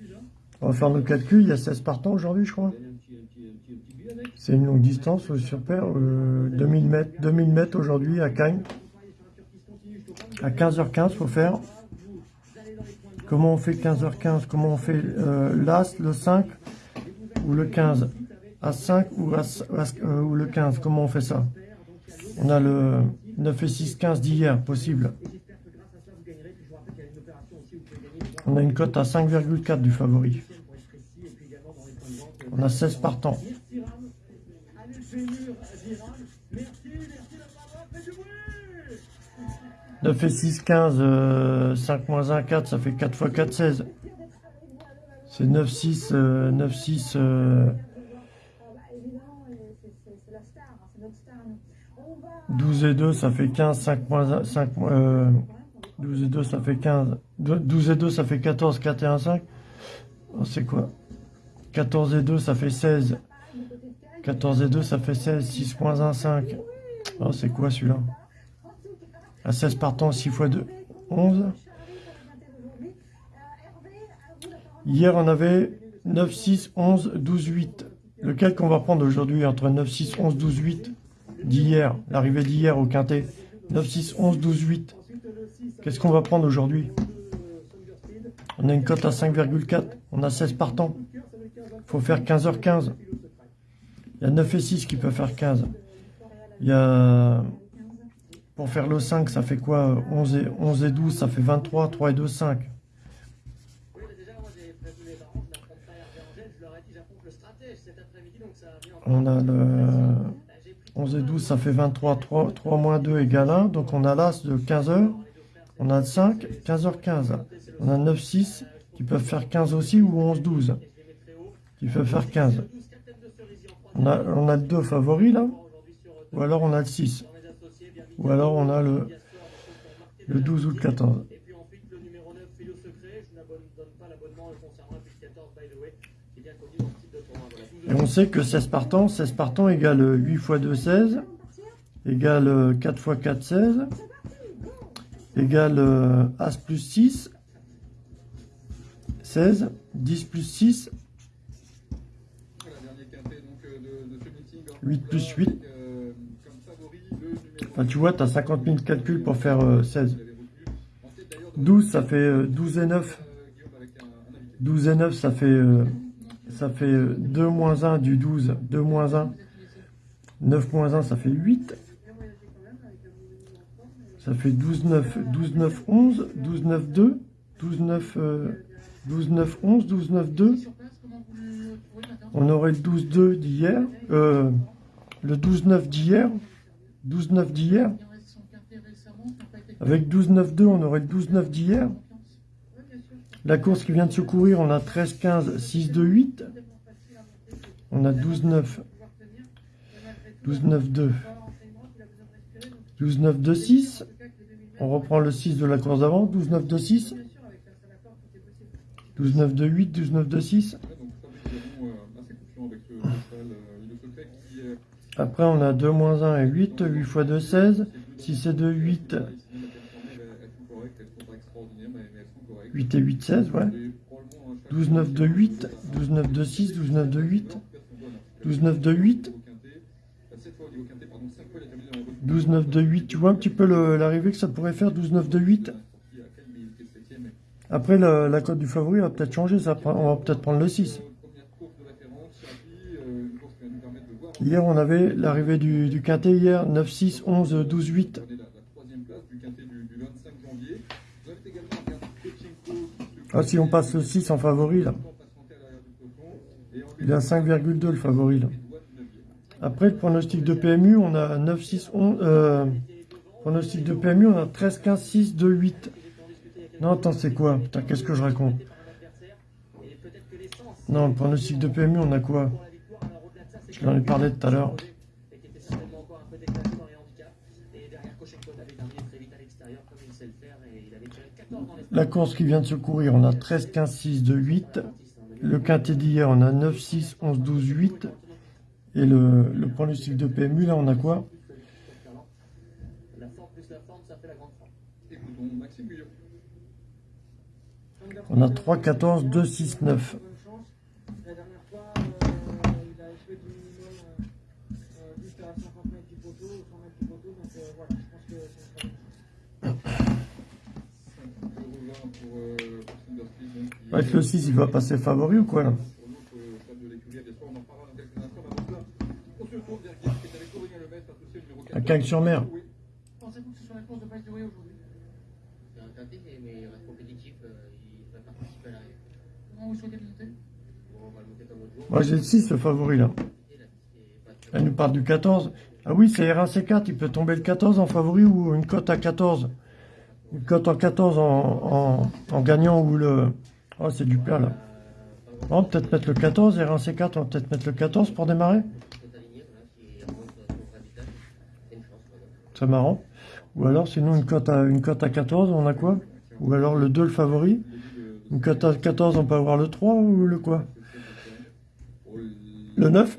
Déjà, On va faire nos calculs, il y a 16 partants aujourd'hui, je crois. gagner un petit, un petit, un petit, un petit but avec. C'est une longue distance sur paire, euh, 2000 mètres, 2000 mètres aujourd'hui à Cagnes. À 15h15, faut faire. Comment on fait 15h15 Comment on fait euh, l'As, le 5 ou le 15 À 5 ou, à, euh, ou le 15 Comment on fait ça? On a le 9 et 6, 15 d'hier, possible. On a une cote à 5,4 du favori. On a 16 partants. Merci Ram. Allez, le fémur, Ziram. Merci, merci la parole, faites du bruit 9 et 6, 15, euh, 5 moins 1, 4, ça fait 4 fois 4, 16. C'est 9, 6, euh, 9, 6, euh, Ah bah, évidemment, et c'est c'est- c'est la star, hein, c'est notre star. nous. On va 12 et 2, ça fait 15, 5 moins 1, 5, euh, 12 et 2, ça fait 15. Deux- 12 et 2, ça fait 14, 4 et 1, 5. Oh, c'est quoi? 14 et 2, ça fait 16. 14 et 2, ça fait 16, 6 moins 1, 5. Oh, c'est quoi celui-là? À 16 partants, 6 fois 2, 11. Hier, on avait 9, 6, 11, 12, 8. Lequel qu'on va prendre aujourd'hui entre 9, 6, 11, 12, 8 d'hier, l'arrivée d'hier au quintet? 9, 6, 11, 12, 8. Qu'est-ce qu'on va prendre aujourd'hui? On a une cote à 5,4. On a 16 partants. faut faire 15h15. Il y a 9 et 6 qui peuvent faire 15. Il y a... Pour faire le 5, ça fait quoi? 11 et, 11 et 12, ça fait 23. 3 et 2, 5. Oui, mais déjà, moi j'ai prévenu les parents, je n'affronte pas Hervé Angèle, je leur ai dit j'affronte le stratège cet après-midi, donc ça vient encore. On a le 11 et 12, ça fait 23. 3, 3 moins 2 égale 1. Donc on a l'As de 15h. On a le 5, 15h15. On a 9, 6 qui peuvent faire 15 aussi ou 11, 12 qui peuvent faire 15. On a, on a le 2 favori là. Ou alors on a le 6. Ou alors on a le, le 12 ou le 14. Et puis ensuite le numéro 9, Philo Secret, je n'abonne pas l'abonnement concernant la plus 14, by the way, qui est bien connu dans ce type de tournoi. Voilà. Et on sait que 16 partants, 16 partants égale 8 x 2, 16, égale 4 x 4, 16, égale euh, As plus 6, 16, 10 plus 6, Voilà, dernier quintet donc, euh, de, de ce meeting. 8 plus 8. Avec, euh, comme favori, le numéro Enfin, tu vois, tu as 50 000 calculs pour faire euh, 16. vous l'avez retenu. En tête d'ailleurs de 12, ça fait euh, 12 et 9. euh, un invité. 12 et 9, ça fait, euh, ça fait euh, 2 moins 1 du 12. 2 moins 1. 9 moins 1, ça fait 8. Ça fait 12, 9. 12, 9, 11. 12, 9, 2. 12, 9, euh, 12, 9, 11. 12, 9, 2. On aurait le 12, 2 d'hier. Euh, le 12, 9 d'hier. 12, 9 d'hier. Avec 12, 9, 2, on aurait le 12, 9 d'hier. La course qui vient de se courir, on a 13, 15, 6, 2, 8. On a 12, 9. 12, 9, 2. 12, 9, 2, 6. On reprend le 6 de la course d'avant. 12, 9, 2, Après, on a 2 moins 1 et 8. 8 x 2, 16. 6 et 2, 8. sinon la performance elles sont correctes, elles sont pas extraordinaires mais, mais elles sont correctes. 8 et 8, 16, ouais. Et probablement, hein, chaque 12, 9, 2, 8. 12, 9, 2, 6. 12, 9, 2, 8. 12, 9, 2, 8. 7 fois au niveau quintet, pardon, 5 fois il a terminé dans le 12, 9, 2, 8. Tu vois un petit peu l'arrivée que ça pourrait faire 12, 9, 2, 8. sorti à Cannes, mais il était 7ème. Après, la, la cote du favori va peut-être changer. Ça, on va peut-être prendre le 6. Hier, on avait l'arrivée du, du, quintet hier, 9, 6, 11, 12, 8. Ah, si on passe le 6 en favori, là. Il a 5,2 le favori, là. Après, le pronostic de PMU, on a 9, 6, 11... Euh, pronostic de PMU, on a 13, 15, 6, 2, 8. Non, attends, c'est quoi? Qu'est-ce que je raconte? Non, le pronostic de PMU, on a quoi? Je ai parlé tout à l'heure. La course qui vient de se courir, on a 13, 15, 6, 2, 8. Le quintet d'hier, on a 9, 6, 11, 12, 8. Et le, le pronostic de PMU, là, on a quoi? On a 3, 14, 2, 6, 9. Avec le 6, il va passer favori ou quoi là À Cagnes-sur-Mer. Pensez-vous que ce soit la course de Bike aujourd'hui? C'est un quintet, mais il reste compétitif, il va participer à l'arrivée. Comment vous souhaitez le noter? Bon, on va le monter comme l'autre jour. Moi j'ai le 6, le favori là. Elle nous parle du 14. Ah oui, c'est R1C4, il peut tomber le 14 en favori ou une cote à 14. Une cote en 14 en, en, en gagnant ou le... Oh, c'est du plat là. On va peut-être mettre le 14, R1C4, on va peut-être mettre le 14 pour démarrer. Très marrant. Ou alors, sinon, une cote à, une cote à 14, on a quoi? Ou alors le 2, le favori Une cote à 14, on peut avoir le 3 ou le quoi? Le 9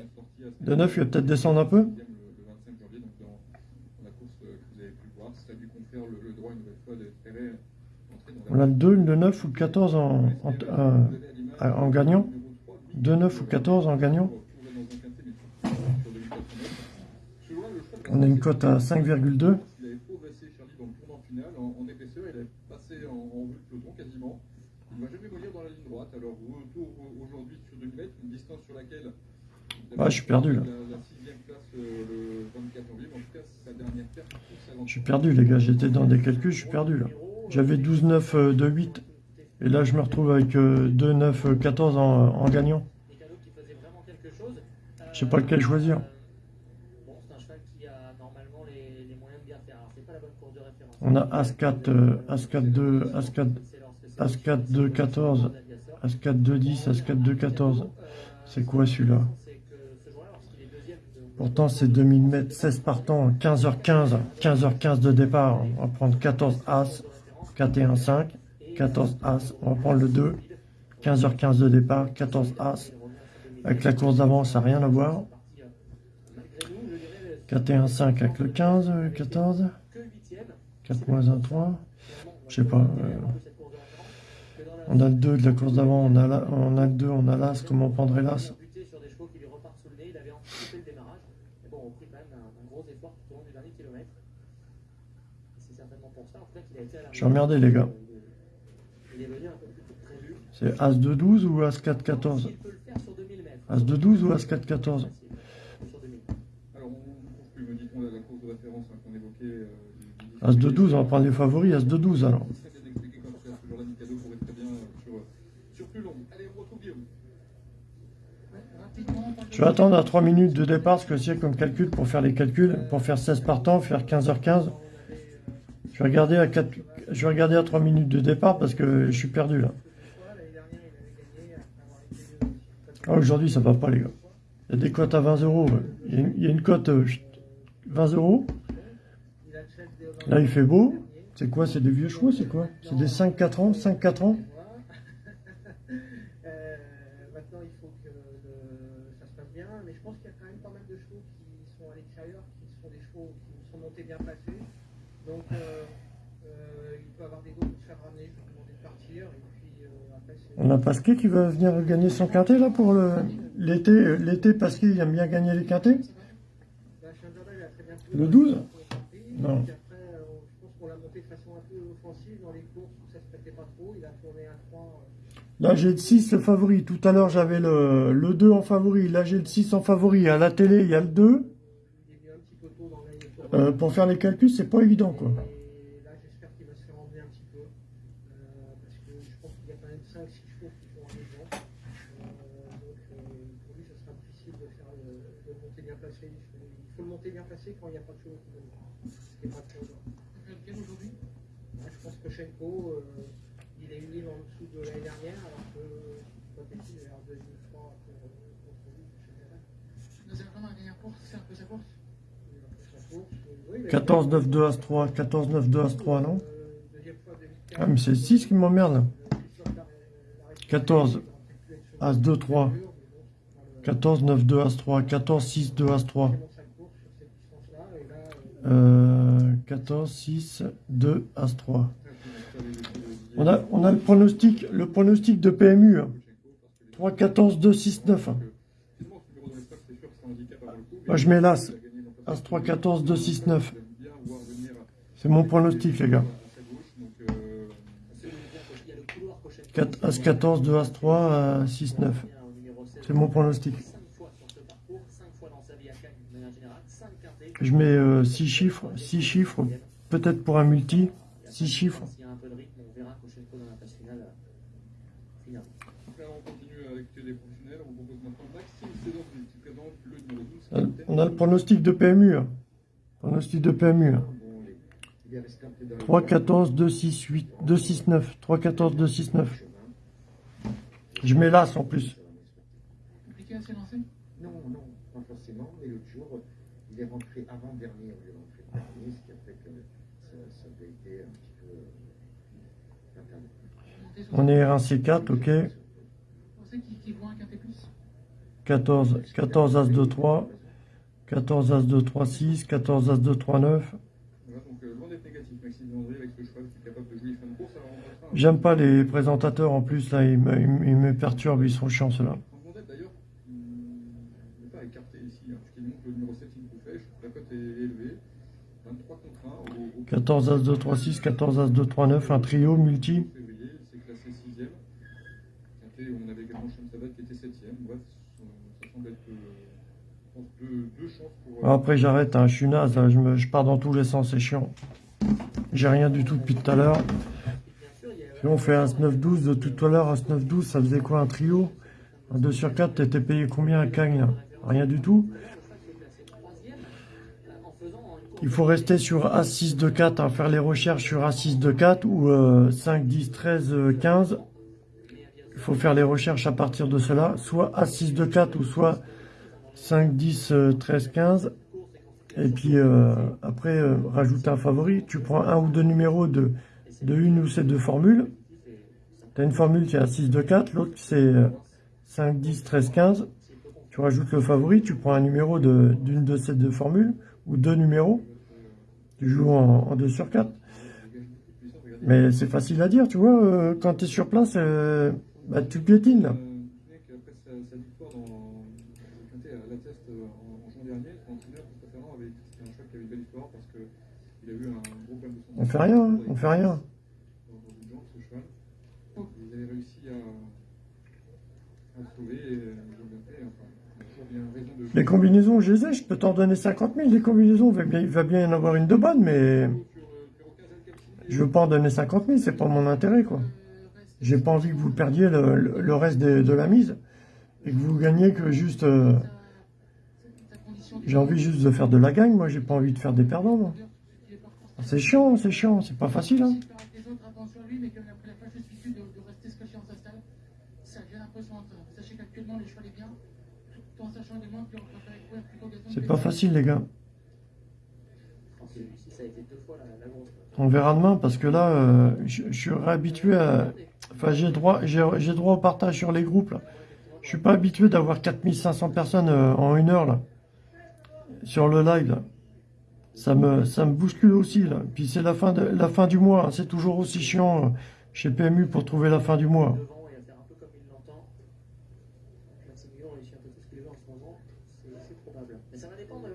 Le 9, il va peut-être descendre un peu On a le 2, le 9 ou le 14 en, en, en, gagnant 2, 9 ou 14 en gagnant On a une cote à 5,2. Il avait progressé Charlie dans le tournant final en, en épaisseur, il est passé en, en vue de peloton quasiment. Il ne va jamais mollir dans la ligne droite. Alors retour aujourd'hui sur 2 mètres, une distance sur laquelle ah, je suis perdu là. La, la sixième place le 24 janvier, en tout cas sa dernière perte. Je suis perdu les gars, j'étais dans des calculs, je suis perdu là. J'avais 12, 9, euh, 2, 8. Et là je me retrouve avec euh, 2, 9, 14 en, gagnant. Je sais pas lequel choisir. On a As-4, euh, As-4, 2, As-4, As-4, 2, 14, As-4, 2, 10, As-4, 2, 14. C'est quoi celui-là? Pourtant c'est 2000 mètres, 16 partants, 15h15, 15h15 de départ. On va prendre 14 As, 4 et 1, 5, 14 As. On va prendre le 2, 15h15 de départ, 14 As. Avec la course d'avant, ça n'a rien à voir. 4 et 1, 5 avec le 15, 14. 4 moins 1, 3. Je sais pas. Euh, on a le 2 de la course d'avant, on, on a le 2, on a l'As. Comment on prendrait l'As? Je suis emmerdé, les gars. C'est As de 12 ou As 4, 14 As de 12 ou As 4, 14 As de 12, on va prendre les favoris, As de 12 alors. Je vais attendre à 3 minutes de départ, ce que c'est comme calcul pour faire les calculs, pour faire 16 partants, faire 15h15. Je vais regarder à 4, je vais regarder à 3 minutes de départ parce que je suis perdu là. Ah, Aujourd'hui, ça va pas, les gars. Il y a des cotes à 20 euros. Il y a une cote 20 euros. Là, il fait beau. C'est quoi? C'est des vieux chevaux C'est quoi? C'est des 5-4 ans 5-4 ans Euh, maintenant, il faut que le- ça se passe bien, mais je pense qu'il y a quand même pas mal de chevaux qui sont à l'extérieur, qui sont des chevaux qui sont montés bien placés. Donc, euh, euh, il peut avoir des doutes de se faire ramener, je vais demander de partir, et puis euh, après, c'est. On a Pasquet qui va venir gagner son quintet là pour l'été. euh, L'été, Pasquet, il aime bien gagner les quintets. Le 12 Et Non. puis après, je pense qu'on l'a monté de façon un peu offensive dans les courses où ça se prêtait pas trop. Il a tourné un 3. Là, j'ai le 6, le favori. Tout à l'heure, j'avais le, le 2 en favori. Là, j'ai le 6 en favori. À la télé, il y a le 2. il est venu un petit peu tôt dans la tour. Euh, pour faire les calculs, c'est pas évident, quoi. Et là, j'espère qu'il va se faire emmener un petit peu. Euh, parce que je pense qu'il y a quand même 5-6 chevaux qui font aller devant. Euh, donc euh, pour lui, ce sera difficile de faire le, le monter bien placé. Il faut, il faut le monter bien placé quand il n'y a pas de chevaux qui donnent. Ce qui n'est pas très bien. Lequel aujourd'hui Moi, je pense que Shenko, euh, il est une ligne en dessous de l'année dernière, alors que Potetti il a l'air de 2003 pour, contre lui. chez Ferrer. Dans un vraiment la dernière course, c'est un peu sa course. Il a fait sa course. Oui, il a- 14, 9, 2, As 3. 14, 9, 2, As 3, non? Deuxième fois, 2004. Ah, mais c'est 6 qui m'emmerde, là. Euh, sur la- la- la- 14, As 2, 3. 14, 9, 2, As 3. 14, 6, 2, As 3. Euh, 14, 6, 2, As 3. On a, on a le pronostic, le pronostic de PMU. hein. 3, 14, 2, 6, 9. hein. Moi, je mets l'As. As 3, 14, 2, 6, 9. C'est mon pronostic, les gars. 4, As 14, 2, As 3, euh, 6, 9. C'est mon pronostic. Je mets 6 chiffres, 6 chiffres, peut-être pour un multi, 6 chiffres. On verra Koshenko dans la phase finale. euh, finale. Donc là, on continue avec les professionnels. On vous propose maintenant Maxime Cédorni qui présente le numéro 12. Euh, On a le pronostic de PMU. hein. Pronostic de PMU. Hein. 3, 14, 2, 6, 8, 2, 6, 9. 3, 14, 2, 6, 9. Je mets l'As en plus. Compliqué à s'élancer Non, non, pas forcément, mais l'autre jour, il est rentré avant-dernier au lieu d'entrer dernier, ce qui a fait que ça, ça avait été un petit peu euh, interdit. On est R1C4, ok. Vous savez qui, qui voit un quintet plus 14, 14 As 2, 3. 14 As 2, 3, 6. 14 As 2, 3, 9. Voilà, donc euh, loin d'être négatif, Maxime Landry avec ce cheval qui est capable de jouer fin de course. Alors, on passera à- J'aime pas les présentateurs en plus, là, ils me, ils me- perturbent, ils sont chiants ceux-là. Hein, puisqu'il montre le numéro 7 Incoufèche. La cote est élevée. 23 contre 1 au, au 14 As 2, 3, 6. 14 As 2, 3, 9. Un trio multi. février. C'est classé 6ème. Quintet, on avait également Chamsabat qui était 7ème. Bref, ça, ça semble être je pense, deux, deux chances pour. Après, j'arrête, hein, je suis naze, là, je, me, je pars dans tous les sens, c'est chiant. J'ai rien du tout depuis tout à l'heure. On fait un 9-12 de tout à l'heure, un 9-12, ça faisait quoi un trio? Un 2 sur 4, t'étais payé combien à Cagne Rien du tout? Il faut rester sur A6 de 4, hein, faire les recherches sur A6 de 4 ou euh, 5, 10, 13, euh, 15. Il faut faire les recherches à partir de cela, soit A6 de 4 ou soit 5, 10, euh, 13, 15. Et puis euh, après, euh, rajoute un favori. Tu prends un ou deux numéros de, de une ou ces deux formules. Tu as une formule qui est à 6 de 4, l'autre c'est euh, 5, 10, 13, 15. Tu rajoutes le favori, tu prends un numéro de- d'une de, ces deux formules, ou deux numéros. Tu joues en, en 2 sur 4. Mais c'est facile à dire, tu vois, euh, quand tu es sur place, euh, bah, tu piétines là. Euh, Après sa, sa victoire dans le Les combinaisons, je les ai, je peux t'en donner 50 000. Les combinaisons, il va bien, y en avoir une de bonne, mais je veux pas en donner 50 000, c'est pas mon intérêt, quoi. J'ai pas envie que vous perdiez le, reste de, la mise et que vous gagniez que juste. euh, j'ai envie juste de faire de la gagne, moi, j'ai pas envie de faire des perdants, moi. C'est chiant, c'est chiant, c'est pas facile, hein. Sachez qu'actuellement, les C'est pas facile, les gars. On verra demain parce que là, euh, je, je suis réhabitué à. Enfin, j'ai droit, droit au partage sur les groupes. Là. Je suis pas habitué d'avoir 4500 personnes euh, en une heure là, sur le live. Là. Ça me, ça me bouscule aussi là. Puis c'est la fin de la fin du mois. hein. C'est toujours aussi chiant euh, chez PMU pour trouver la fin du mois. Devant et à faire un peu comme il l'entend. Maximilien réussit un peu tout ce qu'il veut en ce moment. C'est c'est probable. Mais ça va dépendre.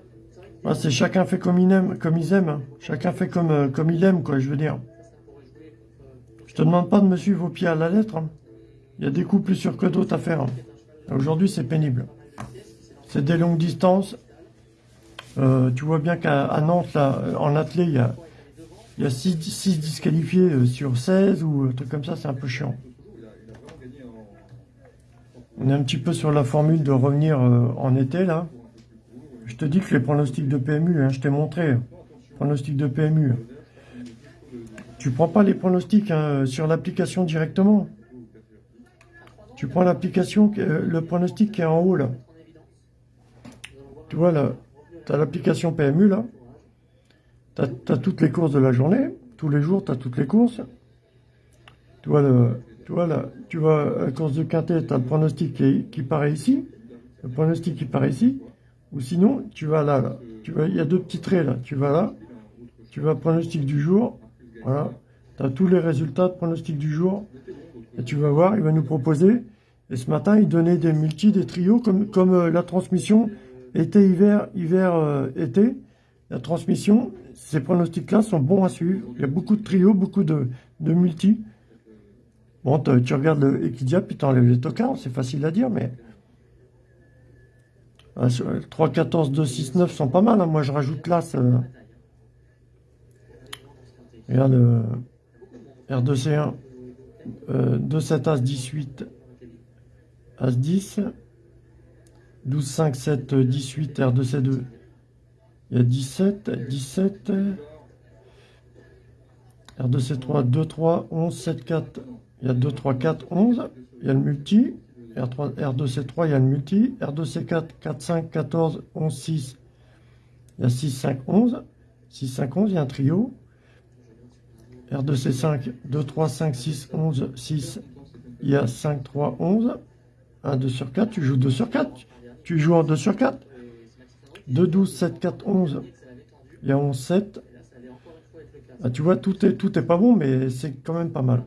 Ah, c'est chacun fait comme il aime, comme ils aiment. hein. Chacun fait comme euh, comme il aime quoi. Je veux dire. Je te demande pas de me suivre au pied à la lettre. hein. Il y a des coups plus sûrs que d'autres à faire. hein. Aujourd'hui, c'est pénible. C'est des longues distances. Euh, tu vois bien qu'à Nantes, là, euh, en athlé, il y a, il y a 6, disqualifiés sur 16 ou un comme ça, c'est un peu chiant. On est un petit peu sur la formule de revenir en été, là. Je te dis que les pronostics de PMU, hein, je t'ai montré. Pronostics de PMU. Tu prends pas les pronostics hein, sur l'application directement. Tu prends l'application, le pronostic qui est en haut, là. Tu vois, là, tu as l'application PMU, là. Tu as, toutes les courses de la journée. Tous les jours, tu as toutes les courses. Tu vois, le, tu vois, là, tu vois, la course de quintet, tu as le pronostic qui, qui, paraît ici. Le pronostic qui paraît ici. Ou sinon, tu vas là. Tu vois, il y a deux petits traits, là. Tu vas là. Tu vas pronostic du jour. Voilà. Tu as tous les résultats de pronostic du jour. Et tu vas voir, il va nous proposer. Et ce matin, il donnait des multis, des trios, comme, euh, la transmission été, hiver, hiver, euh, été. La transmission, ces pronostics-là sont bons à suivre. Il y a beaucoup de trios, beaucoup de, de multis. Bon, tu regardes le Equidia, puis tu enlèves les tocards, c'est facile à dire, mais... 3, 14, 2, 6, 9 sont pas mal. Hein. Moi, je rajoute là. Regarde le R2C1. 2, 7, As, 18. As, 10. 12, 5, 7, 18. R2, C2. Il y a 17. 17. R2, C3. 2, 3. 11, 7, 4. Il y a 2, 3, 4, 11. Il y a le multi. R3, R2C3, il y a le multi. R2C4, 4, 5, 14, 11, 6. Il y a 6, 5, 11. 6, 5, 11, il y a un trio. R2C5, 2, 3, 5, 6, 11, 6. Il y a 5, 3, 11. 1, 2 sur 4, tu joues 2 sur 4. Tu joues en 2 sur 4. 2, 12, 7, 4, 11. Il y a 11, 7. Ah, tu vois, tout est, tout est pas bon, mais c'est quand même pas mal.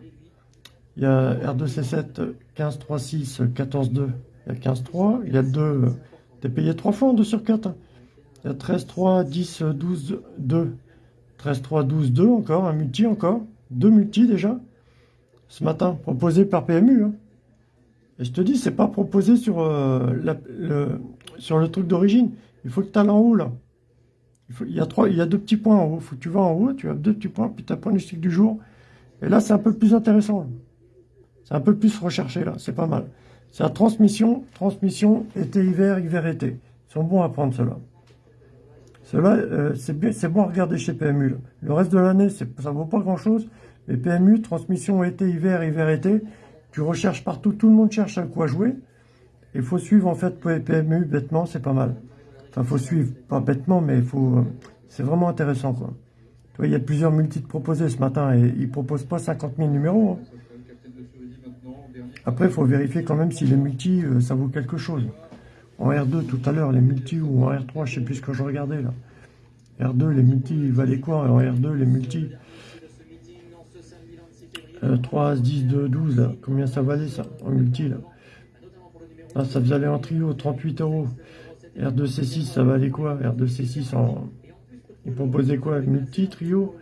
Il y a R2C7, 15, 3, 6, 14, 2. Il y a 15, 3. Il y a 2. T'es payé 3 fois en 2 sur 4. Hein. Il y a 13, 3, 10, 12, 2. 13, 3, 12, 2 encore. Un multi encore. Deux multi déjà. Ce matin, proposé par PMU. Hein. Et je te dis, c'est pas proposé sur, euh, le, sur le truc d'origine. Il faut que tu ailles en haut là. Il, y a trois, il y a deux petits points en haut. faut que tu vas en haut, tu as deux petits points, puis tu as point du jour. Et là, c'est un peu plus intéressant. C'est un peu plus recherché là, c'est pas mal. C'est la transmission, transmission, été-hiver, hiver-été. Ils sont bons à prendre ceux-là. Ceux-là, euh, c'est bon à regarder chez PMU. Le reste de l'année, ça ne vaut pas grand-chose. Mais PMU, transmission été-hiver, hiver-été, tu recherches partout, tout le monde cherche à quoi jouer. Il faut suivre en fait PMU bêtement, c'est pas mal. Enfin, faut suivre, pas bêtement, mais faut, euh, c'est vraiment intéressant quoi. Tu vois, il y a plusieurs multis proposés ce matin et ils proposent pas 50 000 numéros. Hein. Après, il faut vérifier quand même si les multi, euh, ça vaut quelque chose. En R2 tout à l'heure, les multi ou en R3, je sais plus ce que je regardais là. R2, les multi, ils valaient quoi En R2, les multi? 3, 10, 2, 12, là. Combien ça valait ça en multi là? Ah, ça faisait aller en trio, 38 euros. R2C6, ça valait quoi? R2C6 en... Ils proposaient quoi? Multi, trio?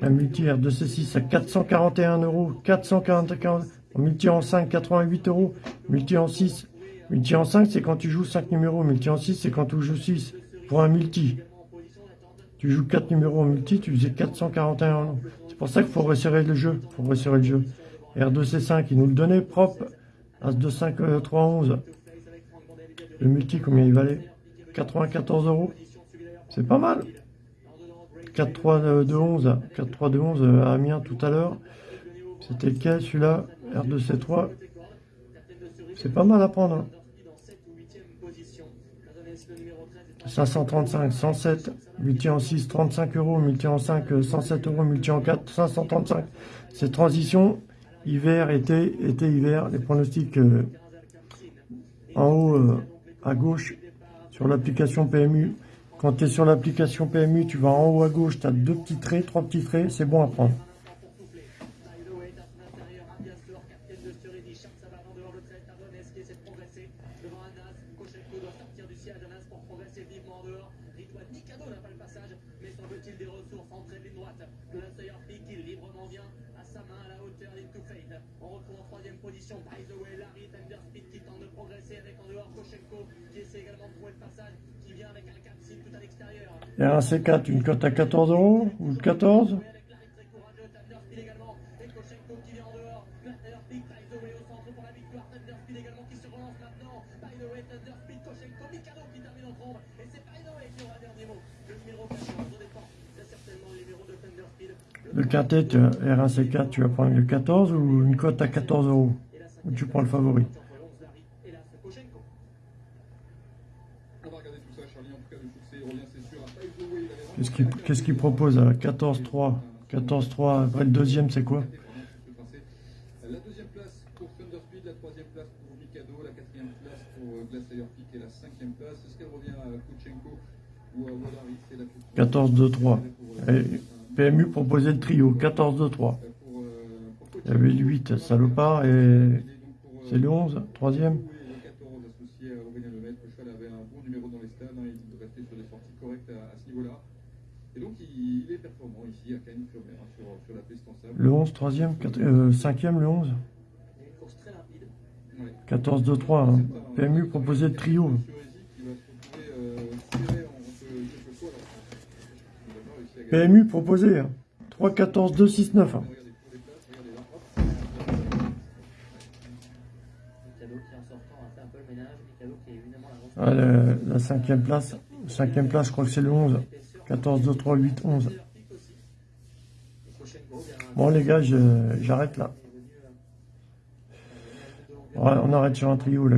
Un multi R2C6 à 441 euros. 441 Multi en 5, 88 euros. Multi en 6. Multi en 5, c'est quand tu joues 5 numéros. Multi en 6, c'est quand tu joues 6. Pour un multi. Tu joues 4 numéros en multi, tu faisais 441 euros. C'est pour ça qu'il faut resserrer le jeu. faut resserrer le jeu. R2C5, il nous le donnait propre. As2, 5, 3, 11. Le multi, combien il valait? 94 euros. C'est pas mal. 4, 3, 2, 11. 4, 3, 2, 11 à Amiens tout à l'heure. C'était lequel celui-là R2C3. C'est pas mal à prendre. 535, 107, multi en 6, 35 euros, multi en 5, 107 euros, multi en 4, 535. C'est transition, hiver, été, été, hiver, les pronostics euh, en haut euh, à gauche sur l'application PMU. Quand tu es sur l'application PMU, tu vas en haut à gauche, tu as deux petits traits, trois petits traits, c'est bon à prendre. R1C4, une cote à 14 euros ou 14 Le quintet euh, R1C4, tu vas prendre le 14 ou une cote à 14 euros? Ou tu prends le favori? Qu'est-ce qu'il propose à 14-3 14-3, après le deuxième, c'est quoi? La deuxième place pour Thunderspeed, la troisième place pour Mikado, la quatrième place pour euh, Glacier Peak et la cinquième place. Est-ce qu'elle revient à Kuchenko ou à Wallari C'est la question. 14-2-3. Et PMU proposait le trio, 14-2-3. Pour, euh, Il y avait le 8, salopard, et c'est le 11, troisième. Et le 14 associé à Aurélien Lemaitre. Le cheval avait un bon numéro dans les stades. hein, il restait sur des sorties correctes à, à ce niveau-là. Et donc, il, il est performant ici à Cagnes-sur-Mer, sur, sur la piste en sable. Le 11, troisième, quat- euh, cinquième, le 11. Il y a une course très rapide. Ouais. 14-2-3. hein. PMU proposait le trio. PMU proposait hein. 3-14-2-6-9. Regardez pour les places, regardez là, hop. Mikado qui en sortant a fait un peu le ménage. Mikado qui est évidemment la grosse. Ah, la, la cinquième place, cinquième place, je crois que c'est le 11. 14-2-3, 8, 11. Peak aussi. Et Koshenko, bien, Bon les gars, j'arrête là. on arrête sur un trio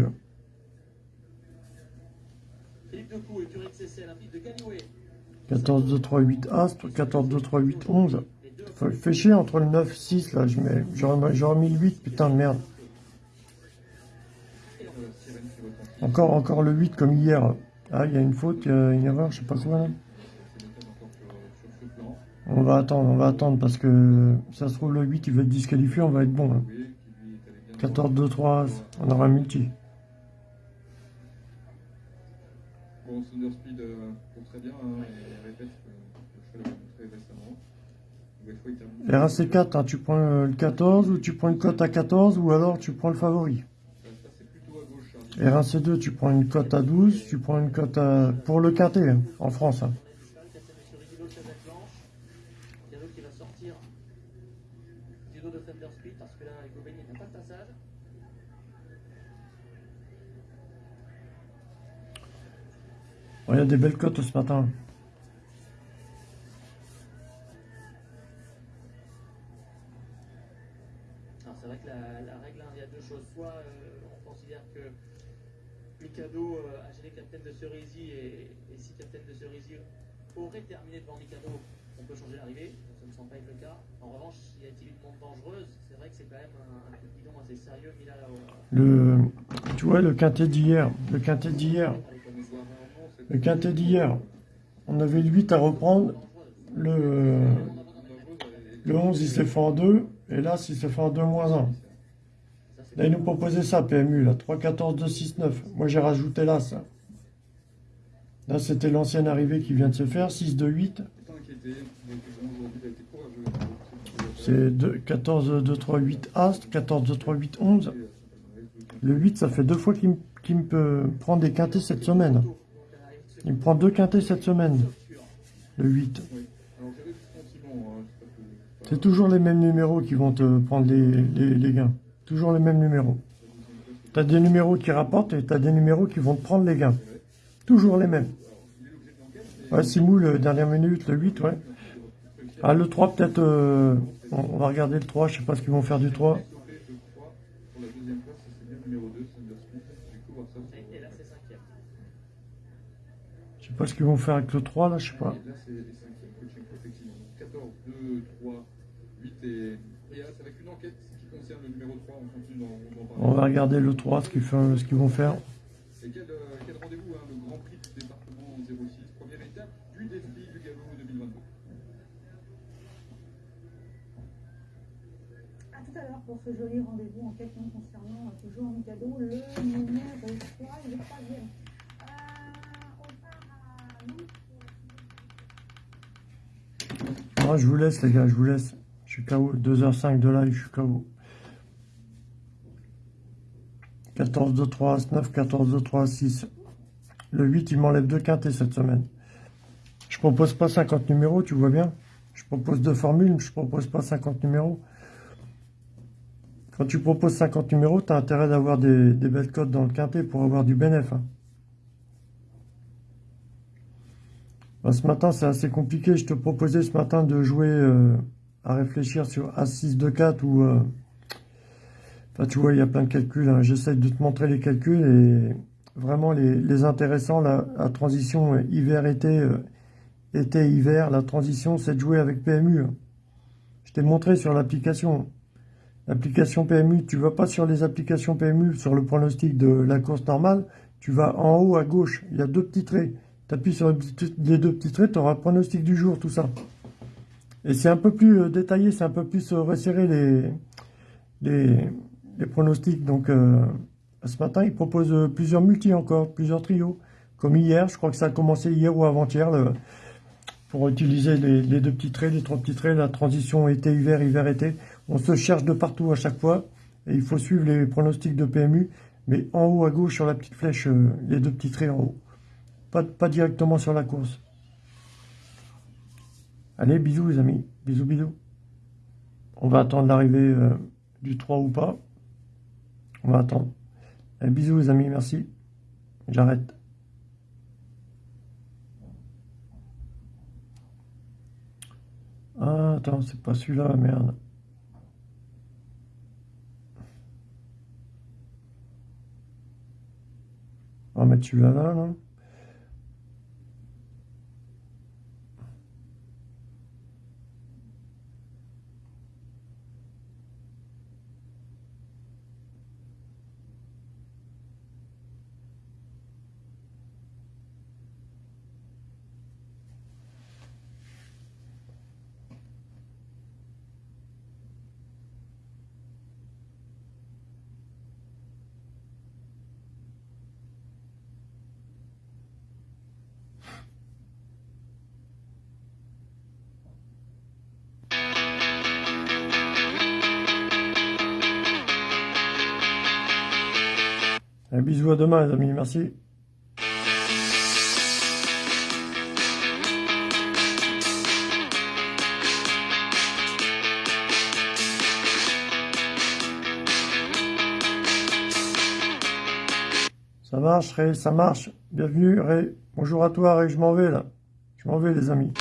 Callioé. 14, 2, 3, 8 As, 14, 2, 3, 8, 11. Les deux Fait, fait chier entre le 9, 6 là, j'aurais mis le 8, putain de merde. Encore, encore le 8 comme hier. Ah, il y a une faute, il y a une erreur, je sais pas quoi. C'est méthode encore sur, sur ce plan. On va attendre, on va attendre parce que ça se trouve le 8 il va être disqualifié, on va être bon. hein. Oui, qui lui est allé bien. 14, 2, 3 As, on aura un multi. Bon, Thunder Speed euh, court très bien hein, et répète que le cheval a montré récemment. Nouvelle fois, il termine. RAC4, hein, tu prends euh, le 14 ou tu prends une cote à 14 ou alors tu prends le favori? Gauche, Charlie. R1C2, tu prends une cote à 12, tu prends une cote à... pour le quintet hein, en France. hein. On a disparu, Captain Monsieur Rigido, chef planche. Diallo qui va sortir du dos de Thunderspeed parce que là, Ecobeni n'a pas de passage. Ouais, Il y a des belles cotes ce matin. C'est vrai que la, la règle, hein, il y a deux choses. Soit euh, on considère que Mikado euh, a gêné Captain de Cerisy et, et si Captain de Cerisy aurait terminé devant Mikado, on peut changer l'arrivée. Ça ne semble pas être le cas. En revanche, y a-t-il une monte dangereuse C'est vrai que c'est quand même un, un coup de bidon assez sérieux mis là. là au- Le, tu vois, le quintet d'hier, le quintet d'hier, Comme on voit rarement, c'est le quintet d'hier, on avait le 8 à reprendre, le, le 11 il s'est fait en 2, et là il s'est fait en 2 moins 1. Là il nous proposait ça, PMU, là, 3, 14, 2, 6, 9. Moi j'ai rajouté là ça. Là c'était l'ancienne arrivée qui vient de se faire, 6, 2, 8. pas inquiété. Il a été bon aujourd'hui, il a été courageux. C'est 2, 14, 2, 3, 8 As, 14, 2, 3, 8, 11. Le 8 ça fait deux fois qu'il me, me peut prendre des quintets cette semaine. Il me prend deux quintets cette semaine, le 8. Oui. Alors j'avais ce sentiment, hein, je sais pas que- C'est toujours les mêmes numéros qui vont te prendre les, gains. Toujours les mêmes numéros. Tu as des numéros qui rapportent et tu as des numéros qui vont te prendre les gains. Toujours les mêmes. Ouais, Simoul, dernière minute, le 8, ouais. Ah, le 3, peut-être. euh, on, on va regarder le 3, je sais pas ce qu'ils vont faire du 3. Parce qu'ils vont faire avec le 3, là, je sais pas. Là, c'est les cinquièmes coaching, effectivement. 14, 2, 3, 8 et... Et là, c'est avec une enquête qui concerne le numéro 3. On continue d'en parler. On va regarder le 3, ce qu'ils vont faire. Et quel, euh, quel rendez-vous, hein, le Grand Prix du département 06, première étape du défi du galop 2022. tout à l'heure pour ce joli rendez-vous en quelques concernant euh, toujours en cadeau le numéro 3 et le 3 je vous laisse, les gars, je vous laisse. Je suis KO. 2h05 de live, je suis KO. 14, 2, 3, 9, 14, 2, 3, 6. Le 8, il m'enlève deux quintés cette semaine. Je propose pas 50 numéros, tu vois bien. Je propose deux formules, je propose pas 50 numéros. Quand tu proposes 50 numéros, tu as intérêt d'avoir des, belles codes dans le quintet pour avoir du bénéfice. Hein. Bah, ce matin, c'est assez compliqué. Je te proposais ce matin de jouer euh, à réfléchir sur A6 de 4 ou... Euh, enfin, tu vois, il y a plein de calculs. Hein. J'essaie de te montrer les calculs et vraiment les, intéressants, la, transition hiver-été, euh, été-hiver, la transition, c'est de jouer avec PMU. Hein. Je t'ai montré sur l'application. L'application PMU, tu vas pas sur les applications PMU, sur le pronostic de la course normale, tu vas en haut à gauche, il y a deux petits traits. Tu appuies sur les deux petits traits, tu auras le pronostic du jour, tout ça. Et c'est un peu plus euh, détaillé, c'est un peu plus euh, resserré les, les, pronostics. Donc, ce matin, il propose euh, plusieurs multis encore, plusieurs trios. Comme hier, je crois que ça a commencé hier ou avant-hier, pour utiliser les, deux petits traits, les trois petits traits, la transition été-hiver, hiver-été. On se cherche de partout à chaque fois, et il faut suivre les pronostics de PMU, mais en haut à gauche sur la petite flèche, euh, les deux petits traits en haut. Pas, pas directement sur la course. Allez, bisous les amis, bisous bisous. On va attendre l'arrivée euh, du 3 ou pas. On va attendre. Eh, bisous les amis, merci. J'arrête. Ah, attends, c'est pas celui-là, merde. On va mettre celui-là, là, là. Demain, les amis. Merci. Ça marche, Ray, ça marche. Bienvenue, Ray. Bonjour à toi, Ray. Je m'en vais, là. Je m'en vais, les amis.